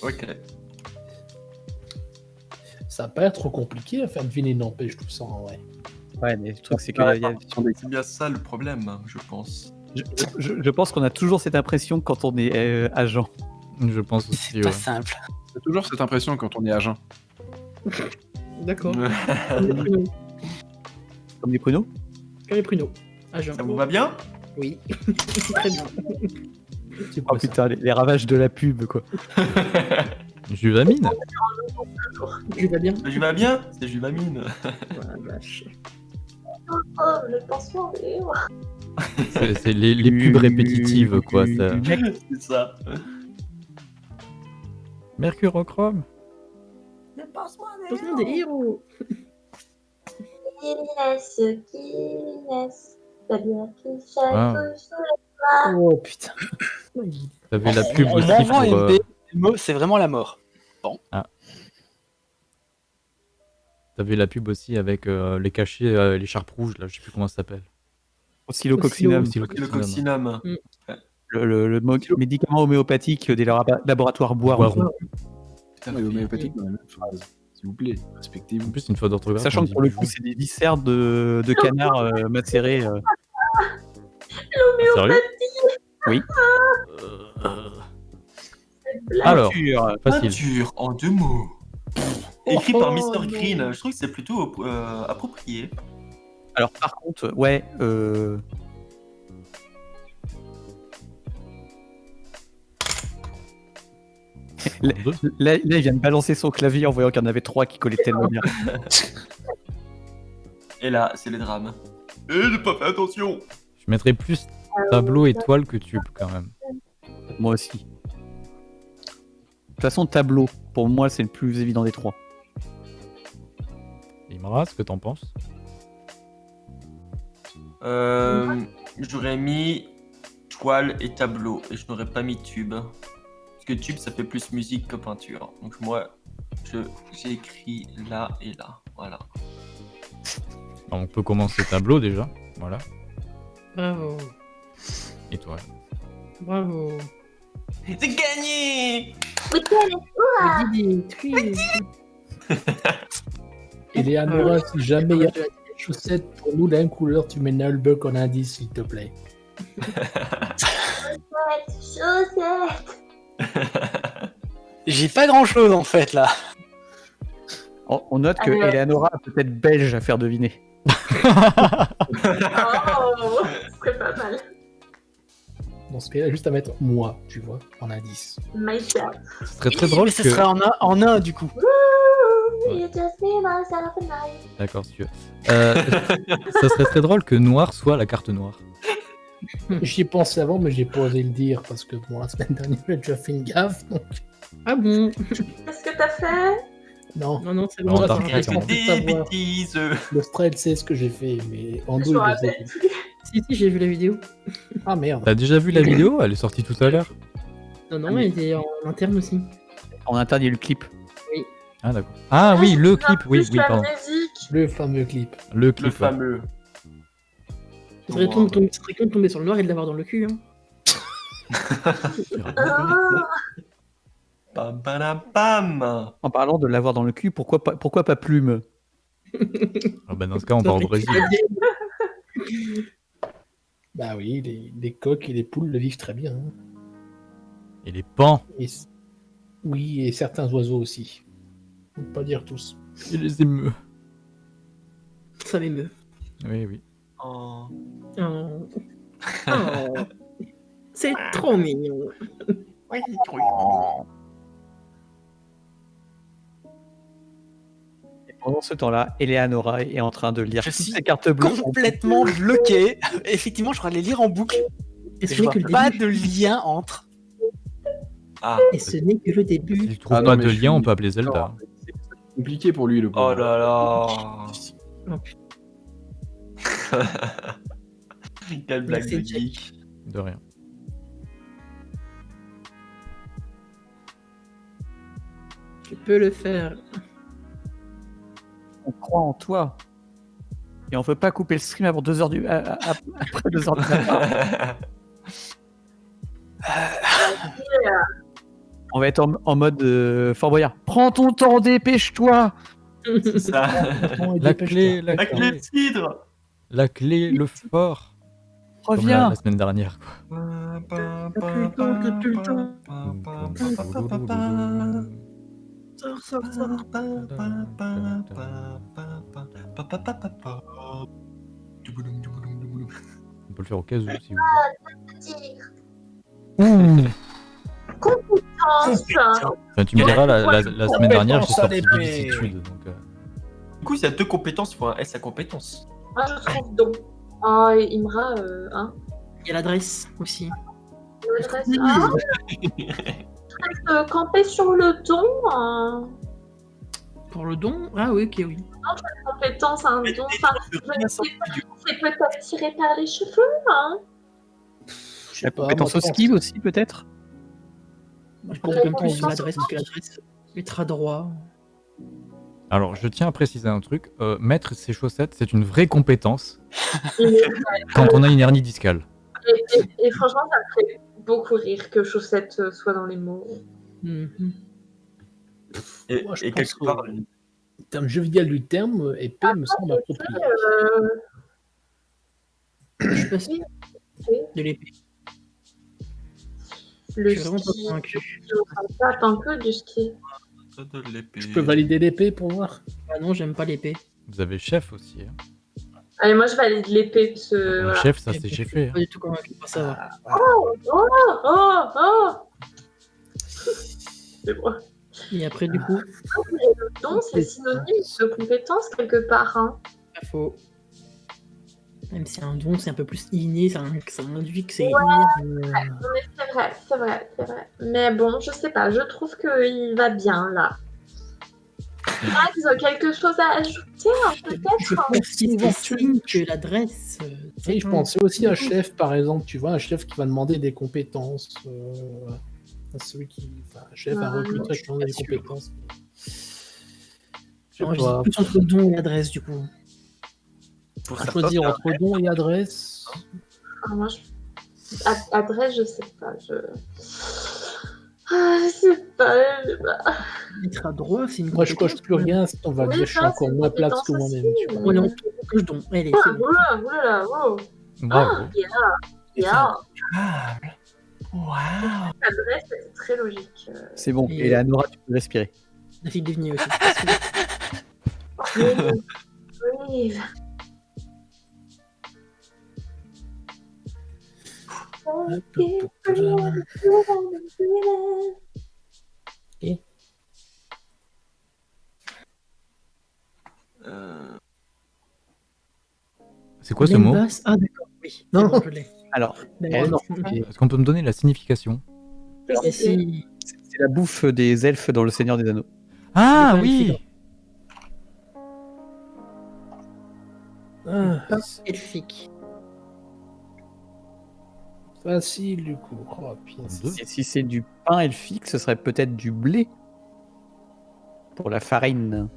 Ok. Ça va pas être trop compliqué à faire deviner, n'empêche tout ça en vrai. Ouais, mais le truc, c'est que a- y a- C'est bien ça le problème, je pense. je, je- je pense qu'on a toujours cette impression quand on est euh, agent. je pense aussi. C'est pas ouais. simple. J'ai toujours cette impression quand on est agent. D'accord. Comme les pruneaux. Comme les pruneaux Comme les pruneaux. Agent. Ça vous va bien? Oui. Très bien. C'est Oh putain, les, les ravages de la pub, quoi. Juvamine Tu vas bien Je vais bien C'est Juvamine. La le pansement libre. C'est les, les pubs répétitives quoi. Ça... C'est ça. Mercurochrome Le pansement est Pansement des héros. Qui laisse, qui laisse. C'est-à-dire qui chaque Ah. jour. Oh putain. T'avais la pub aussi pour. un euh, c'est vraiment la mort. T'avais la pub aussi avec euh, les cachets, euh, les charpes rouges là, je sais plus comment ça s'appelle. Oscillococcinum. Le coccinum. Le, le- le mo- médicament homéopathique des labo- laboratoires Boiron. Boiron. Putain, mais homéopathique dans la même phrase. S'il vous plaît, respectez-vous. En plus, une fois d'orthographe. Sachant on que dit pour le coup, c'est des viscères de, de canard euh, macérés. euh. Sérieux? Oui. Alors, Peinture. facile. Peinture en deux mots. Écrit Oh, par oh, Mr. non. Green, je trouve que c'est plutôt euh, approprié. Alors par contre, ouais. Euh... Là, là, là, il vient de balancer son clavier en voyant qu'il y en avait trois qui collaient tellement bien. Et là, c'est les drames. Et j'ai pas fait attention Je mettrais plus tableau étoile que tube quand même. Moi aussi. De toute façon, tableau, pour moi, c'est le plus évident des trois. Imra, ce que t'en penses Euh, J'aurais mis toile et tableau, et je n'aurais pas mis tube. Parce que tube, ça fait plus musique que peinture. Donc moi, écrit là et là. Voilà. Alors, On peut commencer tableau déjà. Voilà. Bravo. Étoile. Bravo. C'est gagné Didi, Eleanora, si jamais il y a des chaussettes pour nous, la même couleur, tu mets Nullbuck en indice, s'il te plaît. Chaussette, chaussette. J'ai pas grand chose en fait là. On, on note que Allez. Eleanora a peut-être belge à faire deviner. Oh, ce serait pas mal. Dans ce cas-là, juste à mettre moi, tu vois, en indice. Myself. Ce serait très drôle mais ce que. serait en un, en un du coup. D'accord, si tu veux. Euh, ça serait très drôle que noir soit la carte noire. J'y ai pensé avant, mais j'ai pas osé le dire parce que bon, la semaine dernière, j'ai déjà fait une gaffe. Donc... Ah bon? Qu'est-ce que t'as fait? Non, Non, non, c'est Non, bon. attends. fait. Des bêtises le Strel sait ce que j'ai fait, mais en le plus. Si, si, j'ai vu la vidéo. Ah merde. T'as déjà vu la vidéo? Elle est sortie tout à l'heure. Non, non, elle était en interne aussi. En interne, il y a eu le clip. Ah d'accord. Ah oui, je le clip, oui, oui, pardon. Le fameux clip. Le Le clip. ouais. fameux. Ce serait de tomber- ce serait con de tomber sur le noir et de l'avoir dans le cul. Hein. Pam, pam, pam. En parlant de l'avoir dans le cul, pourquoi pas, pourquoi pas plume? Ah bah dans ce cas, on va au Brésil. Bah oui, les, les coqs et les poules le vivent très bien. hein. Et les pans. Et oui, et certains oiseaux aussi. Faut pas dire tous. Et les émeus. Ça m'émeut. Oui, oui. Oh. Oh. Oh. C'est trop mignon. Pendant ce temps-là, Eleanora est en train de lire Je toutes ses cartes bleues. complètement bloqué. Effectivement, je crois les lire en boucle. Et je n'est vois que le pas début. de lien entre. Ah, Et ce n'est que le début. Ah non, de lien, suis- on peut appeler Zelda. C'est compliqué pour lui, le oh là là. Oh. Quelle blague de geek. De rien. Tu peux le faire. On croit en toi. Et on veut pas couper le stream avant 2 heures du... à- à- à- après 2 heures du matin. On va être en, en mode euh, Fort Boyard. Prends ton temps, dépêche-toi C'est ça. La clé, la La clé de clé, cidre. la clé, le fort. La, Reviens la semaine dernière. Quoi. On peut le faire au cas où si vous voulez. Compétence. Enfin, tu me diras, la, la- la semaine dernière, j'ai Compétence sorti vicissitude. Donc, euh, Du coup, s'il y a deux compétences, il faut un S à compétence. Moi, je trouve donc. Oh, Imra, euh, hein. Il y a l'adresse aussi. L'adresse, ah, euh, camper sur le don. hein. Pour le don? Ah oui, ok, oui. Compétence, un don. Enfin, je ne sais pas, c'est peut-être tiré par les cheveux, hein. Je sais La pas, compétence moi, au je pense- ski aussi, peut-être? Moi, je pense en même l'adresse, que l'adresse mettra droit. Alors, je tiens à préciser un truc. euh, mettre ses chaussettes, c'est une vraie compétence Et, quand on a une hernie discale. et- et- et franchement, ça me fait beaucoup rire que chaussette euh, soit dans les mots. Mhm. Et, Moi, je et pense quelque part, que- En termes jovial du terme, épée me semble approprié. Euh, Je suis pas de l'épée. le Je suis vraiment pas convaincu. du ski. Je peux valider l'épée pour voir? Ah non, j'aime pas l'épée. Vous avez chef aussi. hein. Allez, moi je valide l'épée. parce Le voilà. chef, ça c'est cheffé. suis hein. pas du tout convaincu par ça. Oh, oh, oh, oh C'est moi. Et après, du coup, Le don, c'est synonyme de compétence quelque part. Hein. pas faux. Même si un don, c'est un peu plus inné, ça, ça induit que c'est Ouais. inné. euh, Non, mais c'est vrai, c'est vrai, c'est vrai. Mais bon, je sais pas, je trouve qu'il va bien là. Max, quelque chose à ajouter hein, Je peut-être hein pense que l'adresse. euh, Oui, je pensais aussi à un chef, par exemple, tu vois, un chef qui va demander des compétences. euh, à celui qui. Enfin, un chef, recruteur je qui demande des sûr. compétences. Je pas. plus entre don et adresse, du coup. Pour À choisir entre don et adresse. Ah, Moi, je... A- Adresse, je sais pas. Je. Ah, je sais pas. je sais pas. Être à droit, c'est une Moi, je coche plus rien, on va Oui, dire, je suis encore moins plate que moi-même. aussi, tu vois. Ouais, non, coche don. Allez, Ah, c'est bon. oula, oula, wow. Bravo. Yeah, yeah. Waouh Adresse, c'est très logique. euh. C'est bon. Et- Et la Nora, tu peux respirer. La fille devenue aussi. Euh, C'est quoi ce mot Ah, d'accord, oui. Non. Bon, je l'ai. Alors, Est-ce qu'on peut me donner la signification c'est la bouffe des elfes dans le Seigneur des Anneaux. Ah oui Ah, elfique. Facile du coup. Oh. Et si c'est du pain elfique, ce serait peut-être du blé pour la farine.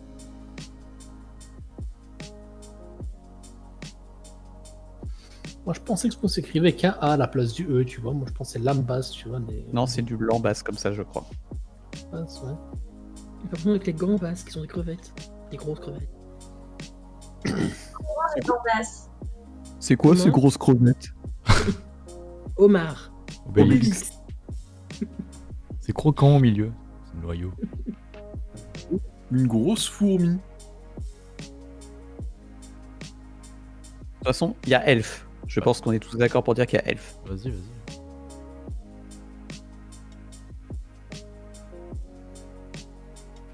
Moi, je pensais que s'écrivait qu'un A à la place du E, tu vois. Moi, je pensais lambas, tu vois. Des... Non, c'est du lambas comme ça, je crois. lambas, ouais. Par contre, avec les gambas, qui sont des crevettes. Des grosses crevettes. C'est quoi ces grosses crevettes? Homard. Obélix. C'est croquant au milieu. C'est le noyau. Une grosse fourmi. De toute façon, il y a elfe. Je pense qu'on est tous d'accord pour dire qu'il y a elfe. Vas-y, vas-y.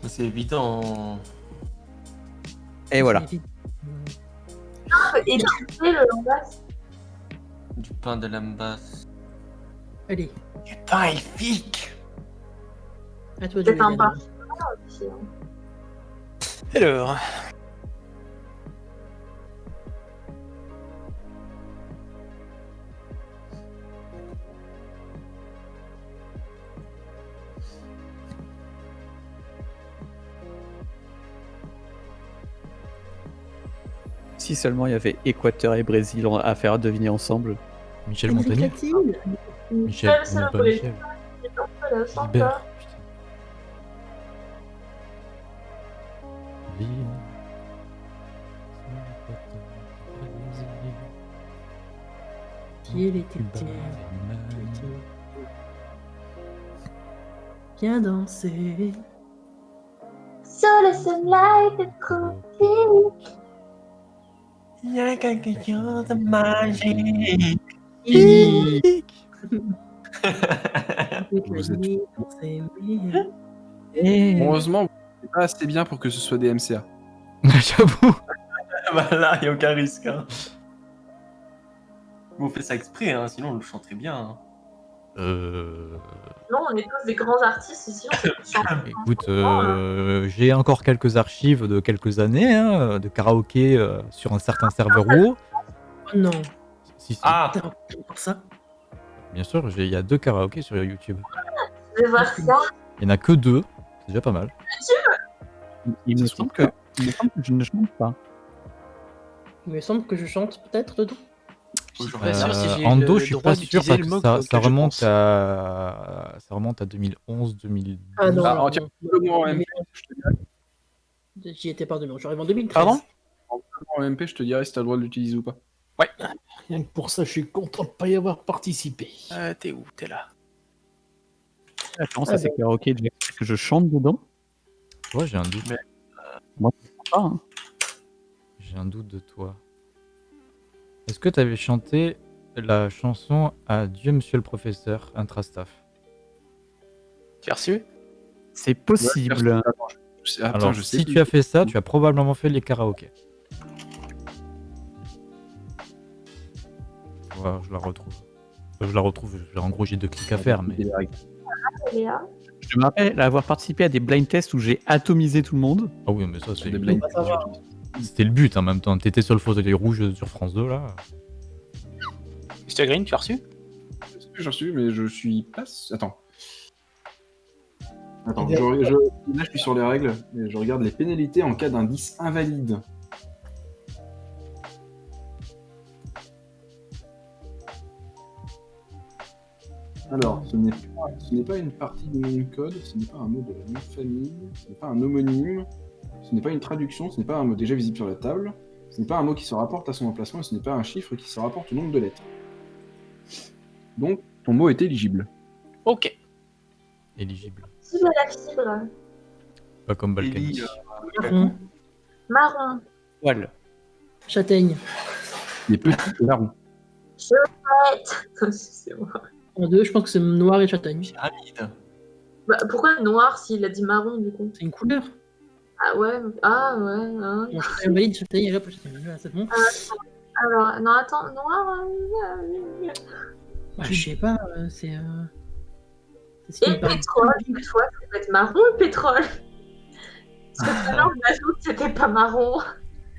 C'est évident. Et voilà. Et le. Du pain de lambas. Allez, Du pain elfique à toi de. Daniel. Ah, aussi, hein. Alors? Si seulement il y avait Équateur et Brésil à faire deviner ensemble. Michel Montagnier Michel, le pas. Michel. Ville. Qui Allemagne. Viens danser. So the sunlight is cool. Il y a quelque chose de magique. Vous êtes-. Heureusement, vous n'êtes pas assez bien pour que ce soit des MCA. J'avoue. voilà, il n'y a aucun risque. Hein. On fait ça exprès, hein, sinon on le chanterait bien. hein. Euh... Non, on est tous des grands artistes ici. On. Écoute, euh, j'ai encore quelques archives de quelques années hein, de karaoké euh, sur un certain serveur WoW. Oh non, Si, si, Ah, encore ça bien sûr, il y a deux karaokés sur YouTube. Je vais voir ça. Il n'y en a que deux, c'est déjà pas mal. Il me semble que, il me semble que je ne chante pas. Il me semble que je chante peut-être dedans. Ando, je suis pas sûr d'utiliser parce que ça, remonte à ça remonte à 2011 2012. Ah non, Ah, tiens, en. J'y étais pas demain, j'arrive en 2013. Pardon? En MP, je te dirai si t'as le droit de l'utiliser ou pas. Rien que pour ça, je suis content de ne pas y avoir participé. Ah, t'es où? T'es là. Attends, Ah ça c'est karaoké déjà. Est-ce que je chante dedans Ouais, j'ai un doute. Pas, hein. J'ai un doute de toi. Est-ce que tu avais chanté la chanson Adieu Monsieur le Professeur Intrastaff? Tu as reçu? C'est possible. Ouais, Attends, je- attends, Alors, je sais si plus. tu as fait ça, tu as probablement fait les karaokés. Je la retrouve. Enfin, je la retrouve. En gros, j'ai deux clics à faire, mais Léa? Je me rappelle avoir participé à des blind tests où j'ai atomisé tout le monde. ah oui, mais ça c'est Des blind C'était le but en même temps. T'étais sur le fauteuil rouge sur France 2 là. Mr. Green, tu as reçu? J'ai reçu, mais je suis pas. Attends. Attends, je, je- là je suis sur les règles, et je regarde les pénalités en cas d'indice invalide. Alors, ce n'est pas, ce n'est pas une partie du même code, ce n'est pas un mot de la même famille, ce n'est pas un homonyme, ce n'est pas une traduction, ce n'est pas un mot déjà visible sur la table, ce n'est pas un mot qui se rapporte à son emplacement et ce n'est pas un chiffre qui se rapporte au nombre de lettres. Donc, ton mot est éligible. Ok. Éligible. Cible à la fibre? Pas comme Balkany. Euh, Marron, Marron. Poil. châtaigne. Les petits larrons. Chouette. C'est moi. En deux, je pense que c'est noir et châtaigne. Pyramide. Bah, pourquoi noir s'il a dit marron du coup? C'est une couleur. Ah ouais, ah ouais. hein. Bon, valide, hop, châtaigne. Voilà, c'est bon. Alors, non, attends, noir. euh, Bah, je sais pas, euh, c'est. Euh... Et pétrole, une fois, ça peut être marron le pétrole? Parce que tout à l'heure, c'était pas marron.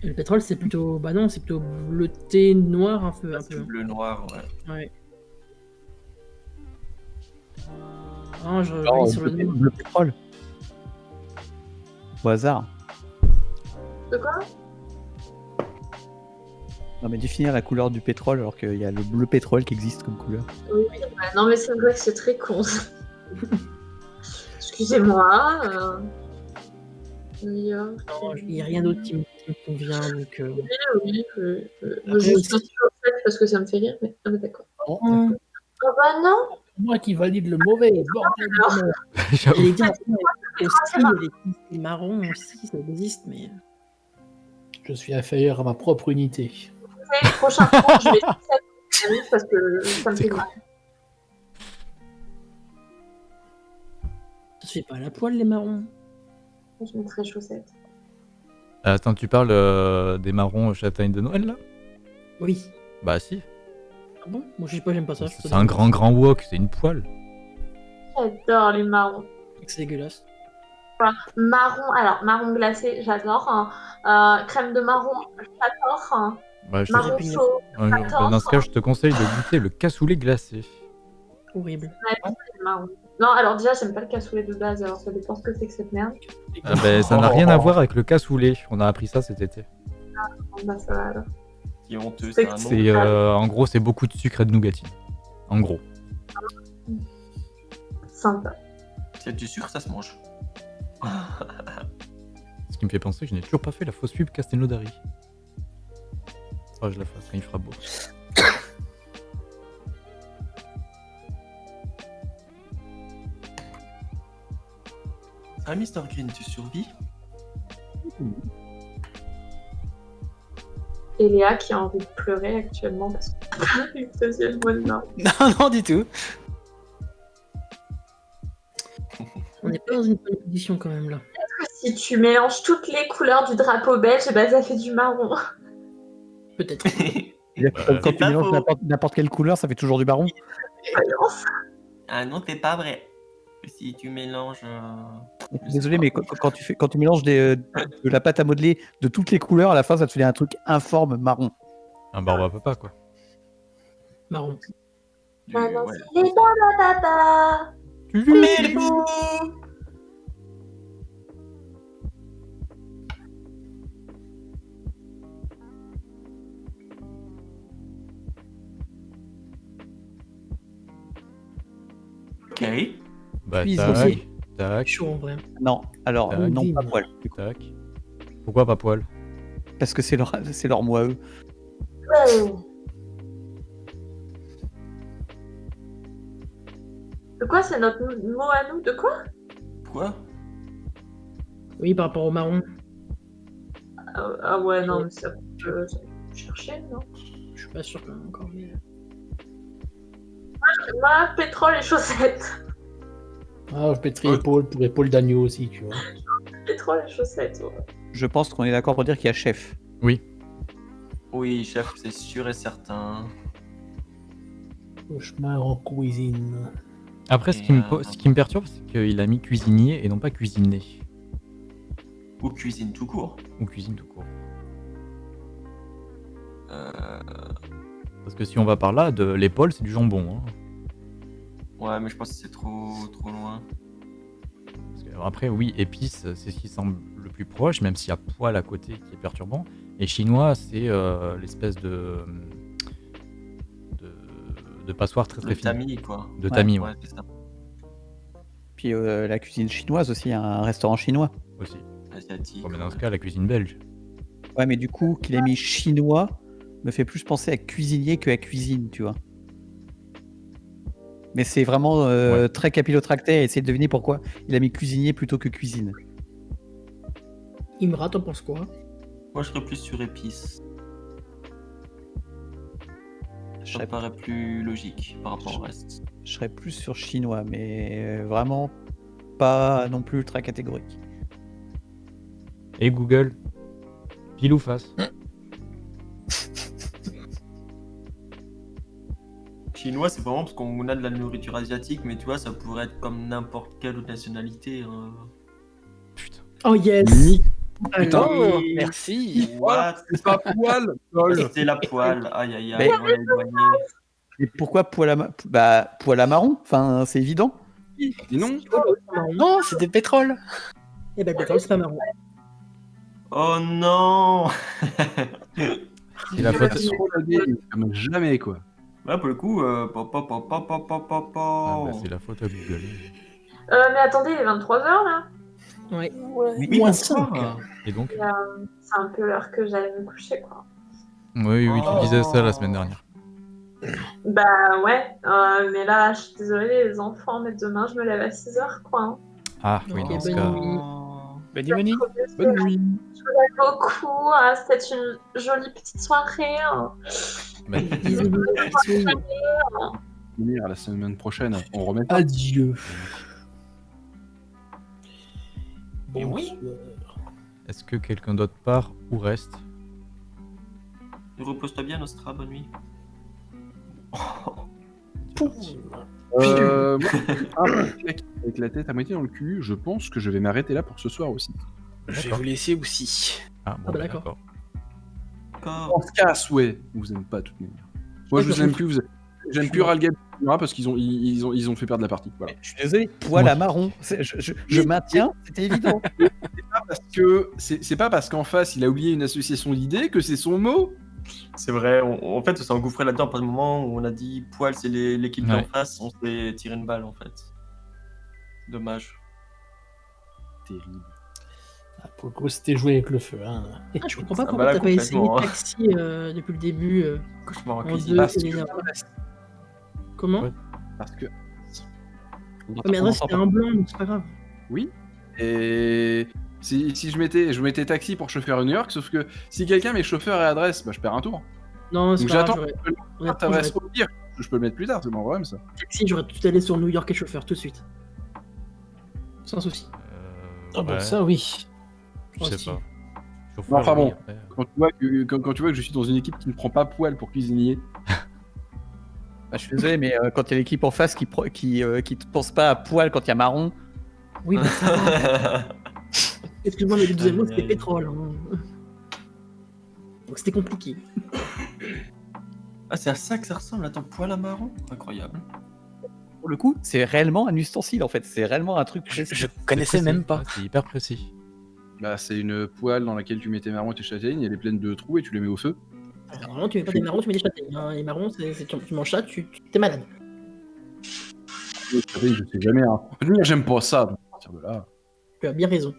Le pétrole, c'est plutôt. Bah non, c'est plutôt bleuté noir un peu. Un C'est peu. bleu noir, ouais. Ouais. Ah, je Oh, vais sur le bleu pétrole. Au hasard. De quoi? Non mais définir la couleur du pétrole alors qu'il y a le bleu pétrole qui existe comme couleur. Oui, ouais, non, mais c'est vrai que c'est très con. Excusez-moi. Euh... Il n'y a rien d'autre qui, me- qui me convient. Donc, euh, Oui, oui, oui. euh, je suis au fait parce que ça me fait rire, mais ah, mais d'accord. D'accord. Ah bah non moi qui valide le mauvais, bordel. J'allais dire, attends, aussi, petits marrons aussi, ça existe, mais. Je suis inférieur à ma propre unité. Le prochain tour, je vais faire ça parce que ça me fait quoi rire. Ça se fait pas à la poêle, les marrons. Je mettrai chaussettes. Attends, tu parles euh, des marrons châtaignes de Noël là? Oui. Bah si. Ah bon Moi, je sais pas, j'aime pas ça. C'est un grand grand wok, c'est une poêle. J'adore les marrons. C'est dégueulasse. Marron, alors marron glacé, j'adore. hein. Euh, crème de marron, j'adore. hein. Bah, je marron chaud, bah, dans ce cas, j'adore. je te conseille de goûter le cassoulet glacé. Horrible. Ouais, c'est marron. Non, alors déjà, j'aime pas le cassoulet de base, alors ça dépend ce que c'est que cette merde. Ah bah, ça n'a rien à voir avec le cassoulet. On a appris ça cet été. Bah, ça va alors. Qui est honteux, C'est c'est un nom. C'est euh, en gros, c'est beaucoup de sucre et de nougatine. En gros. Sympa. A du sucre, ça se mange. Ce qui me fait penser que je n'ai toujours pas fait la fausse pub Castelnaudary. Oh, je la fasse quand il fera beau. Ah, Mr. Green, tu survis? Et Léa qui a envie de pleurer actuellement parce que le deuxième mois de mars. Non, non, du tout. On n'est pas dans une bonne position quand même là. Si tu mélanges toutes les couleurs du drapeau belge, bah, ça fait du marron. Peut-être. Quand, tu mélanges n'importe- n'importe quelle couleur, ça fait toujours du baron. Ah non, c'est pas vrai. Si tu mélanges. euh, Désolé, mais quand, quand tu fais, quand tu mélanges des, euh, de la pâte à modeler de toutes les couleurs, à la fin, ça te fait un truc informe marron. Un barbe à papa, quoi. Marron. du- Maintenant, ouais. c'est les papa. Mais le beau Ok. Bah, Cuisse tac, aussi. tac, Chaud en vrai. Non, alors, Tac. non, pas poil. tac. Pourquoi pas poil? Parce que c'est leur, c'est leur mois, eux. De quoi c'est notre mot à nous? De quoi? Quoi? Oui, par rapport au marron. ah, ah ouais, non, mais ça peut ça peut chercher, non? Je suis pas sûr quand même encore. Mais... Moi, pétrole et chaussettes. Ah, je épaule pour épaule d'agneau aussi, tu vois. Pétrole chaussettes, ouais. Je pense qu'on est d'accord pour dire qu'il y a chef. Oui, chef, c'est sûr et certain. Cauchemar en cuisine. Après, ce Et, qui, me, euh, ce qui me perturbe, c'est qu'il a mis cuisinier et non pas cuisiné. Ou cuisine tout court. Ou cuisine tout court. Euh, Parce que si on va par là, de l'épaule, c'est du jambon. hein. Ouais, mais je pense que c'est trop, trop loin. Parce que, alors après, oui, épice, c'est ce qui semble le plus proche, même s'il y a poil à côté qui est perturbant. Et chinois, c'est euh, l'espèce de, de. de passoire très très fine. tamis, quoi. De tamis, Ouais, ça. Puis euh, la cuisine chinoise aussi, il y a un restaurant chinois. aussi. Asiatique. Mais dans ce ouais. cas, la cuisine belge. Ouais, mais du coup, qu'il ait mis chinois me fait plus penser à cuisinier que à cuisine, tu vois. Mais c'est vraiment euh, très capillotracté à essayer de deviner pourquoi il a mis cuisinier plutôt que cuisine. Imra, t'en penses quoi? Moi, je serais plus sur épice. Je Ça serais, me paraît plus logique par rapport au reste. je serais plus sur chinois, mais euh, vraiment pas non plus ultra catégorique. Et Google? Pile ou face? Chinois, c'est vraiment parce qu'on a de la nourriture asiatique, mais tu vois, ça pourrait être comme n'importe quelle autre nationalité. hein. Putain. Oh yes Putain. Allez. Oh, merci. What? C'est pas poil. C'est la poêle. Aïe aïe Mais- aïe, on l'a éloigné. Et pourquoi poil à, ma- bah, poil à marron? Enfin, c'est évident. Et non Non, c'était pétrole. Eh ben, le pétrole, c'est pas marron. Oh non C'est la jamais quoi. Là, pour le coup, euh, pa, pa, pa, ah, bah, c'est la faute à Google. Euh, mais attendez, il est 23h là Oui, oui moins 5. Et donc euh, C'est un peu l'heure que j'allais me coucher, quoi. Oui, oui, tu oh. disais ça la semaine dernière. Bah ouais, euh, mais là, je suis désolée les enfants, mais demain je me lève à 6h, quoi. Hein. Ah, oui, okay, dans ce cas... Bonne nuit, Moni. Bonne nuit. Je vous aime beaucoup, hein, c'était une jolie petite soirée. hein. bah, Bisous, bisous. Venir la semaine prochaine, on remet ça. Adieu. Et oui. Bonsoir. Est-ce que quelqu'un d'autre part ou reste? Repose-toi bien, Nostra, bonne nuit. Euh, moi, mec avec la tête à moitié dans le cul, je pense que je vais m'arrêter là pour ce soir aussi. Je vais vous laisser aussi. Ah, bon, bah, d'accord. On se casse, ouais. Vous aimez pas de toute manière. Moi, je vous aime plus. Vous J'aime plus Ralgab parce qu'ils ont, ils, ils ont, ils ont fait perdre la partie. Voilà. Je suis désolé, poil à marron. Je, je- je maintiens, c'était évident. Parce que c'est pas parce qu'en face il a oublié une association d'idées que c'est son mot. C'est vrai, on- en fait, on s'est engouffré là-dedans à un moment où on a dit poil, c'est l'équipe d'en Ouais. face, on s'est tiré une balle en fait. Dommage. Terrible. Ah, pour le coup, c'était joué avec le feu. Hein. Ah, je comprends pas pourquoi t'as pas essayé hein. Taxi euh, depuis le début. euh, Cauchemar en en cuisine. deux, Parce et que- les- Comment Ouais. Parce que Ouais, mais Adresse, c'était un blanc, donc c'est pas grave. oui. Et si, si je mettais, je mettais taxi pour chauffeur à New York, sauf que si quelqu'un met chauffeur et adresse, bah je perds un tour. Non, c'est pas j'attends. t'adresse au pire. Je peux le mettre plus tard, c'est mon problème ça. Taxi, j'aurais tout allé sur New York et chauffeur tout de suite. Sans souci. Euh, Ah bon, ouais, ça oui. Je sais pas. Bon, Chauffeur, enfin bon, euh, quand tu, vois que, quand, quand tu vois que je suis dans une équipe qui ne prend pas poil pour cuisinier, Bah, je suis désolé, mais euh, quand il y a l'équipe en face qui, pro- qui, euh, qui te pense pas à poil quand il y a marron, Oui, bah ça va. Excuse-moi, mais le deuxième mot, c'était pétrole. hein. Donc c'était compliqué. Ah, c'est à ça que ça ressemble, attends, poil à marron? Incroyable. pour le coup, c'est réellement un ustensile en fait. C'est réellement un truc. Je, je connaissais précis. même pas. C'est hyper précis. bah c'est une poêle dans laquelle tu mets tes marrons et tes châtaignes, elle est pleine de trous et tu les mets au feu. Alors, normalement, tu mets pas des marrons, tu mets des châtaignes. hein. Les marrons, c'est, tu, tu manges ça, tu, tu- t'es malade. Les châtaignes, je sais jamais. Hein. J'aime pas ça. donc à partir de là. Tu as bien raison.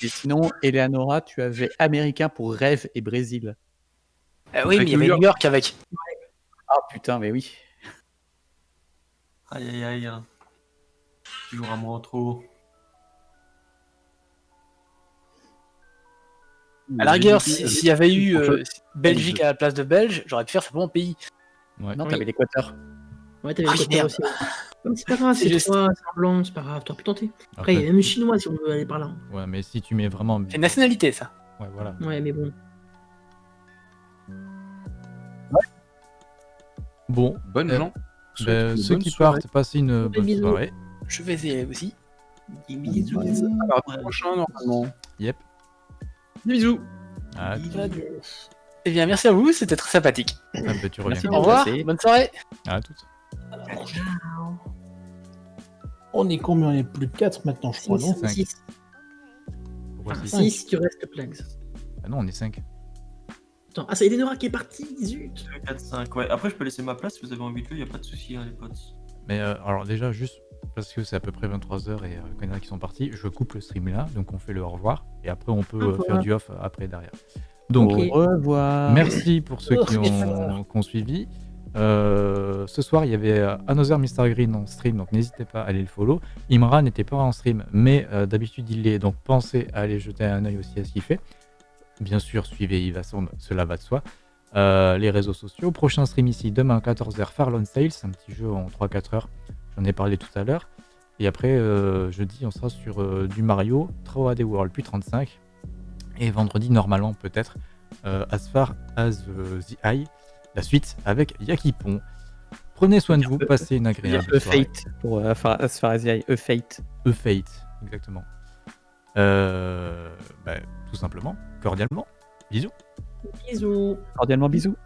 Et sinon, Eleanora, tu avais américain pour rêve et Brésil. Ah oui, mais il y avait New York. Avec. Ah putain, mais oui. Aïe aïe aïe. hein. Toujours un mot en trop. À la rigueur, J'ai- si- s'il y avait eu euh, Belgique à la place de Belge, j'aurais pu faire simplement pays. Ouais. Non, Oui. t'avais l'Équateur. Ouais, t'avais Ah, le aussi. C'est pas grave, C'est juste. toi, c'est un blanc, c'est pas grave, t'aurais pu tenter. Après, il y a même chinois si on veut aller par là. ouais, mais si tu mets vraiment. C'est une nationalité, ça. Ouais, voilà. Ouais, mais bon. Bon, Bonnes Euh, gens. ben, ceux bonne qui soirée. partent, passez une bonne bisous. soirée. Je vais y aller aussi. Bisous. Alors, prochain normalement. Yep. Des bisous. Ah, Eh bien, merci à vous, c'était très sympathique. ah, ben, tu reviens. Merci Au revoir, bonne soirée. À toutes. On est combien? On est plus de 4 maintenant, je crois, non? Cinq. 6, Pourquoi c'est Cinq. si tu restes plagues. Ah non, on est 5. Attends, ah, c'est Eleonora qui est partie, zut 4, 5, ouais. Après, je peux laisser ma place si vous avez envie de jouer, y a pas de souci, hein, les potes. Mais euh, alors déjà, juste parce que c'est à peu près 23h et euh, qu'il y en a qui sont partis, je coupe le stream là, donc on fait le au revoir, et après on peut euh, faire du off après derrière. Donc. Au revoir. merci pour ceux qui ont, qui ont suivi. Euh, ce soir, il y avait euh, Another Mr. Green en stream, donc n'hésitez pas à aller le follow. Imra n'était pas en stream, mais euh, d'habitude il l'est, donc pensez à aller jeter un œil aussi à ce qu'il fait. Bien sûr, suivez Yvasombe, cela va de soi. Les réseaux sociaux. Prochain stream ici, demain 14h, Farlon Sales, un petit jeu en 3-4 heures. J'en ai parlé tout à l'heure. Et après, jeudi, on sera sur du Mario, Troa des World, puis 35. Et vendredi, normalement, peut-être, As Far As the Eye, la suite avec Yakipon. Prenez soin de vous, passez une agréable E soirée. Fate pour euh, eye, E Fate. E Fate, exactement. Euh, bah, tout simplement, cordialement. Bisous. Bisous Cordialement bisous.